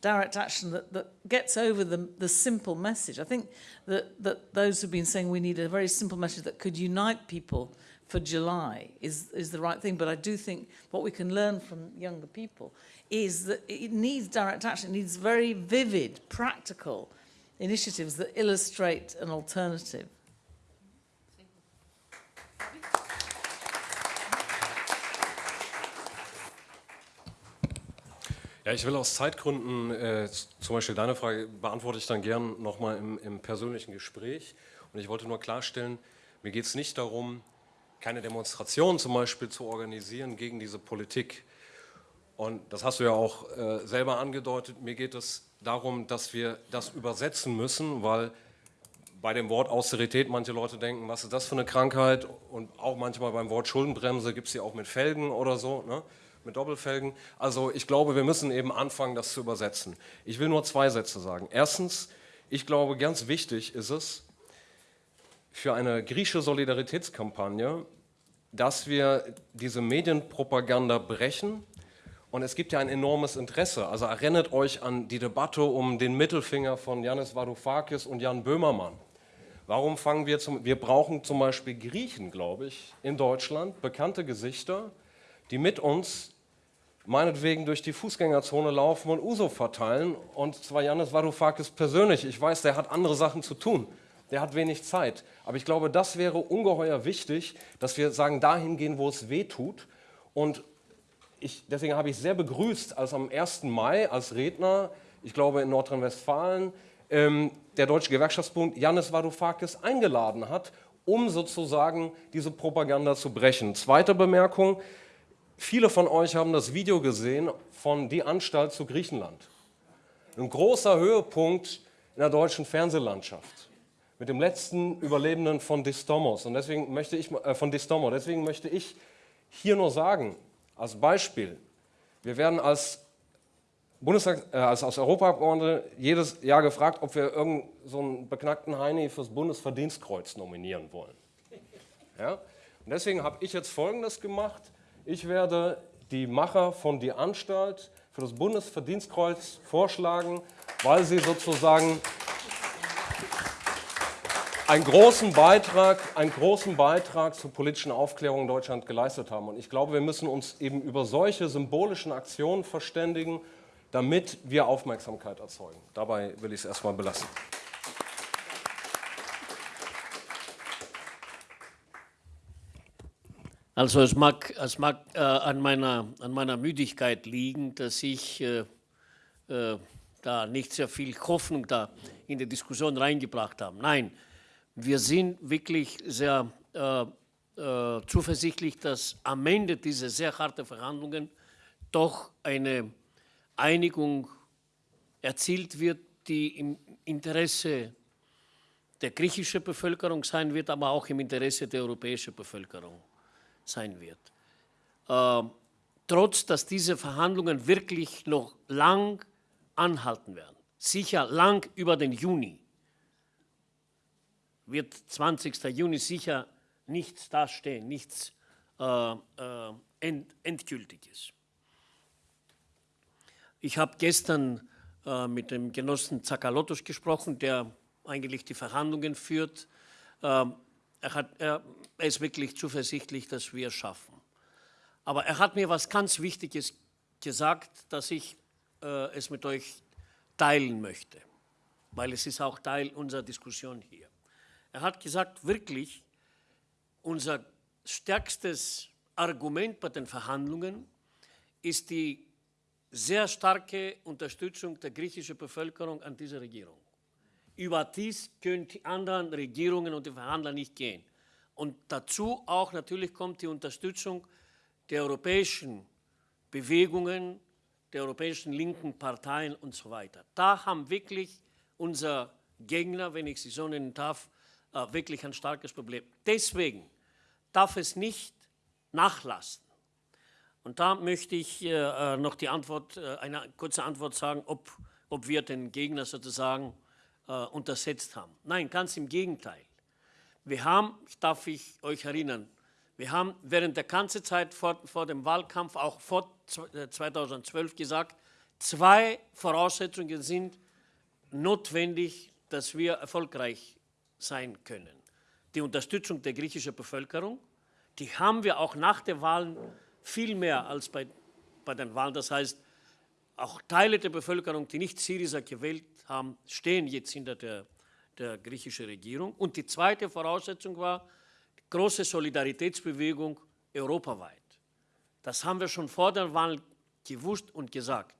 direct action that, that gets over the, the simple message. I think that, that those who've been saying we need a very simple message that could unite people for July is, is the right thing. But I do think what we can learn from younger people is that it needs direct action. It needs very vivid, practical initiatives that illustrate an alternative. Ja, ich will aus Zeitgründen, äh, zum Beispiel deine Frage beantworte ich dann gern nochmal im, im persönlichen Gespräch. Und ich wollte nur klarstellen, mir geht es nicht darum, keine Demonstration zum Beispiel zu organisieren gegen diese Politik. Und das hast du ja auch äh, selber angedeutet. Mir geht es darum, dass wir das übersetzen müssen, weil bei dem Wort Austerität manche Leute denken, was ist das für eine Krankheit? Und auch manchmal beim Wort Schuldenbremse gibt es sie auch mit Felgen oder so. Ne? Mit Doppelfelgen. Also ich glaube, wir müssen eben anfangen, das zu übersetzen. Ich will nur zwei Sätze sagen. Erstens, ich glaube, ganz wichtig ist es für eine griechische Solidaritätskampagne, dass wir diese Medienpropaganda brechen. Und es gibt ja ein enormes Interesse. Also erinnert euch an die Debatte um den Mittelfinger von Yanis Varoufakis und Jan Böhmermann. Warum fangen wir zum, wir brauchen zum Beispiel Griechen, glaube ich, in Deutschland, bekannte Gesichter, die mit uns meinetwegen durch die Fußgängerzone laufen und Uso verteilen. Und zwar Janis Varoufakis persönlich. Ich weiß, der hat andere Sachen zu tun. Der hat wenig Zeit. Aber ich glaube, das wäre ungeheuer wichtig, dass wir sagen, dahin gehen, wo es weh tut. Und ich, deswegen habe ich sehr begrüßt, als am 1. Mai als Redner, ich glaube in Nordrhein-Westfalen, ähm, der Deutsche Gewerkschaftsbund Janis Varoufakis eingeladen hat, um sozusagen diese Propaganda zu brechen. Zweite Bemerkung, viele von euch haben das Video gesehen von Die Anstalt zu Griechenland. Ein großer Höhepunkt in der deutschen Fernsehlandschaft mit dem letzten Überlebenden von Distomos und deswegen möchte ich äh, von Distomo. Deswegen möchte ich hier nur sagen, als Beispiel, wir werden als Bundestag, äh, als, als Europaabgeordnete jedes Jahr gefragt, ob wir irgendeinen so beknackten Heini fürs Bundesverdienstkreuz nominieren wollen. Ja? Und deswegen habe ich jetzt Folgendes gemacht. Ich werde die Macher von Die Anstalt für das Bundesverdienstkreuz vorschlagen, weil sie sozusagen einen großen Beitrag, einen großen Beitrag zur politischen Aufklärung in Deutschland geleistet haben. Und ich glaube, wir müssen uns eben über solche symbolischen Aktionen verständigen damit wir Aufmerksamkeit erzeugen. Dabei will ich es erstmal belassen. Also es mag, es mag äh, an, meiner, an meiner Müdigkeit liegen, dass ich äh, äh, da nicht sehr viel Hoffnung da in die Diskussion reingebracht habe. Nein, wir sind wirklich sehr äh, äh, zuversichtlich, dass am Ende dieser sehr harten Verhandlungen doch eine Einigung erzielt wird, die im Interesse der griechischen Bevölkerung sein wird, aber auch im Interesse der europäischen Bevölkerung sein wird. Äh, trotz dass diese Verhandlungen wirklich noch lang anhalten werden, sicher lang über den Juni, wird 20. Juni sicher nichts dastehen, nichts äh, äh, end, Endgültiges. Ich habe gestern äh, mit dem Genossen Zakalotos gesprochen, der eigentlich die Verhandlungen führt. Ähm, er, hat, er, er ist wirklich zuversichtlich, dass wir es schaffen. Aber er hat mir was ganz Wichtiges gesagt, dass ich äh, es mit euch teilen möchte, weil es ist auch Teil unserer Diskussion hier. Er hat gesagt, wirklich, unser stärkstes Argument bei den Verhandlungen ist die sehr starke Unterstützung der griechischen Bevölkerung an diese Regierung. Über dies können die anderen Regierungen und die Verhandler nicht gehen. Und dazu auch natürlich kommt die Unterstützung der europäischen Bewegungen, der europäischen linken Parteien und so weiter. Da haben wirklich unsere Gegner, wenn ich sie so nennen darf, äh, wirklich ein starkes Problem. Deswegen darf es nicht nachlassen. Und da möchte ich äh, äh, noch die Antwort, eine kurze Antwort sagen, ob, ob wir den Gegner sozusagen untersetzt haben. Nein, ganz im Gegenteil. Wir haben, darf ich euch erinnern, wir haben während der ganzen Zeit vor, vor dem Wahlkampf, auch vor 2012 äh, gesagt, zwei Voraussetzungen sind notwendig, dass wir erfolgreich sein können. Die Unterstützung der griechischen Bevölkerung, die haben wir auch nach den Wahlen viel mehr als bei, bei den Wahlen. Das heißt, auch Teile der Bevölkerung, die nicht Syriza gewählt haben, stehen jetzt hinter der, der griechischen Regierung. Und die zweite Voraussetzung war große Solidaritätsbewegung europaweit. Das haben wir schon vor der Wahl gewusst und gesagt.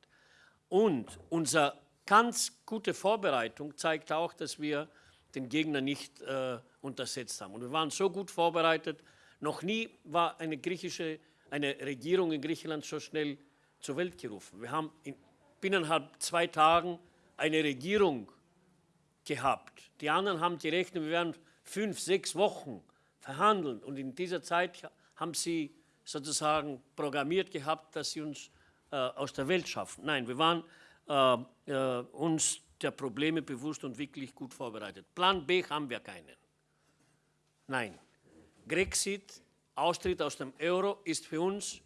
Und unsere ganz gute Vorbereitung zeigt auch, dass wir den Gegner nicht äh, untersetzt haben. Und wir waren so gut vorbereitet. Noch nie war eine griechische eine Regierung in Griechenland so schnell zur Welt gerufen. Wir haben in, binnenhalb zwei Tagen eine Regierung gehabt. Die anderen haben gerechnet, wir werden fünf, sechs Wochen verhandeln. Und in dieser Zeit haben sie sozusagen programmiert gehabt, dass sie uns äh, aus der Welt schaffen. Nein, wir waren äh, äh, uns der Probleme bewusst und wirklich gut vorbereitet. Plan B haben wir keinen. Nein. Grexit Austritt aus dem Euro ist für uns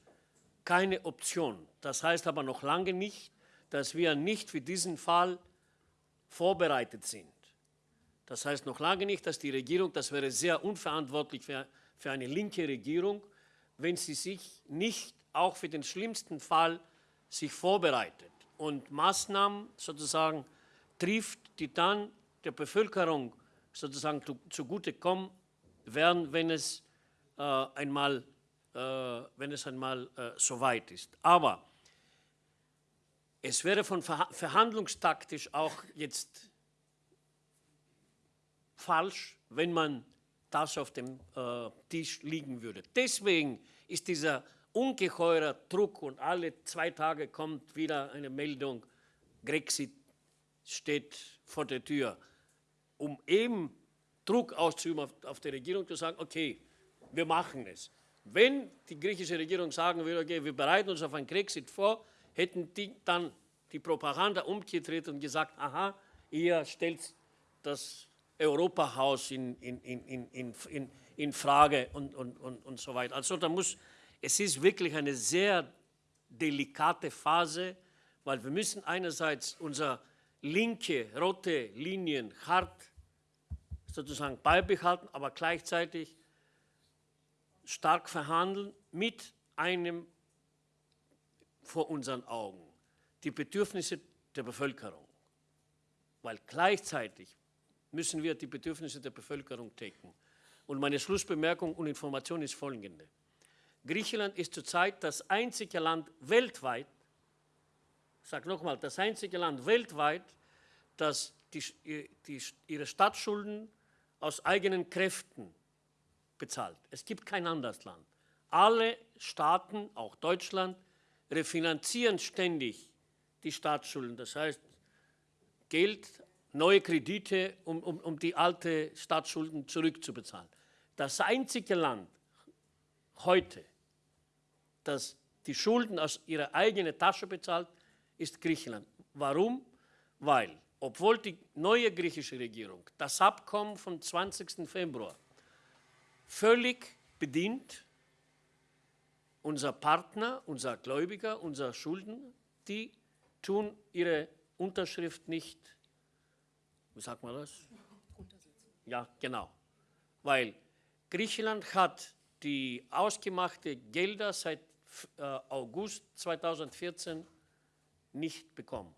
keine Option. Das heißt aber noch lange nicht, dass wir nicht für diesen Fall vorbereitet sind. Das heißt noch lange nicht, dass die Regierung, das wäre sehr unverantwortlich für, für eine linke Regierung, wenn sie sich nicht auch für den schlimmsten Fall sich vorbereitet und Maßnahmen sozusagen trifft, die dann der Bevölkerung sozusagen zugutekommen werden, wenn es äh, einmal, äh, wenn es einmal äh, soweit ist. Aber es wäre von verhandlungstaktisch auch jetzt falsch, wenn man Tasche auf dem äh, Tisch liegen würde. Deswegen ist dieser ungeheurer Druck und alle zwei Tage kommt wieder eine Meldung, Grexit steht vor der Tür, um eben Druck auszuüben auf, auf die Regierung, zu sagen, okay, wir machen es. Wenn die griechische Regierung sagen würde, okay, wir bereiten uns auf einen Grexit vor, hätten die dann die Propaganda umgedreht und gesagt, aha, ihr stellt das Europahaus in, in, in, in, in, in Frage und, und, und, und so weiter. Also da muss, es ist wirklich eine sehr delikate Phase, weil wir müssen einerseits unsere linke, rote Linien hart sozusagen beibehalten, aber gleichzeitig stark verhandeln mit einem vor unseren Augen, die Bedürfnisse der Bevölkerung. Weil gleichzeitig müssen wir die Bedürfnisse der Bevölkerung decken. Und meine Schlussbemerkung und Information ist folgende. Griechenland ist zurzeit das einzige Land weltweit, ich sage nochmal, das einzige Land weltweit, das die, die, ihre Staatsschulden aus eigenen Kräften bezahlt. Es gibt kein anderes Land. Alle Staaten, auch Deutschland, refinanzieren ständig die Staatsschulden. Das heißt, Geld, neue Kredite, um, um, um die alte Staatsschulden zurückzubezahlen. Das einzige Land heute, das die Schulden aus ihrer eigenen Tasche bezahlt, ist Griechenland. Warum? Weil, obwohl die neue griechische Regierung das Abkommen vom 20. Februar völlig bedient, unser Partner, unser Gläubiger, unser Schulden, die tun ihre Unterschrift nicht, wie sagt man das? Ja, genau. Weil Griechenland hat die ausgemachte Gelder seit äh, August 2014 nicht bekommen.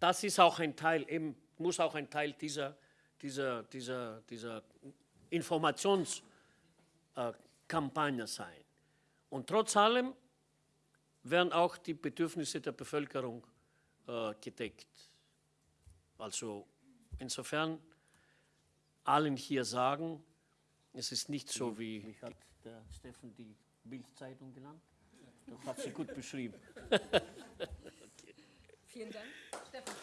Das ist auch ein Teil, eben, muss auch ein Teil dieser, dieser, dieser, dieser Informationskampagne sein. Und trotz allem werden auch die Bedürfnisse der Bevölkerung äh, gedeckt. Also insofern allen hier sagen, es ist nicht so wie, wie hat der Steffen die Bildzeitung genannt? Das hat sie gut beschrieben. okay. Vielen Dank, Steffen.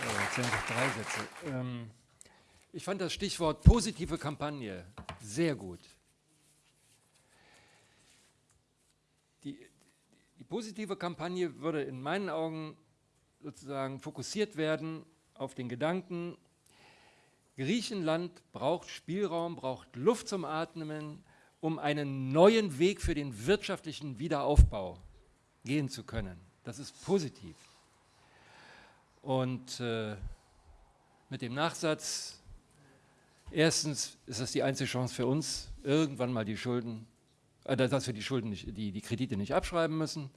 Ja, jetzt sind noch drei Sätze. Ähm, ich fand das Stichwort positive Kampagne sehr gut. Die, die positive Kampagne würde in meinen Augen sozusagen fokussiert werden auf den Gedanken, Griechenland braucht Spielraum, braucht Luft zum Atmen, um einen neuen Weg für den wirtschaftlichen Wiederaufbau gehen zu können. Das ist positiv. Und äh, mit dem Nachsatz, erstens ist das die einzige Chance für uns, irgendwann mal die Schulden, äh, dass wir die Schulden, nicht, die, die Kredite nicht abschreiben müssen.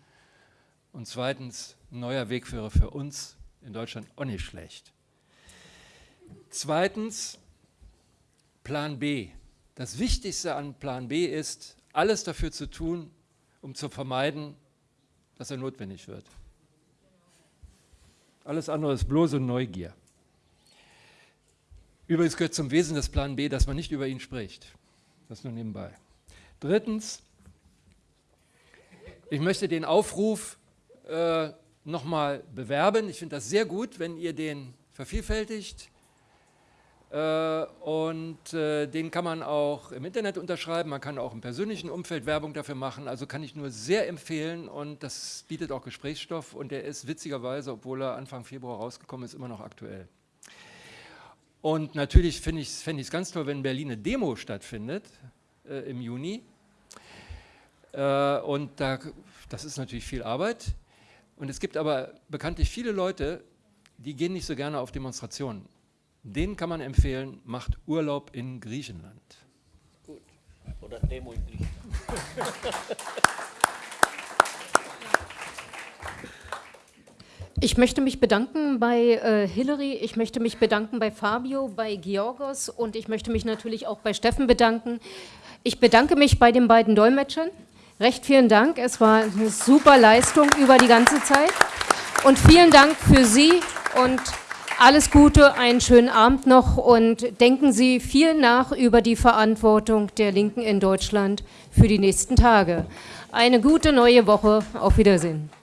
Und zweitens, ein neuer Wegführer für uns in Deutschland auch nicht schlecht. Zweitens, Plan B. Das Wichtigste an Plan B ist, alles dafür zu tun, um zu vermeiden, dass er notwendig wird. Alles andere ist bloße Neugier. Übrigens gehört zum Wesen des Plan B, dass man nicht über ihn spricht. Das nur nebenbei. Drittens, ich möchte den Aufruf äh, nochmal bewerben. Ich finde das sehr gut, wenn ihr den vervielfältigt. Äh, und äh, den kann man auch im Internet unterschreiben, man kann auch im persönlichen Umfeld Werbung dafür machen, also kann ich nur sehr empfehlen und das bietet auch Gesprächsstoff und der ist witzigerweise, obwohl er Anfang Februar rausgekommen ist, immer noch aktuell. Und natürlich finde ich es fänd ganz toll, wenn in Berlin eine Demo stattfindet äh, im Juni äh, und da, das ist natürlich viel Arbeit und es gibt aber bekanntlich viele Leute, die gehen nicht so gerne auf Demonstrationen. Den kann man empfehlen, macht Urlaub in Griechenland. Gut. Oder Demo in Griechenland. Ich möchte mich bedanken bei äh, Hillary, ich möchte mich bedanken bei Fabio, bei Georgos und ich möchte mich natürlich auch bei Steffen bedanken. Ich bedanke mich bei den beiden Dolmetschern. Recht vielen Dank, es war eine super Leistung über die ganze Zeit. Und vielen Dank für Sie und alles Gute, einen schönen Abend noch und denken Sie viel nach über die Verantwortung der Linken in Deutschland für die nächsten Tage. Eine gute neue Woche. Auf Wiedersehen.